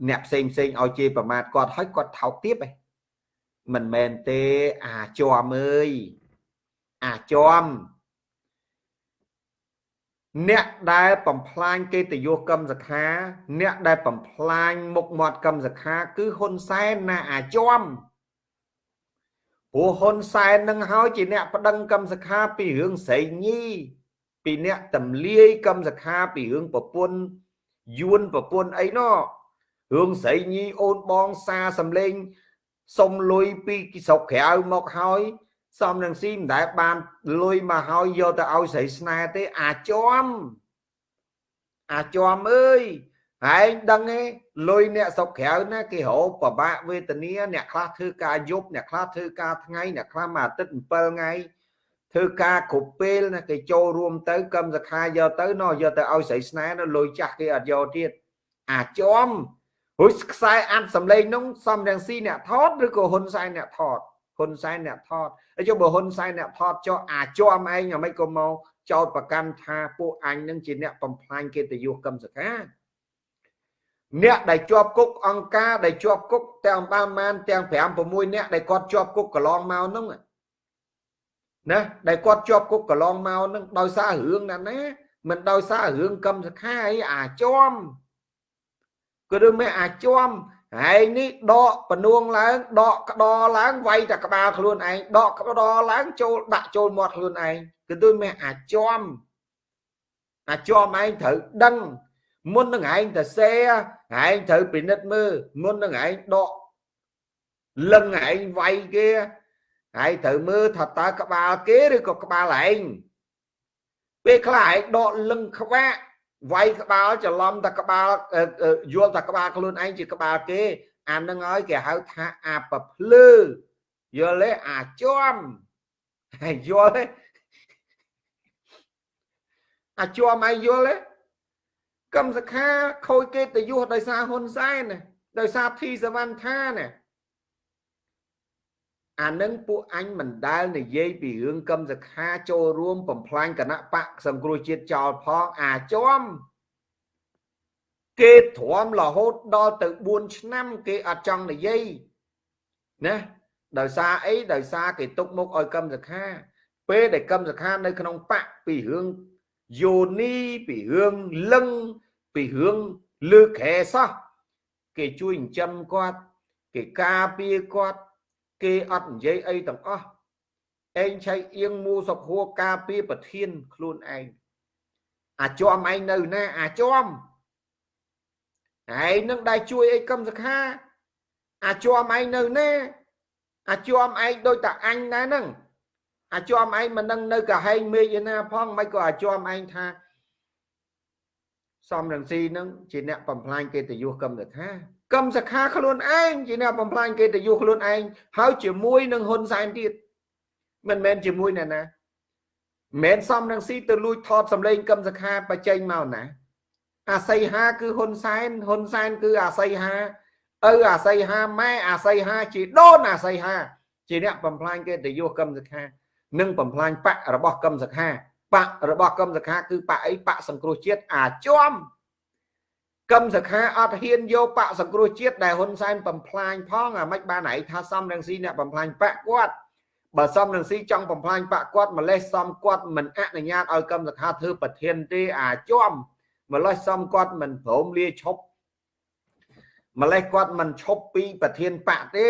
អ្នកផ្សេងផ្សេងឲ្យជេរប្រមាថគាត់ហើយគាត់ថោកទៀតឯងមិនមែនទេអាចွំអើយអាចွំអ្នកដែលបំផ្លាញគេតយុះកម្មសខា អ្នកដែលបំផ្លាញមុខមាត់កម្មសខា គឺហ៊ុនសែនណាអាចွំ ព្រោះហ៊ុនសែននឹងហើយជាអ្នកប្តឹងកម្មសខាពីរឿងស្រីញីពីអ្នកតំលាយកម្មសខាពីរឿងប្រពន្ធយួនប្រពន្ធអីណោះរឿងស្រីញីអូនបងសាសំលេងសុំលុយពីស្រុកក្រៅមកហើយសំនឹងស៊ីមិនដែលបានលុយមកហើយយកទៅឲ្យស្រីស្នេហ៍ទេអាចំអាចំអើយ ឯងដឹងទេលុយអ្នកស្រុកក្រៅណាគេរោពិបាកវេទនាអ្នកខ្លះធ្វើការយប់អ្នកខ្លះធ្វើការថ្ងៃអ្នកខ្លះមួយអាទិត្យ7ថ្ងៃធ្វើការគ្រប់ពេលណាគេចូលរួមទៅកម្មសខាយកទៅណោះយកទៅឲ្យស្រីស្នេហ៍នៅលុយចាស់គេអត់យកទៀតអាចំរួចខ្សែអាត់សម្លេងនោះសំរងស៊ីអ្នកថតឬក៏ហ៊ុនសែនអ្នកថតហ៊ុនសែនអ្នកថតហើយចុះបើហ៊ុនសែនអ្នកថតចុះអាចំឯងអាមិនក៏មកចោតប្រកាន់ថាពួកអញនឹងជាអ្នកបំផ្លាញកិត្តិយសកម្មសខា អ្នកដែលជាប់គុកអង្គការដែលជាប់គុកទាំងបានបានទាំង5 6អ្នកដែលគាត់ជាប់គុកកន្លងមកហ្នឹងណាដែលគាត់ជាប់គុកកន្លងមកហ្នឹងដោយសាររឿងណាណាមិនដោយសាររឿងកម្មសខាអីអាចំគឺរឿងមិនអាចំហើយនេះដកបនួងឡើងដកក្តរឡើងវាយតែក្បាលខ្លួនឯងដកក្តរឡើងចូលដាក់ចូលមាត់ខ្លួនឯងគឺដូចមិនអាចំអាចំឯងត្រូវដឹង មុននឹងឯងទៅសេឯងត្រូវពិនិត្យមើលមុននឹងឯងដកលឹងឯងវាយគេឯងត្រូវមើលថាតើក្បាលគេឬក៏ក្បាលឯងពេលខ្លះឯងដកលឹងខ្វាក់វាយក្បាលច្រឡំតែក្បាលយល់តែក្បាលខ្លួនឯងជាក្បាលគេអានឹងហើយគេហៅថាអាប្រភ្លឺយល់ទេអាចំហើយយល់ទេអាចំឯងយល់ទេ កម្មសខាខូចគេតយុះដោយសារហ៊ុនសែនដោយសារធីសវណ្ណថាណាអានឹងពួកអញមិនដែលនិយាយពីរឿងកឹមសខាចូលរួមបំផ្លាញគណៈបកសង្គ្រោះជាតិចោលផងអាចមគេទ្រាំរហូតដល់ទៅ4ឆ្នាំគេអត់ចង់និយាយណាដោយសារអីដោយសារគេទុកមុខឲ្យកឹមសខាពេលដែលកឹមសខានៅក្នុងបកពីរឿង យោនីពីរឿងលឹងពីរឿងលើខែសោះគេជួយចិញ្ចឹមគាត់ គេការពារគាត់ គេអត់និយាយអីទាំងអស់ឯងឆៃអៀងមូសុខហួរការពារប្រធានខ្លួនឯងអាចមឯងនៅណាអាចមឯងនឹងដែលជួយអីកឹមសខាអាចមឯងនៅណាអាចមឯងដូចតាអញដែរហ្នឹង អាចមឯងមិននឹងនៅកាហែងមេឃឯណាផងមិនក៏អាចមឯងថាសំរងស៊ីនឹងជាអ្នកបំផ្លាញកិត្តិយសកម្មសខាកម្មសខាខ្លួនឯងជាអ្នកបំផ្លាញកិត្តិយសខ្លួនឯងហើយជាមួយនឹងហ៊ុនសែនទៀតមិនមែនជាមួយអ្នកណាមិនសំរងស៊ីទៅលួចថតសម្លេងកម្មសខាបច្ចេញមកណាអាស័យហាគឺហ៊ុនសែនហ៊ុនសែនគឺអាស័យហាឪអាស័យហាម៉ែអាស័យហាជាដូនអាស័យហាជាអ្នកបំផ្លាញកិត្តិយសកម្មសខា និងបំផ្លាញបករបស់កម្មសខាបករបស់កឹមសខាគឺបកអីបកសង្គ្រោះជាតិអាចមកឹមសខាអត់ហ៊ានយកបកសង្គ្រោះជាតិដែលហ៊ុនសែនបំផ្លាញផងអាមិនបានឯងថាសំរងស៊ីអ្នកបំផ្លាញបកគាត់បើសំរងស៊ីចង់បំផ្លាញបកគាត់ម្លេះសំគាត់មិនអនុញ្ញាតឲ្យកឹមសខាធ្វើប្រធានទេអាចមម្លេះសំគាត់មិនព្រមលាឈប់ម្លេះគាត់មិនឈប់ពីប្រធានបកទេ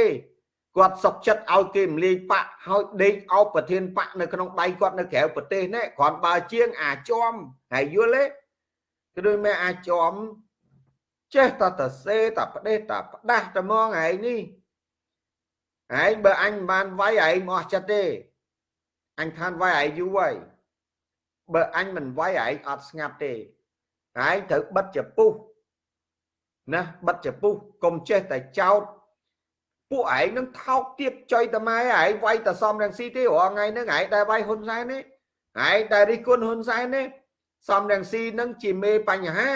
គាត់សុកចិត្តឲ្យគេមលាយបាក់ហើយដេកអោបប្រធានបាក់នៅក្នុងដៃគាត់នៅក្រៅប្រទេសនេះគ្រាន់បើជាងអាចមហើយយល់ទេគឺដូចមែអាចមចេះតតសេតផ្ដេសតផ្ដាស់តែមកឯងនេះឯងបើអញមិនបានវាយឯងមកអស់ចិត្តទេអញខានវាយឯងយូរហើយបើអញមិនវាយឯងអត់ស្ងាត់ទេឯងត្រូវបិទចពុះណាបិទចពុះកុំចេះតែចោត ពួកឯងនឹងថោកទៀបចុយតម៉ែឯងវាយតសំរងស៊ីទេរាល់ថ្ងៃហ្នឹងឯងដែលវាយហ៊ុនសែននេះឯងដែលរិះគន់ហ៊ុនសែននេះសំរងស៊ីនឹងជាមេបញ្ហា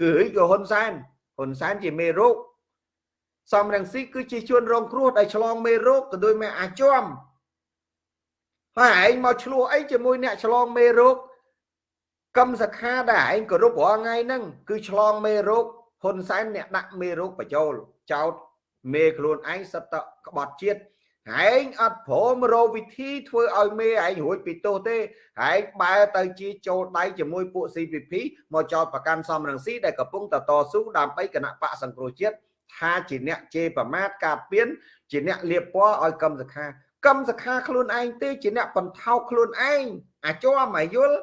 គឺហិក៏ហ៊ុនសែនហ៊ុនសែនជាមេរោគសំរងស៊ីគឺជាជួនរងគ្រោះដែលឆ្លងមេរោគក៏ដូចមេអាចមហើយឯងមកឆ្លោះអីជាមួយអ្នកឆ្លងមេរោគកឹមសខាដែលឯងគោរពរាល់ថ្ងៃហ្នឹងគឺឆ្លងមេរោគហ៊ុនសែនអ្នកដាក់មេរោគបញ្ចូលចោត មេខ្លួនឯងសិតតក្បត់ជាតិឯងអត់ព្រមរកវិធីធ្វើឲ្យមេឯងរួចពីទោសទេឯងបែរទៅជាចូលដៃជាមួយពួក CPP មកចោតប្រកាន់សំរងស៊ីដែលកំពុងតតស៊ូដើម្បីគណៈបកសង្គ្រោះជាតិថាជាអ្នកជេរប្រមាថការពៀនជាអ្នកលៀបពណ៌ឲ្យកម្មសខាកម្មសខាខ្លួនឯងទេជាអ្នកបន្ថោកខ្លួនឯងអាចមអាយល់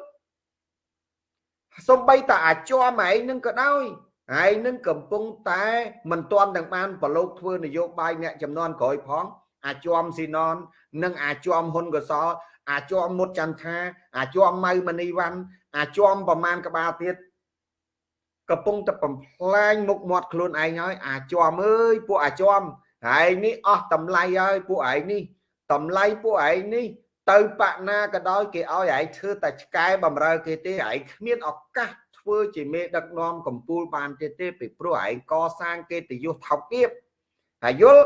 សំបីតាអាចមឯងនឹងក៏ដោយ ឯងនឹងកំពុងតែមិនទាន់ទាំងបានប្រឡូកធ្វើនយោបាយអ្នកចំនួនក្រោយផង អាចមស៊ីណននិងអាចមហ៊ុនកសលអាចមមុតចន្ទថាអាចមម៉ៅមនីវ៉ាន់អាចមប្រមាណក្បាលទៀតកំពុងតែបំផ្លាញមុខមាត់ខ្លួនឯងហើយអាចមអើយពួកអាចមហើយនេះអស់តម្លៃហើយពួកឯងនេះតម្លៃពួកឯងនេះទៅបាក់ណាក៏ដោយគេឲ្យឯងធ្វើតែឆ្កែបំរើគេទេឯងគ្មានឱកាស ធ្វើជាមេដឹកនាំកម្ពុជាបានទៀតទេពីព្រោះឯងកសាងកិត្តិយសថោកទាបហើយយល់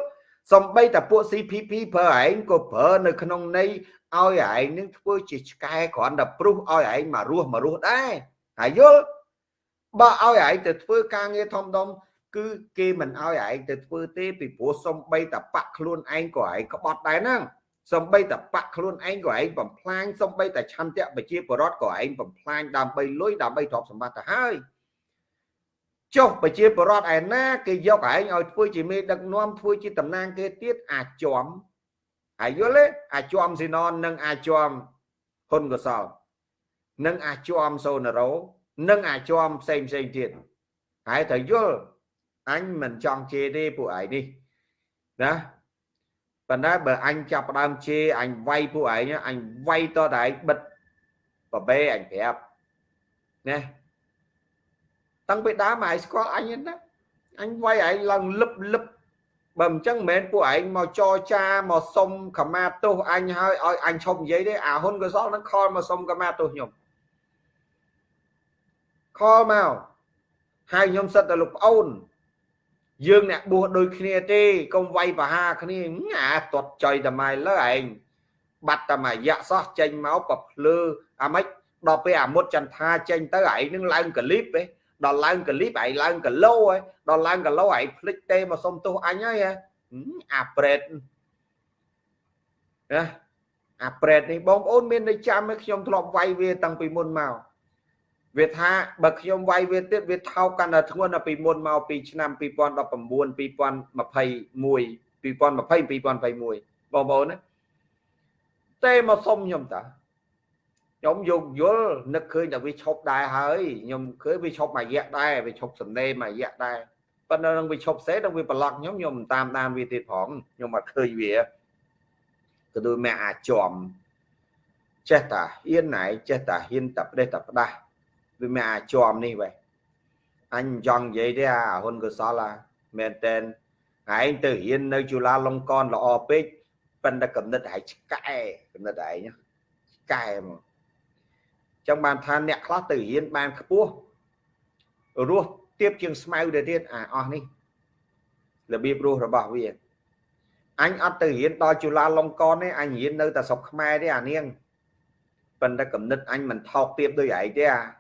សំបីតែពួក CPP ប្រើឯងក៏ប្រើនៅក្នុងន័យឲ្យឯងនឹងធ្វើជាឆ្កែគ្រាន់តែព្រុសឲ្យឯងមករស់មករស់ដែរហើយយល់បើឲ្យឯងទៅធ្វើការងារធំដុំគឺគេមិនឲ្យឯងទៅធ្វើទេពីព្រោះសំបីតែបាក់ខ្លួនឯងក៏ឯងក្បត់ដែរហ្នឹង សំបីតែបាក់ខ្លួនឯងក៏ឯងបំផ្លាញសំបីតែឆន្ទៈប្រជាពលរដ្ឋក៏ឯងបំផ្លាញដើម្បីលុយដើម្បីទ្រព្យសម្បត្តិទៅហើយចុះប្រជាពលរដ្ឋឯណាគេយកឯងឲ្យធ្វើជាមេដឹកនាំធ្វើជាតំណាងគេទៀតអាចមហើយយល់ទេអាចមស៊ីណននិងអាចមហ៊ុនកសលនិងអាចមសូណារ៉ូនិងអាចមផ្សេងផ្សេងទៀតហើយត្រូវយល់អញមិនចង់ជេរទេពួកឯងនេះណា ប៉ុន្តែបើអញចាប់ផ្ដើមជេរអញវាយពួកឯងអញវាយតតែឯងបិទបបេអញប្រាប់ណាតាំងពីដើមឯងស្គាល់អញណាអញវាយឯងឡើងលឹបលឹបបើមិនចឹងមិនមែនពួកឯងមកចរចាមកសុំខមាទោសអញហើយឲ្យអញឈប់និយាយទេអាហ៊ុនកសលនឹងខលមកសុំខមាទោសខ្ញុំខលមកហើយខ្ញុំសិតតែលោកប្អូន យើងអ្នកបួសដូចគ្នាទេកុំវាយប្រហាគ្នាអាទាត់ចុយតែម៉ៃលើឯងបាត់តែមួយរយៈសោះចេញមកប្រភ្លឺអាម៉េចដល់ពេលអាមុតចន្ទាចេញទៅឯងនឹងឡើងកលីបឯងដល់ឡើងកលីបឯងឡើងគីឡូឯងដល់ឡើងគីឡូឯងភ្លេចទេមកសុំទោសអញហើយអាប្រេតណាអាប្រេតនេះបងប្អូនមាននៅចាំទេខ្ញុំធ្លាប់វាយវាតាំងពីមុនមក វាថាបើខ្ញុំវាយវាទៀតវាថោកកាន់តែធ្ងន់ពីមុនមកពីឆ្នាំ2019 2021 2020 2021បងប្អូនណាទេមកសុំខ្ញុំតាខ្ញុំយកយល់នឹកឃើញតែវាឈប់ដែរហើយខ្ញុំឃើញវាឈប់មួយរយៈដែរវាឈប់សំណេរមួយរយៈដែរប៉ុន្តែនឹងវាឈប់សេដល់វាប្រឡក់ខ្ញុំខ្ញុំមិនតាមដានវាទៀតផងខ្ញុំអត់ឃើញវាក៏ដូចម៉ែអាចចំចេះតាហ៊ានណៃចេះតាហ៊ានតាផ្ដេសតាផ្ដាស់ វាមានអាចជាប់នេះវ៉េអញមិនចង់និយាយទេអាហ៊ុនកុសលអាមែនតែនឯងទៅរៀននៅជូឡាលង្កនល្អពេកប៉ិនតែកំណត់ហើយឆ្កែកំណត់ឯងឆ្កែមកចឹងបានថាអ្នកខ្លះទៅរៀនបានខ្ពស់រស់ទៀបជាងស្មៅទៅទៀតអាអស់នេះរបៀបរស់របស់វាអញអត់ទៅរៀនដល់ជូឡាលង្កនទេអញរៀននៅតែស្រុកខ្មែរទេអានាងប៉ុន្តែកំណត់អញមិនថោកទៀបដូចឯងទេអា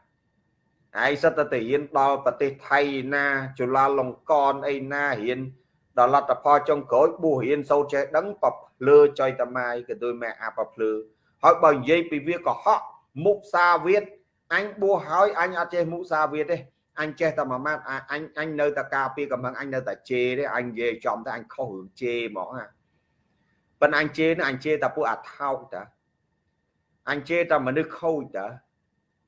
ឯងសិតតែទៅរៀនដល់ប្រទេសថៃណាจุฬាលង្កនអីណារៀនដល់លទ្ធផលចុងក្រោយបួសរៀនសូត្រចេះដឹងបភ្លឺចុយតម៉ាយក៏ដូចម៉ែអាបភ្លឺហើយបើនិយាយពីវាកុហកមុសាវាទអញបួសហើយអញអត់ចេះមុសាវាទទេអញចេះតែមួយម៉ាត់អញអញនៅតែការពារកំហឹងអញនៅតែជេរទេអញនិយាយចំតែអញខុសរឿងជេរហ្មងណាប៉ុន្តែអញជេរនឹងអញជេរតែពួកអាថោកតាអញជេរតែមនុស្សខូចតា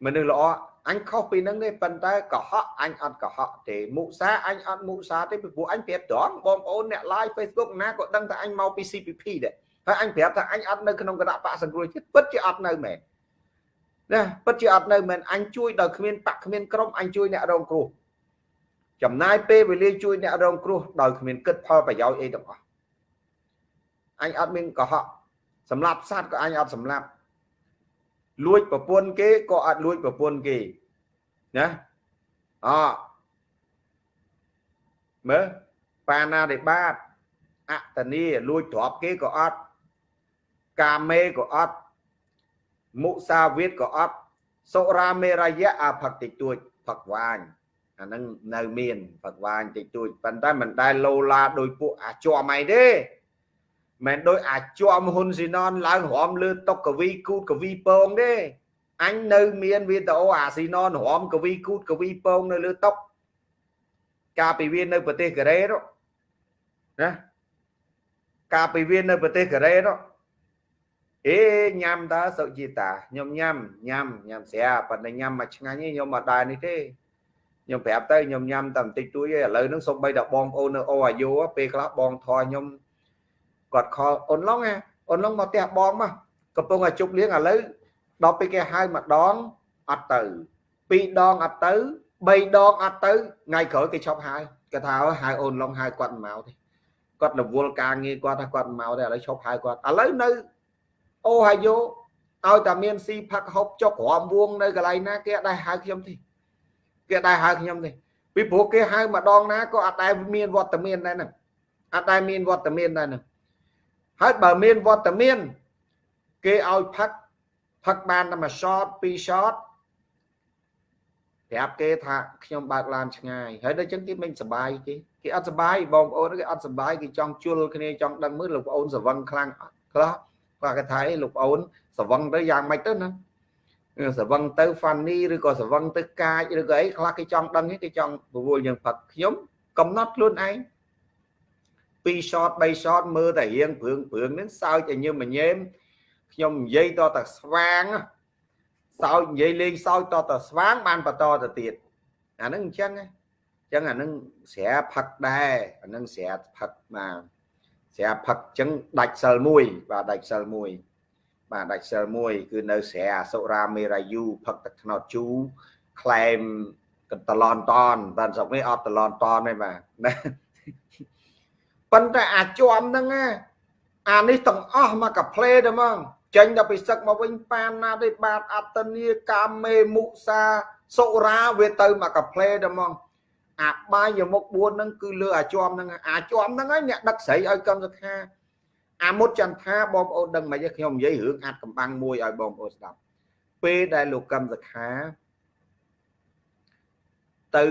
មនុស្សល្អ អញខុសពីនឹងទេប៉ុន្តែកុហកអញអត់កុហកទេមុសាអញអត់មុសាទេពីព្រោះអញប្រាប់ត្រង់បងប្អូនអ្នក live Facebook ណាក៏ដឹងថាអញមកពី CPP ដែរហើយអញប្រាប់ថាអញអត់នៅក្នុងគណៈបកសង្គ្រោះជាតិពិតជាអត់នៅមែនណាពិតជាអត់នៅមែនអញជួយដោយគ្មានបាក់គ្មានក្រុមអញជួយអ្នករងគ្រោះចំណាយពេលវេលាជួយអ្នករងគ្រោះដោយគ្មានគិតផលប្រយោជន៍អីទាំងអស់អញអត់មានកុហកសម្រាប់សត្វក៏អញអត់សម្រាប់ លួចប្រពន្ធគេក៏អត់លួចប្រពន្ធគេណាអមើលបាណារិបាតអតនីលួចទ្រព្យគេក៏អត់កាមេក៏អត់មុសាវិតក៏អត់សុរាមេរយៈអផឹកតិចតួចផឹកវាញអាហ្នឹងនៅមានផឹកវាញតិចតួចប៉ុន្តែមិនដែលលោឡាដោយពួកអាចមអីទេ មិនដោយអាចមហ៊ុនស៊ីណនឡើងរំលើតុកកវីគូតកវីពងទេអញនៅមានវីដេអូអាស៊ីណនរំកវីគូតកវីពងនៅលើតុកកាលពីវានៅប្រទេសកូរ៉េនោះណាកាលពីវានៅប្រទេសកូរ៉េនោះអេញ៉ាំតើសុជីតាខ្ញុំញ៉ាំញ៉ាំញ៉ាំស្រាប៉ុន្តែញ៉ាំមកឆ្ងាញ់ទេខ្ញុំអត់ដែរនេះទេខ្ញុំប្រាប់ទៅខ្ញុំញ៉ាំតែបន្តិចតួចទេឥឡូវហ្នឹងសូម្បីតែបងប្អូននៅអូអាយុពេលខ្លះបងធေါ်ខ្ញុំ គាត់ខលអូនឡុងអូនឡុងមកផ្ទះបងមកកំពុងតែជប់លៀងឥឡូវដល់ពេលគេហៅម្ដងអត់ទៅពីរដងអត់ទៅ3ដងអត់ទៅថ្ងៃក្រោយគេឈប់ហៅគេថាហៅអូនឡុងហៅគាត់មិនមកទេគាត់រវល់ការងារគាត់ថាគាត់មិនមកទេឥឡូវឈប់ហៅគាត់ឥឡូវនៅអូហាយ៉ូឲ្យតែមានស៊ីផឹកហូបចុករំវងនៅកន្លែងណាគេអត់ដែរហៅខ្ញុំទេគេអត់ដែរហៅខ្ញុំទេពីព្រោះគេហៅម្ដងណាក៏អត់ដែរមានវត្តមានដែរហ្នឹងអត់ដែរមានវត្តមានដែរហ្នឹង ហើយបើមានវត្តមាន គេឲ្យផឹកផឹកបានតែមួយ shot ពីរ shot ប្រាប់គេថាខ្ញុំបើកឡានឆ្ងាយហើយដូចចឹងគេមិនសបាយទេគេអត់សបាយបងប្អូនគេអត់សបាយគេចង់ជុលគ្នាចង់ដឹងមើលលោកប្អូនសវឹងខ្លាំងខ្លះគាត់គេថាអីលោកប្អូនសវឹងទៅយ៉ាងម៉េចទៅណាសវឹងទៅ funny ឬក៏សវឹងទៅកាចឬក៏អីខ្លះគេចង់ដឹងគេចង់ពវល់យើងផឹកខ្ញុំកំណត់ខ្លួនឯង 2 shot 3 shot មើលតែរៀងព្រឿងព្រឿងហ្នឹងសើចឲ្យញើមញែមខ្ញុំនិយាយតតែស្វាងសើចនិយាយលេងសើចតតែស្វាងបានបន្តទៅទៀតអាហ្នឹងអញ្ចឹងអញ្ចឹងអាហ្នឹងស្រាផឹកដែរអាហ្នឹងស្រាផឹកបាទស្រាផឹកអញ្ចឹងដាច់សិលមួយបាទដាច់សិលមួយបាទដាច់សិលមួយគឺនៅស្រាសុរាមេរាយូផឹកទឹកថ្នោតជូក្លែមកតឡនតនបានស្រុកនេះអត់តឡនតនទេបាទណា ប៉ុន្តែអាចមហ្នឹងអានេះទាំងអស់មកកាផ្លេទៅហ្មងចេញដល់ពីសឹកមកវិញប៉ានណាទេបាទអត្តនីកាមេមុសាសុរាវាទៅមកកាផ្លេទៅហ្មងអាបាយមុខ4ហ្នឹងគឺលើអាជាប់ហ្នឹងអាជាប់ហ្នឹងហើយអ្នកដឹកស្រីឲ្យកម្មសខាអាមុតចន្ទថាបងប្អូនដឹងមិនទេខ្ញុំនិយាយរឿងអាចកំបាំងមួយឲ្យបងប្អូនស្ដាប់ពេលដែលលោកកម្មសខាទៅ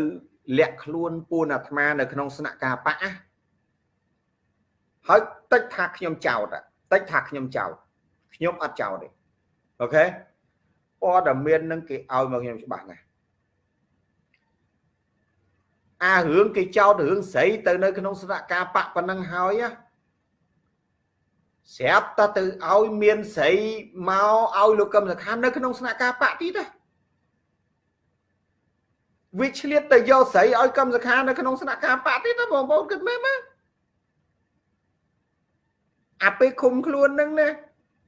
លាក់ខ្លួនពួនអាត្មានៅក្នុងស្នាក់ការបៈ ហើយតិចថាខ្ញុំចោតតិចថាខ្ញុំចោតខ្ញុំអត់ចោតទេអូខេព័ត៌មាននឹងគេឲ្យមកខ្ញុំច្បាស់ណាស់អារឿងគេចោតរឿងស្រីទៅនៅក្នុងស្នាក់ការបៈប៉ុណ្ណឹងហើយណាស្រាប់តែទៅឲ្យមានស្រីមកឲ្យលោកកឹមសខានៅក្នុងស្នាក់ការបៈទៀតណាវាឆ្លៀតទៅយកស្រីឲ្យកឹមសខានៅក្នុងស្នាក់ការបៈទៀតណាបងប្អូនគិតមើលមក អាពេលឃុំខ្លួននឹងណា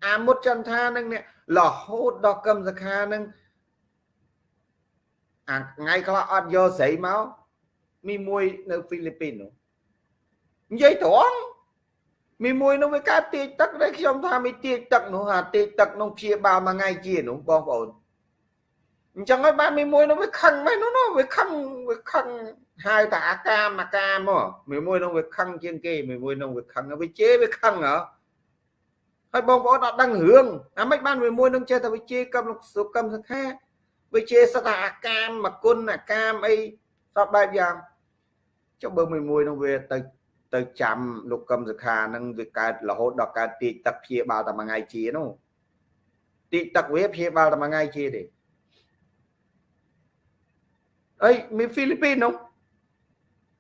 អាមុតចន្ទថានឹងនេះរហូតដល់កឹមសខានឹងអាថ្ងៃខ្លះអត់យកស្រីមកមីមួយនៅហ្វីលីពីននោះនិយាយត្រង់មីមួយនោះវាកើតទាកទឹកដែលខ្ញុំថាមីទាកទឹកនោះអាទាកទឹកនោះព្យាបាលមួយថ្ងៃជានោះបងប្អូន អញ្ចឹងហើយបានមីមួយនោះវាខឹងមែននោះវាខឹងវាខឹងហៅថាអាកាមអាកាមមកមីមួយនោះវាខឹងជាងគេមីមួយនោះវាខឹងវាជេរវាខឹងហ៎ហើយបងប្អូនអត់ដឹងរឿងអាមិនបានមួយមួយនឹងចេះតែវិជាកម្មសុកម្មសខាវិជាសតាអាកាមមកគុណអាកាមអីសពបែបយ៉ាងចុះបើមួយមួយនឹងវាទៅទៅចាំលោកកឹមសុខានឹងវាកើតរហូតដល់កើតទីទឹកព្យាបាលតែមួយថ្ងៃជានោះទីទឹកវាព្យាបាលតែមួយថ្ងៃជាទេ អីមានហ្វីលីពីននោះ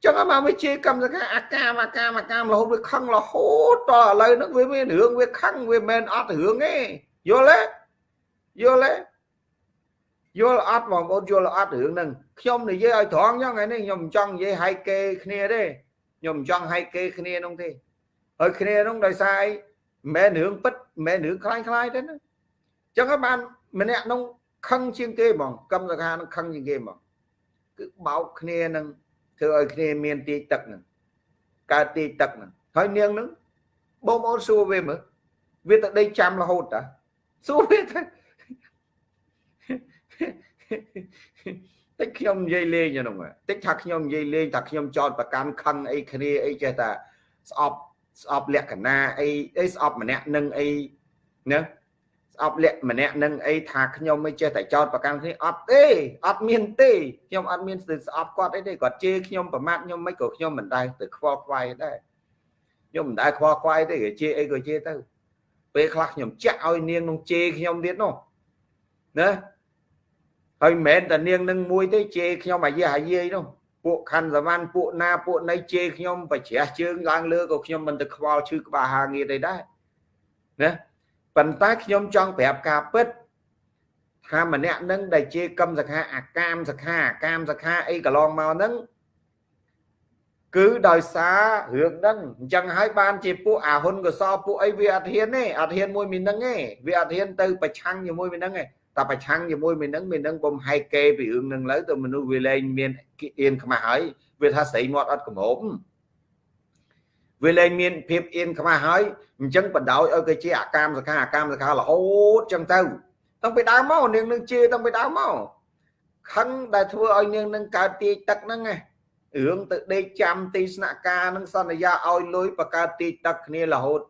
ចឹងមកវាជាកម្មសខាអាកាមអាកាមអាកាមរហូតវាខឹងរហូតតឥឡូវហ្នឹងវាមានរឿងវាខឹងវាមិនអត់រឿងទេយល់ទេយល់ទេយល់អត់បងប្អូនយល់អត់រឿងហ្នឹងខ្ញុំនិយាយឲ្យត្រង់ចឹងថ្ងៃនេះខ្ញុំមិនចង់និយាយហែកគេគ្នាទេខ្ញុំមិនចង់ហែកគេគ្នានោះទេហើយគ្នានោះដោយសារអីមិនមែនរឿងពិតមិនមែនរឿងខ្លាញ់ខ្លាយទេណាចឹងហើយបានម្នាក់នោះខឹងជាងគេហ្មងកម្មសខានឹងខឹងជាងគេហ្មង គឺបោកគ្នានឹងធ្វើឲ្យគ្នាមានទីទឹកហ្នឹងកើតទីទឹកហ្នឹងហើយនាងហ្នឹងបងប្អូនសួរវាមើលវាទៅដេកចាំរហូតតាសួរវាទៅតិចខ្ញុំនិយាយលេងហ្នឹងតិចថាខ្ញុំនិយាយលេងថាខ្ញុំចោតប្រកាន់ខឹងអីគ្នាអីចេះតែស្អប់ស្អប់លក្ខណៈអីអីស្អប់ម្នាក់នឹងអីណា ស្អប់លក្ខម្នាក់នឹងអីថាខ្ញុំមិនចេះតែចោតប្រកាន់គ្នាអត់ទេអត់មានទេខ្ញុំអត់មានស្អប់គាត់អីទេគាត់ជេរខ្ញុំប្រមាថខ្ញុំមិនក៏ខ្ញុំមិនដែរទៅខ្វល់ខ្វាយដែរខ្ញុំមិនដែរខ្វល់ខ្វាយទេគេជេរអីក៏ជេរទៅពេលខ្លះខ្ញុំចាក់ឲ្យនាងនឹងជេរខ្ញុំទៀតនោះណាហើយមិនមែនតែនាងនឹងមួយទេជេរខ្ញុំអាយាអាយាយនោះពួកខណ្ឌសវណ្ណពួកណាពួកណីជេរខ្ញុំបច្រាស់ជើងឡើងលើក៏ខ្ញុំមិនទៅខ្វល់ឈឺក្បាលហាងារទេដែរណា ប៉ុន្តែខ្ញុំចង់ប្រាប់ការពិតថាម្នាក់នឹងដែលជាកម្មសខាអាកាមសខាអាកាមសខាអីកន្លងមកហ្នឹងគឺដោយសាររឿងហ្នឹងអញ្ចឹងហើយបានជាពួកអាហ៊ុនកសពួកអីវាអត់ហ៊ានទេអត់ហ៊ានមួយមីនឹងទេវាអត់ហ៊ានទៅប្រឆាំងជាមួយមីនឹងទេតែប្រឆាំងជាមួយមីនឹងមីនឹងបំហែកគេពីរឿងហ្នឹងលើទៅមនុស្សវាលែងមានអៀនខ្មាស់ហើយវាថាស្រីមាត់អត់កម្រោប វាលែងមានភាពអៀនខ្មាស់ហើយអញ្ចឹងបដោយឲ្យគេជាអាកាមសខាអាកាមសខារហូតអញ្ចឹងទៅតាំងពីដើមមកនាងនឹងជាតាំងពីដើមមកខឹងដែលធ្វើឲ្យនាងនឹងកើតទាយទឹកហ្នឹងណារឿងទៅដេកចាំទីស្នាក់ការនឹងសន្យាឲ្យលុយបកើតទាយទឹកគ្នារហូត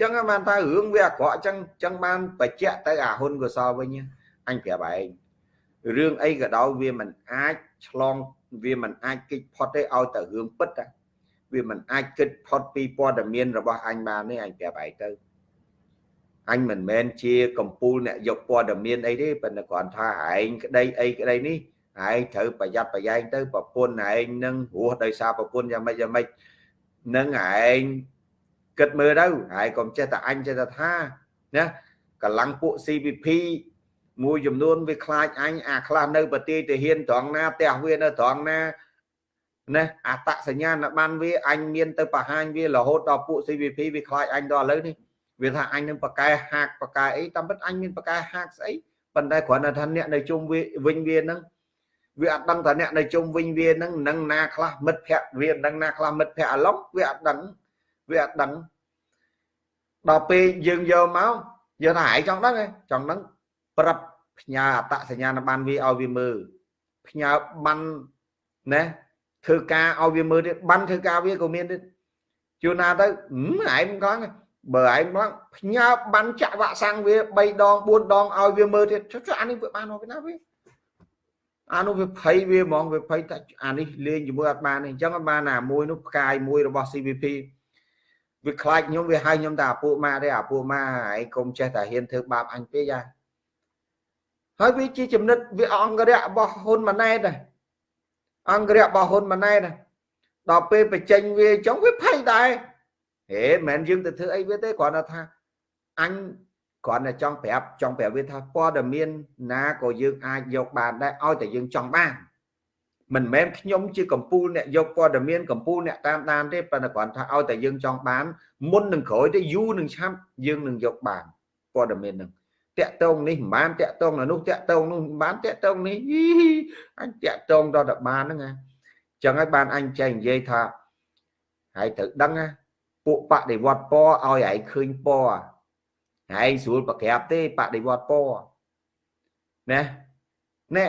ចឹងបានថារឿងវាអាក្រក់ចឹងចឹងបានបច្ចៈទៅអាហ៊ុនកសលវិញអញប្រាប់ឯងរឿងអីក៏ដោយវាមិនអាចឆ្លងវាមិនអាចគេចផុតទេឲ្យតែរឿងពិតតែ វាមិនអាចគិតផុតពីព័ត៌មានរបស់អញបានទេអញប្រាប់ឯងទៅអញមិនមែនជាកម្ពូលអ្នកយកព័ត៌មានអីទេប៉ុន្តែគ្រាន់ថាឯងក្តីអីក្តីនេះឯងត្រូវប្រយ័ត្នប្រយែងទៅប្រពន្ធឯងនឹងរស់ដោយសារប្រពន្ធយ៉ាងម៉េចយ៉ាងម៉េចនឹងឯងគិតមើលទៅហើយកុំចេះតែអញចេះតែថាណាកម្លាំងពួក CVP មួយចំនួនវាខ្លាចអញអាខ្លះនៅប្រទេសទាហានត្រង់ណាផ្ទះវានៅត្រង់ណា ណាអតសញ្ញាណបានវាអញមានទៅបង្ហាញវារហូតដល់ពួក CVP វាខ្លាចអញដល់ឥឡូវនេះវាថាអញនឹងបកកែហាកបកកែអីតាមពិតអញមានបកកែហាកស្អីប៉ុន្តែគ្រាន់តែថាអ្នកនៅជុំវាវិញវានឹងវាអត់ដឹងថាអ្នកនៅជុំវិញវានឹងនឹងណាខ្លះមិត្តភ័ក្ដិវានឹងណាខ្លះមិត្តភ័ក្ដិអាឡុងវាអត់ដឹងវាអត់ដឹងដល់ពេលយើងយកមកយើងថាឯងចង់ដឹងឯងចង់ដឹងប្រាប់ផ្ញើអតសញ្ញាណប័ណ្ណវាឲ្យវាមើលផ្ញើប័ណ្ណណា ធ្វើការឲ្យវាមើលទៀតបានធ្វើការវាក៏មានទៀតជួនណាទៅឯងកងបើឯងមកផ្ញើបានចាក់វ៉ាក់សាំងវា3ដង4ដងឲ្យវាមើលទៀតចុះអានេះវាបានមកពីណាវាអានោះវាភ័យវាហ្មងវាភ័យតែអានេះលេងជាមួយអត់បានទេអញ្ចឹងអត់បានណាមួយនោះផ្កាយមួយរបស់ CVP វាខ្លាចខ្ញុំវាហៅខ្ញុំតែអាពួកម៉ាទេអាពួកម៉ាឯងកុំចេះតែហ៊ានធ្វើបាបអញពេកយ៉ាហើយវាជាចំណិតវាអង្គរៈរបស់ហ៊ុនម៉ាណែតដែរ អង្គរៈរបស់ហ៊ុនម៉ាណែតដល់ពេលបញ្ចេញវាអញ្ចឹងវាភ័យដែរហេមិនមែនយើងទៅធ្វើអីវាទេគ្រាន់តែថាអញគ្រាន់តែចង់ប្រាប់ចង់ប្រាប់វាថាព័ត៌មានណាក៏យើងអាចយកបានដែរឲ្យតែយើងចង់បានមិនមែនខ្ញុំជាកម្ពូលអ្នកយកព័ត៌មានកម្ពូលអ្នកតាមដានទេប៉ុន្តែគ្រាន់ថាឲ្យតែយើងចង់បានមុននឹងក្រោយទៅយូរនឹងឆាប់យើងនឹងយកបានព័ត៌មាននឹង តាក់តងនេះមិនបានតាក់តងនោះតាក់តងនោះមិនបានតាក់តងនេះអញតាក់តងដល់តែបានហ្នឹងណាចឹងហើយបានអញចែកនិយាយថាហើយត្រូវដឹងណាពួកបដិវត្តពណ៌ឲ្យឯងឃើញពណ៌ឯងស្រួលប្រក្រាបទេបដិវត្តពណ៌ណាណែ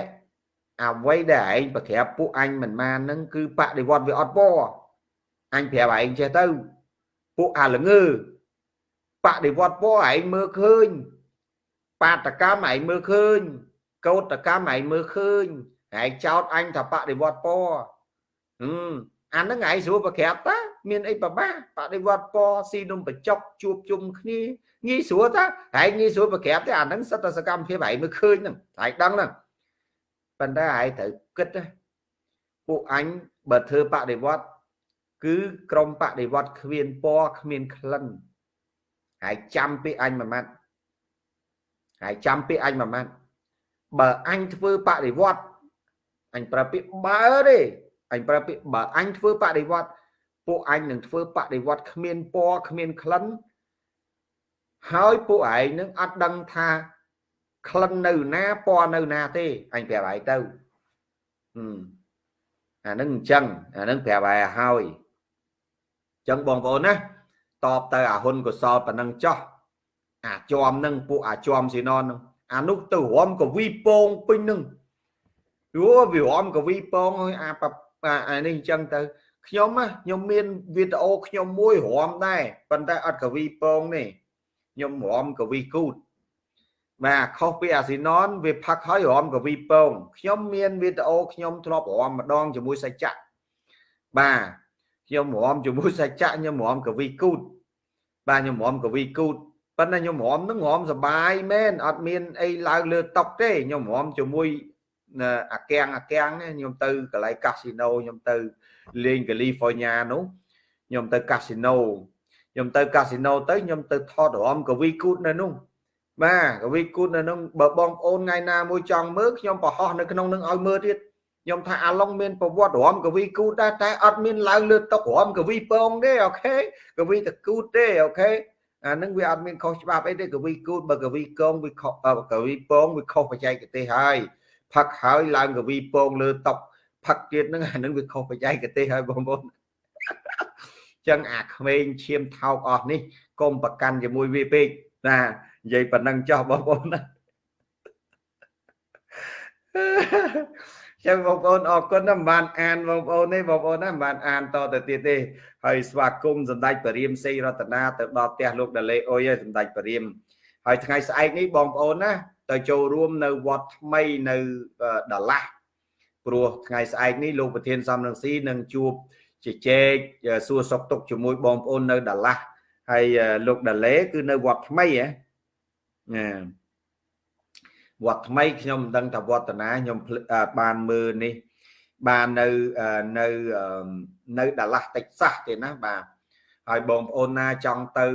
អ្វីដែលឯងប្រក្រាបពួកអញមិនបានហ្នឹងគឺបដិវត្តវាអត់ពណ៌អញប្រាប់ឯងចេះទៅពួកអាល្ងើបដិវត្តពណ៌ឯងមើលឃើញ បាតកម្មឯងមើលឃើញកោតកម្មឯងមើលឃើញឯងចោតអញថាបដិវត្តពណ៌ហឹមអាហ្នឹងឯងស្រួលប្រក្រាបតាមានអីប្របាបដិវត្តពណ៌ស៊ីនំបច្ចុកជួបជុំគ្នាងាយស្រួលតាឯងងាយស្រួលប្រក្រាបទេអាហ្នឹងសិតតែសកម្មភាពឯងមើលឃើញហ្នឹងឯងដឹងហ្នឹងប៉ុន្តែឯងត្រូវគិតណាពួកអញបើធ្វើបដិវត្តគឺក្រុមបដិវត្តគ្មានពណ៌គ្មានក្លិនហើយចាំពីអញមួយម៉ាត់ ហើយចាំពាក្យអញមួយម៉ាត់បើអញធ្វើបដិវត្តអញប្រើពាក្យបើទេអញប្រើពាក្យបើអញធ្វើបដិវត្តពួកអញនឹងធ្វើបដិវត្តគ្មានពណ៌គ្មានក្លិនហើយពួកឯងនឹងអត់ដឹងថាក្លិននៅណាពណ៌នៅណាទេអញប្រាប់ឯងទៅអានឹងអញ្ចឹងអានឹងប្រាប់ឯងហើយអញ្ចឹងបងប្អូនណាតបទៅអាហ៊ុនកុសលប៉ុណ្ណឹងចោះ អាចွំនឹងពួកអាចွំស៊ីណននឹងអានោះទៅរំកវីពងពេញនឹងយូវារំកវីពងហើយអាអានេះអញ្ចឹងទៅខ្ញុំខ្ញុំមានវីដេអូខ្ញុំមួយរំដែរប៉ុន្តែអត់កវីពងទេខ្ញុំរំកវីគូតបាទខុសពីអាស៊ីណនវាផឹកហើយរំកវីពងខ្ញុំមានវីដេអូខ្ញុំធ្លាប់រំម្ដងជាមួយសច្ចៈបាទខ្ញុំរំជាមួយសច្ចៈខ្ញុំរំកវីគូតបាទខ្ញុំរំកវីគូត ប៉ុន្តែខ្ញុំរំនឹងរំសបាយមែនអត់មានអីឡើងលើតុកទេខ្ញុំរំជាមួយអាកាំងអាកាំងខ្ញុំទៅកន្លែងកាស៊ីណូខ្ញុំទៅលេងកាលីហ្វ័រញ៉ានោះខ្ញុំទៅកាស៊ីណូខ្ញុំទៅកាស៊ីណូទៅខ្ញុំទៅថតរំកវីគូតនៅនោះបាទកវីគូតនៅនោះបើបងប្អូនថ្ងៃណាមួយចង់មើលខ្ញុំប្រហោះនៅក្នុងនឹងឲ្យមើលទៀតខ្ញុំថាអាឡុងមានប្រវត្តិរំកវីគូតដែរតែអត់មានឡើងលើតុករំកវីពងទេអូខេកវីតគូតទេអូខេ អានឹងវាអត់មានខុសច្បាប់អីទេកវីគូតបើកវីកងវាខុសកវីពងវាខុសបច្ចេកទេសហើយផឹកហើយឡើងកវីពងលើតុកផឹកទៀតហ្នឹងអានឹងវាខុសបច្ចេកទេសហើយបងប្អូនចឹងអាក្មេងឈាមថោកអស់នេះកុំប្រកាន់ជាមួយវាពេកណានិយាយប៉ុណ្ណឹងចោះបងប្អូនណា ចឹងបងប្អូនអរគុណណាស់មិនបានអានបងប្អូនទេបងប្អូនណាមិនបានអានតទៅទៀតទេហើយស្វាគមន៍សម្ដេចបរិមសេរតនាទៅដល់ផ្ទះលោកដាលេអុយហើយសម្ដេចបរិមហើយថ្ងៃស្អែកនេះបងប្អូនណាទៅចូលរួមនៅវត្តថ្មីនៅដាឡាស់ព្រោះថ្ងៃស្អែកនេះលោកប្រធានសំរងស៊ីនឹងជួបជជែកសួរសុខទុក្ខជាមួយបងប្អូននៅដាឡាស់ហើយលោកដាលេគឺនៅវត្តថ្មីហ៎ណា វត្តថ្មីខ្ញុំមិនដឹងថាវត្តណាខ្ញុំបានមើលនេះបាននៅនៅនៅដាឡាស់តិចសាសទេណាបាទហើយបងប្អូនណាចង់ទៅ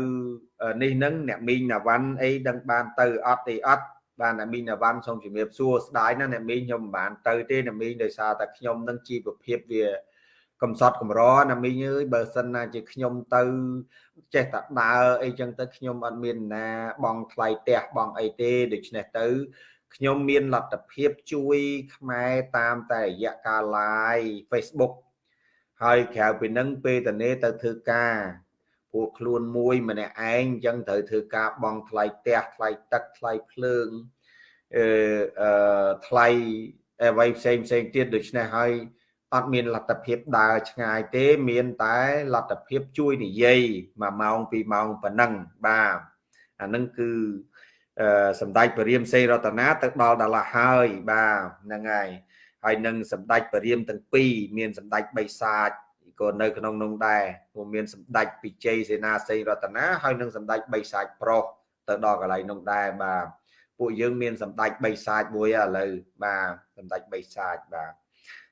នេះនឹងអ្នកមីងណាវ៉ាន់អីដឹងបានទៅអត់ទេអត់បានអ្នកមីងណាវ៉ាន់សូមជំរាបសួរស្ដាយណាអ្នកមីងខ្ញុំមិនបានទៅទេអ្នកមីងដោយសារតែខ្ញុំនឹងជីវភាពវាកំសត់កំរណាមីងអើយបើសិនណាជាខ្ញុំទៅចេះតែដើរអីចឹងទៅខ្ញុំអត់មានណាបងថ្លៃផ្ទះបងអីទេដូច្នេះទៅ ខ្ញុំមានលទ្ធភាពជួយខ្មែរតាមតែរយៈការ live Facebook ហើយក្រៅពីនឹងពេលតនេទៅធ្វើការពួកខ្លួនមួយម្នាក់ឯងអញ្ចឹងត្រូវធ្វើការបង់ថ្លៃផ្ទះថ្លៃទឹកថ្លៃភ្លើងអឺថ្លៃអ្វីផ្សេងផ្សេងទៀតដូច្នេះហើយអត់មានលទ្ធភាពដើរឆ្ងាយទេ មានតែលទ្ធភាពជួយនិយាយ1ម៉ោង2ម៉ោងប៉ុណ្ណឹងបាទអានឹងគឺ សម្ដេចពរាមសេរតនាទៅដល់ដាឡាហើយបាទហ្នឹងហើយហើយនឹងសម្ដេចពរាមទាំងពីរមានសម្ដេចបិសាចក៏នៅក្នុងនោះដែរព្រោះមានសម្ដេចពិជ័យសេនាសេរតនាហើយនឹងសម្ដេចបិសាចប្រុសទៅដល់កន្លែងនោះដែរបាទពួកយើងមានសម្ដេចបិសាចមួយឥឡូវបាទសម្ដេចបិសាចបាទ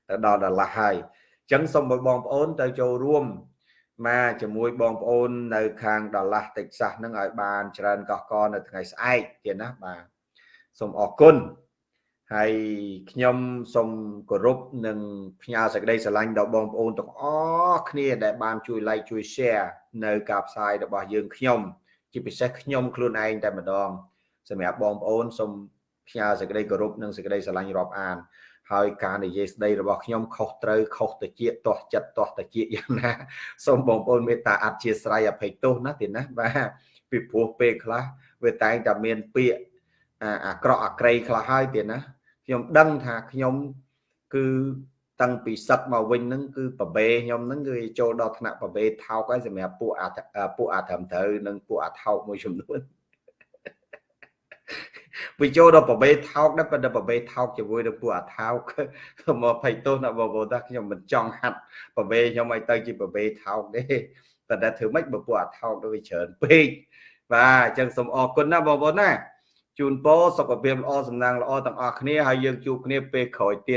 ទៅដល់ដល់ឡាស់ហើយអញ្ចឹងសូមឲ្យបងប្អូនទៅចូលរួម មកជាមួយបងប្អូននៅខាងដល់ឡាស់តិចសាសហ្នឹងឲ្យបានច្រើនកកកនៅថ្ងៃស្អែកទៀតណាបាទសូមអរគុណហើយខ្ញុំសូមគោរពនិងផ្ញើសេចក្តីស្រឡាញ់ដល់បងប្អូនទាំងអស់គ្នាដែលបានជួយ like ជួយ share នៅការផ្សាយរបស់យើងខ្ញុំជាពិសេសខ្ញុំខ្លួនឯងតែម្ដងសម្រាប់បងប្អូនសូមផ្ញើសេចក្តីគោរពនិងសេចក្តីស្រឡាញ់រាប់អាន ហើយការនិយាយស្ដីរបស់ខ្ញុំខុសត្រូវខុសទៅជាទាស់ចិត្តទាស់ទៅជាយ៉ាងណាសូមបងប្អូនមេត្តាអធិស្ឋានអភ័យទោសណាទីណាបាទពីព្រោះពេលខ្លះវាតែងតែមានពាក្យអាក្រក់អាក្រៃខ្លះហើយទៀតណាខ្ញុំដឹងថាខ្ញុំគឺតាំងពីសឹកមកវិញហ្នឹងគឺប្របេខ្ញុំហ្នឹងគឺចូលដល់ថ្នាក់ប្របេថោកហើយសម្រាប់ពួកអាពួកអាត្រឹមត្រូវនិងពួកអាថោកមួយចំនួន វាចូលដល់ប្របេថោកដែរប៉ុន្តែប្របេថោកជាមួយនឹងពួកអាថោកមកភ័យទោសណាបងប្អូនថាខ្ញុំមិនចង់ហាត់ប្របេខ្ញុំឲ្យទៅជាប្របេថោកទេប៉ុន្តែធ្វើម៉េចបើពួកអាថោកទៅវាច្រើនពេកបាទអញ្ចឹងសូមអរគុណណាបងប្អូនណាជូនពរសុខភាពល្អសំណាងល្អទាំងអស់គ្នាហើយយើងជួបគ្នាពេលក្រោយទៀត